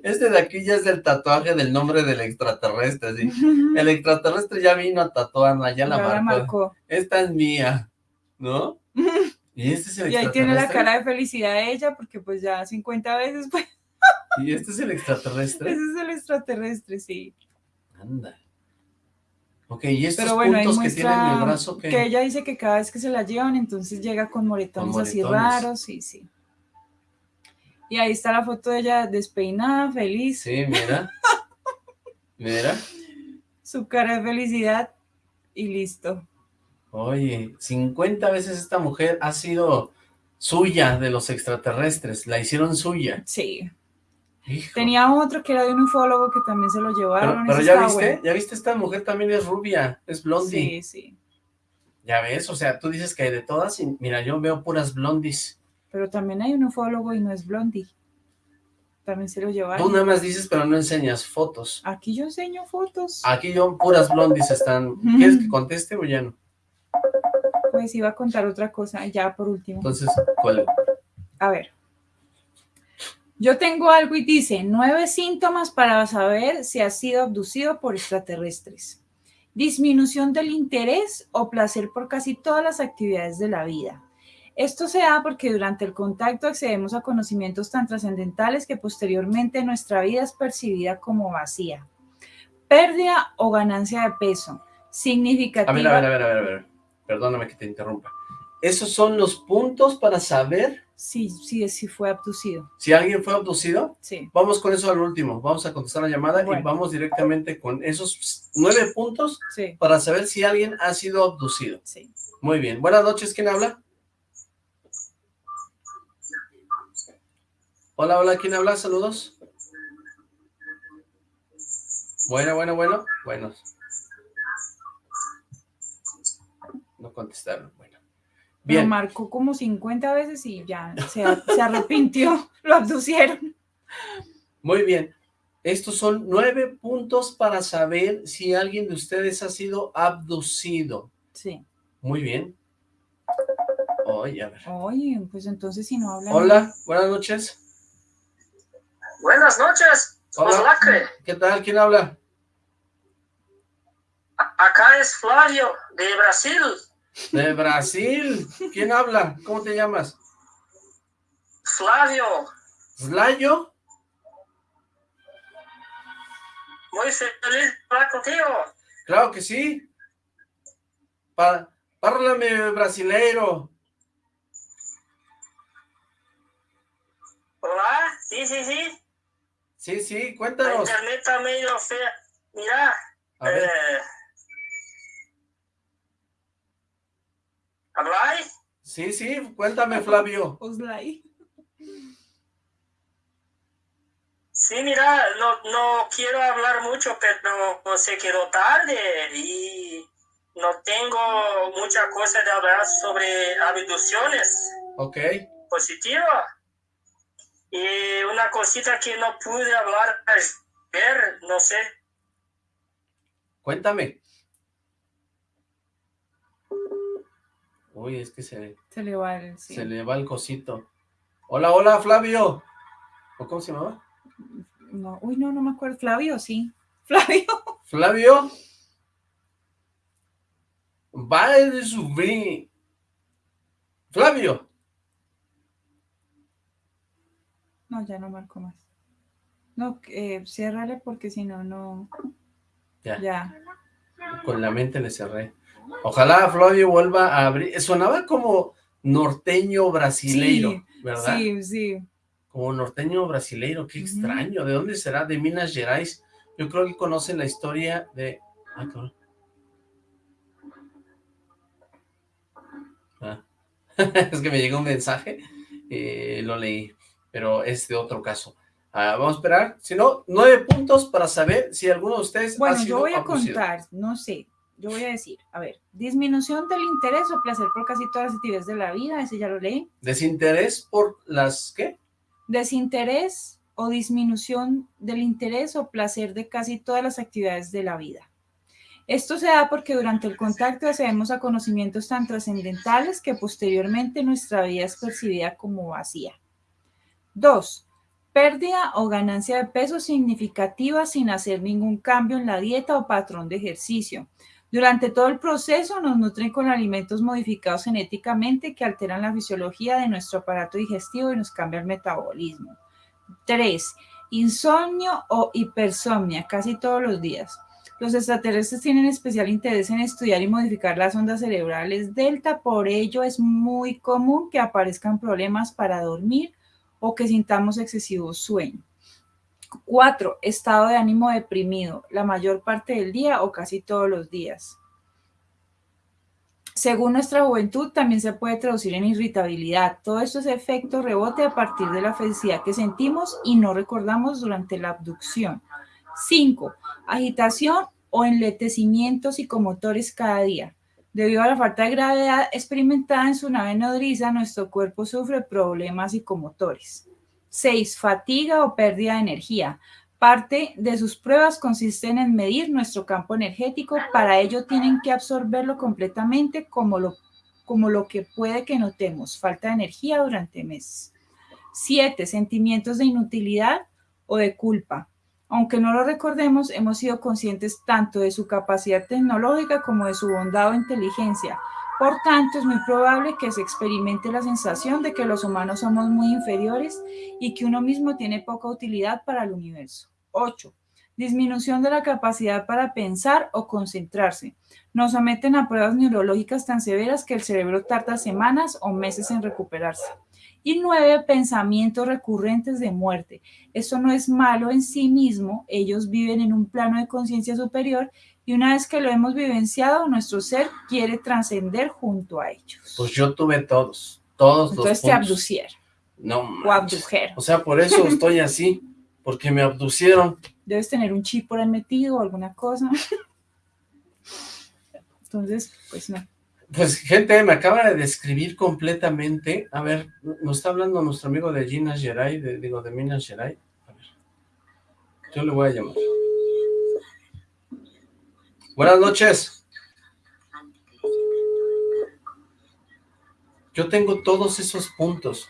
Este de aquí ya es el tatuaje del nombre del extraterrestre, sí. El extraterrestre ya vino a tatuarla, ya la Ya marcó. la marcó. Esta es mía, ¿no? Y, este es el y ahí tiene la cara de felicidad de ella, porque pues ya 50 veces, pues. ¿Y este es el extraterrestre? Ese es el extraterrestre, sí. Anda. Ok, y estos puntos que tiene en el brazo que... que ella dice que cada vez que se la llevan, entonces llega con moretones, así raros, sí, sí. Y ahí está la foto de ella despeinada, feliz. Sí, mira. mira. Su cara de felicidad y listo. Oye, 50 veces esta mujer ha sido suya de los extraterrestres, la hicieron suya. Sí. Tenía otro que era de un ufólogo que también se lo llevaron. Pero, ya viste, ya viste, esta mujer también es rubia, es blondie. Sí, sí. Ya ves, o sea, tú dices que hay de todas y mira, yo veo puras blondies. Pero también hay un ufólogo y no es blondie. También se lo llevaron. Tú nada más dices, pero no enseñas fotos. Aquí yo enseño fotos. Aquí yo puras blondies están. ¿Quieres que conteste o ya no? Pues iba a contar otra cosa, ya por último. Entonces, ¿cuál? A ver. Yo tengo algo y dice, nueve síntomas para saber si has sido abducido por extraterrestres. Disminución del interés o placer por casi todas las actividades de la vida. Esto se da porque durante el contacto accedemos a conocimientos tan trascendentales que posteriormente nuestra vida es percibida como vacía. Pérdida o ganancia de peso. Significativa. A ver, a ver, a ver, a ver. Perdóname que te interrumpa. ¿Esos son los puntos para saber Sí, sí, sí fue abducido. ¿Si alguien fue abducido? Sí. Vamos con eso al último. Vamos a contestar la llamada y vamos directamente con esos nueve puntos para saber si alguien ha sido abducido. Sí. Muy bien. Buenas noches, ¿quién habla? Hola, hola, ¿quién habla? Saludos. Bueno, bueno, bueno. Bueno. No contestaron. Bien. Lo marcó como 50 veces y ya se, arrepintió, lo abducieron. Muy bien. Estos son nueve puntos para saber si alguien de ustedes ha sido abducido. Sí. Muy bien. Oye, a ver. Oye, pues entonces si no hablan... Hola, buenas noches. Buenas noches. Hola. ¿Qué tal? ¿Quién habla? Acá es Flavio, de Brasil. De Brasil. ¿Quién habla? ¿Cómo te llamas? Flavio. ¿Flavio? Muy feliz hablar contigo. Claro que sí. Pa Párlame brasileiro. Hola, sí, sí, sí. Sí, sí, cuéntanos. La internet está medio fea. Mira, eh, ¿Hablai? Sí, sí, cuéntame, Flavio. Oslay. Sí, mira, no, no quiero hablar mucho, pero se quedó tarde y no tengo mucha cosa de hablar sobre abducciones. Ok. Positiva. Y una cosita que no pude hablar ayer, no sé. Cuéntame. Uy, es que se... Se le va el... Se le va el cosito. Hola, hola, Flavio. ¿O cómo se llamaba? No, uy, no, no me acuerdo. Flavio, sí. Flavio. Flavio. Va de subir. Flavio. No, ya no marco más. No, eh, ciérrale porque si no, no... Ya. Ya. Con la mente le cerré. Ojalá Flavio vuelva a abrir. Sonaba como norteño brasileiro, ¿verdad? Sí, sí. Como norteño brasileiro, qué extraño. ¿De dónde será? De Minas Gerais. Yo creo que conocen la historia de... Ah, ah. es que me llegó un mensaje, eh, lo leí, pero es de otro caso. Ah, vamos a esperar, si no, nueve puntos para saber si alguno de ustedes Bueno, yo voy a contar, no sé, yo voy a decir, a ver, disminución del interés o placer por casi todas las actividades de la vida, ese ya lo leí. ¿Desinterés por las qué? Desinterés o disminución del interés o placer de casi todas las actividades de la vida. Esto se da porque durante el contacto accedemos a conocimientos tan trascendentales que posteriormente nuestra vida es percibida como vacía. Dos, pérdida o ganancia de peso significativa sin hacer ningún cambio en la dieta o patrón de ejercicio. Durante todo el proceso nos nutren con alimentos modificados genéticamente que alteran la fisiología de nuestro aparato digestivo y nos cambia el metabolismo. 3. Insomnio o hipersomnia, casi todos los días. Los extraterrestres tienen especial interés en estudiar y modificar las ondas cerebrales delta, por ello es muy común que aparezcan problemas para dormir o que sintamos excesivo sueño. 4. Estado de ánimo deprimido, la mayor parte del día o casi todos los días. Según nuestra juventud, también se puede traducir en irritabilidad. Todo esto es efecto rebote a partir de la felicidad que sentimos y no recordamos durante la abducción. 5. Agitación o enletecimientos psicomotores cada día. Debido a la falta de gravedad experimentada en su nave nodriza, nuestro cuerpo sufre problemas psicomotores. 6. Fatiga o pérdida de energía. Parte de sus pruebas consisten en medir nuestro campo energético. Para ello tienen que absorberlo completamente como lo, como lo que puede que notemos. Falta de energía durante meses. 7. Sentimientos de inutilidad o de culpa. Aunque no lo recordemos, hemos sido conscientes tanto de su capacidad tecnológica como de su bondad o inteligencia. Por tanto, es muy probable que se experimente la sensación de que los humanos somos muy inferiores y que uno mismo tiene poca utilidad para el universo. 8. Disminución de la capacidad para pensar o concentrarse. Nos someten a pruebas neurológicas tan severas que el cerebro tarda semanas o meses en recuperarse. Y nueve, pensamientos recurrentes de muerte. Esto no es malo en sí mismo, ellos viven en un plano de conciencia superior y una vez que lo hemos vivenciado, nuestro ser quiere trascender junto a ellos. Pues yo tuve todos, todos Entonces te abducieron. No O abdujeron. O sea, por eso estoy así, porque me abducieron. Debes tener un chip por ahí metido o alguna cosa. Entonces, pues no. Pues, gente, me acaba de describir completamente. A ver, nos está hablando nuestro amigo de Minas Gerais, de, digo, de Minas Gerais. A ver, yo le voy a llamar. Buenas noches. Yo tengo todos esos puntos.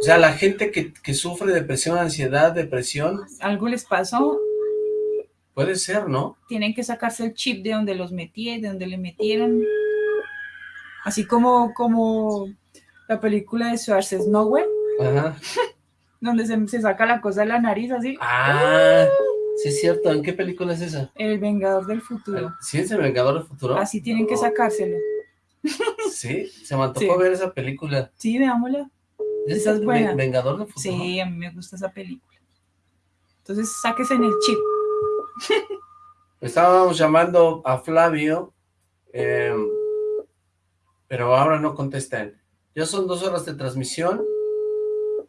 O sea, la gente que, que sufre depresión, ansiedad, depresión. ¿Algo les pasó? Puede ser, ¿no? Tienen que sacarse el chip de donde los metí, de donde le metieron. Así como, como la película de Schwarzenegger, Ajá. donde se, se saca la cosa de la nariz, así. Ah, sí es cierto. ¿En qué película es esa? El Vengador del Futuro. ¿Sí es El Vengador del Futuro? Así tienen que sacárselo. Sí, se me antojó Sí. ver esa película. Sí, veámosla. Esa es buena. Vengador del Futuro. Sí, a mí me gusta esa película. Entonces, sáquese en el chip. Estábamos llamando a Flavio, eh, pero ahora no contestan. Ya son dos horas de transmisión.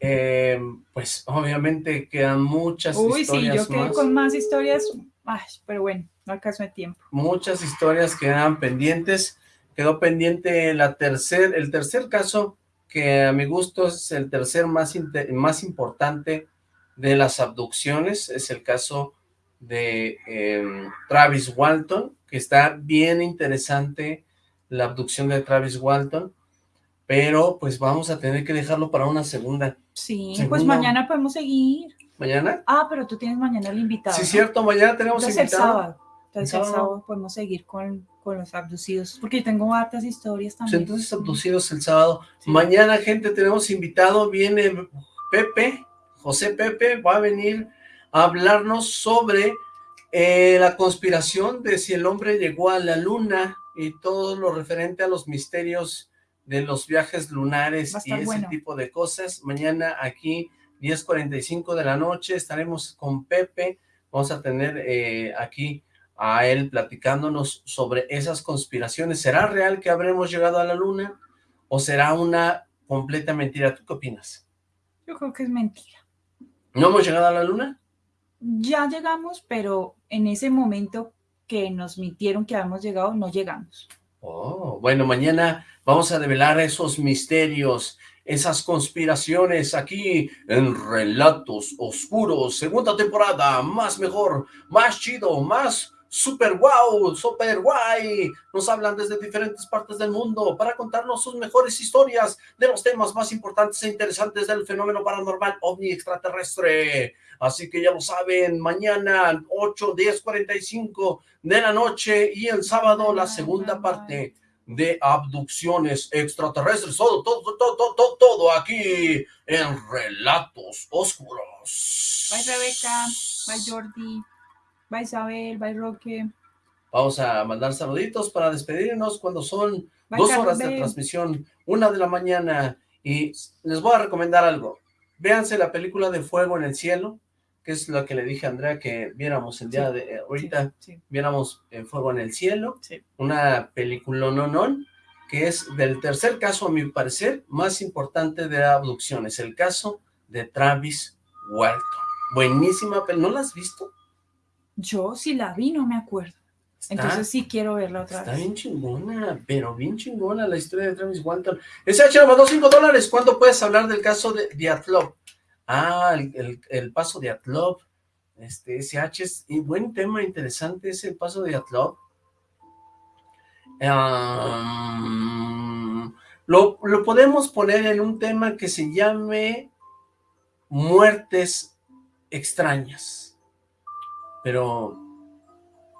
Eh, pues obviamente quedan muchas Uy, sí, historias yo quedé más. con más historias. Ay, pero bueno, no alcanzo de tiempo. Muchas historias quedan pendientes. Quedó pendiente la tercer, el tercer caso, que a mi gusto es el tercer más, más importante de las abducciones. Es el caso de eh, Travis Walton, que está bien interesante la abducción de Travis Walton, pero pues vamos a tener que dejarlo para una segunda. Sí, pues mañana podemos seguir. ¿Mañana? Ah, pero tú tienes mañana el invitado. Sí, ¿no? cierto, mañana tenemos Entonces el invitado. sábado. Entonces El el sábado. podemos seguir con, con los abducidos. Porque yo tengo hartas historias también. entonces abducidos el sábado. Mañana, gente, tenemos invitado, viene Pepe, José Pepe, va a venir a hablarnos sobre eh, la conspiración de si el hombre llegó a la luna y todo lo referente a los misterios de los viajes lunares y ese bueno. tipo de cosas. Mañana aquí, 10.45 de la noche, estaremos con Pepe. Vamos a tener eh, aquí a él platicándonos sobre esas conspiraciones. ¿Será real que habremos llegado a la luna o será una completa mentira? ¿Tú qué opinas? Yo creo que es mentira. ¿No hemos llegado a la luna? Ya llegamos, pero en ese momento que nos mintieron que habíamos llegado, no llegamos. Oh, bueno, mañana vamos a develar esos misterios, esas conspiraciones aquí en Relatos Oscuros, segunda temporada, más mejor, más chido, más super wow, super guay. Nos hablan desde diferentes partes del mundo para contarnos sus mejores historias de los temas más importantes e interesantes del fenómeno paranormal ovni extraterrestre. Así que ya lo saben, mañana 8, 10, 45 de la noche y el sábado la segunda parte de abducciones extraterrestres. Todo, todo, todo, todo, todo aquí en Relatos Oscuros. Bye Rebeca, bye Jordi, bye Isabel, bye Roque. Vamos a mandar saluditos para despedirnos cuando son dos horas de transmisión, una de la mañana. Y les voy a recomendar algo. Véanse la película de Fuego en el Cielo que es lo que le dije a Andrea que viéramos el día de eh, ahorita, viéramos eh, Fuego en el Cielo, una película no no que es del tercer caso, a mi parecer, más importante de abducciones, el caso de Travis Walton. Buenísima, pero ¿no la has visto? Yo sí la vi, no me acuerdo. Entonces sí quiero verla otra vez. Está bien chingona, pero bien chingona la historia de Travis Walton. Ese H mandó 5 dólares. ¿Cuándo puedes hablar del caso de Diatlov? Ah, el, paso de Atlov. Este, SH es un buen tema interesante, es el paso de Atlov. lo, lo podemos poner en un tema que se llame muertes extrañas, pero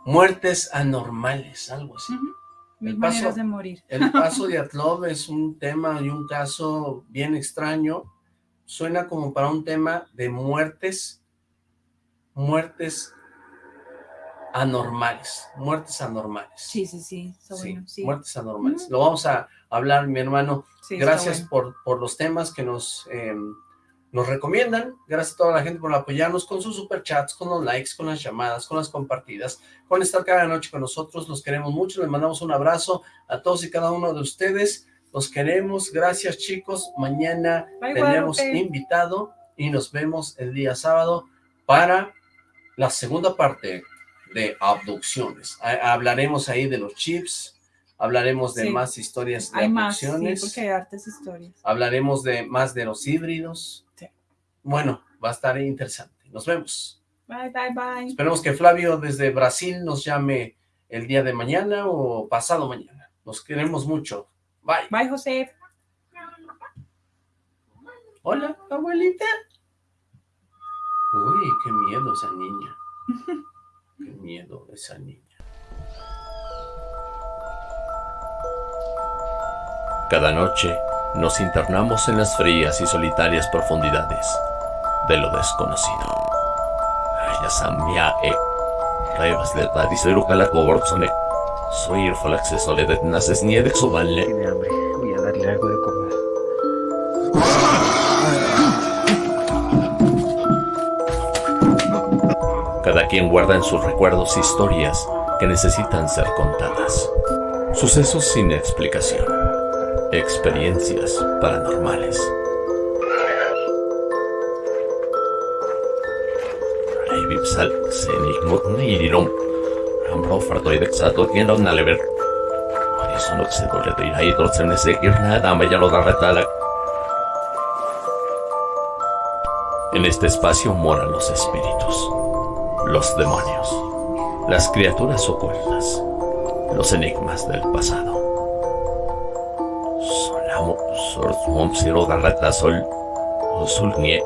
muertes anormales, algo así. el paso, de morir. El paso de Atlov es un tema y un caso bien extraño, suena como para un tema de muertes, muertes anormales, muertes anormales. Sí, sí, sí, sí, muertes anormales. Lo vamos a hablar, mi hermano. gracias por, por los temas que nos, em, nos recomiendan. Gracias a toda la gente por apoyarnos con sus superchats, con los likes, con las llamadas, con las compartidas, con estar cada noche con nosotros. Los queremos mucho. Les mandamos un abrazo a todos y cada uno de ustedes. Los queremos, gracias chicos. Mañana tenemos invitado y nos vemos el día sábado para la segunda parte de abducciones. Hablaremos ahí de los chips, hablaremos de más historias de hay abducciones. Más, sí, porque hay hartas historias. Hablaremos de más de los híbridos. Bueno, va a estar interesante. Nos vemos. Bye, bye, bye. Esperemos que Flavio desde Brasil nos llame el día de mañana o pasado mañana. Nos queremos mucho. Bye. Bye, José. Hola, abuelita. Uy, qué miedo esa niña. qué miedo esa niña. Cada noche nos internamos en las frías y solitarias profundidades de lo desconocido. Ya sabía, eh. Revas de la soy el falaxe soledad naces ni de vale. Tiene hambre, voy a darle algo de comer. Cada quien guarda en sus recuerdos historias que necesitan ser contadas. Sucesos sin explicación. Experiencias paranormales. Sal, Ambro fartoidek satokin on nalever. Horizonok se dole de ahí dorsen ese nada me ya lo da retala. En este espacio moran los espíritus, los demonios, las criaturas ocultas, los enigmas del pasado. Solamo, sor, mom, siro, garrata, sol, sol, nie.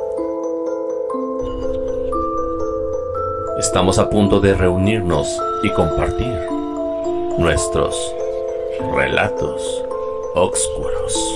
Estamos a punto de reunirnos y compartir nuestros relatos oscuros.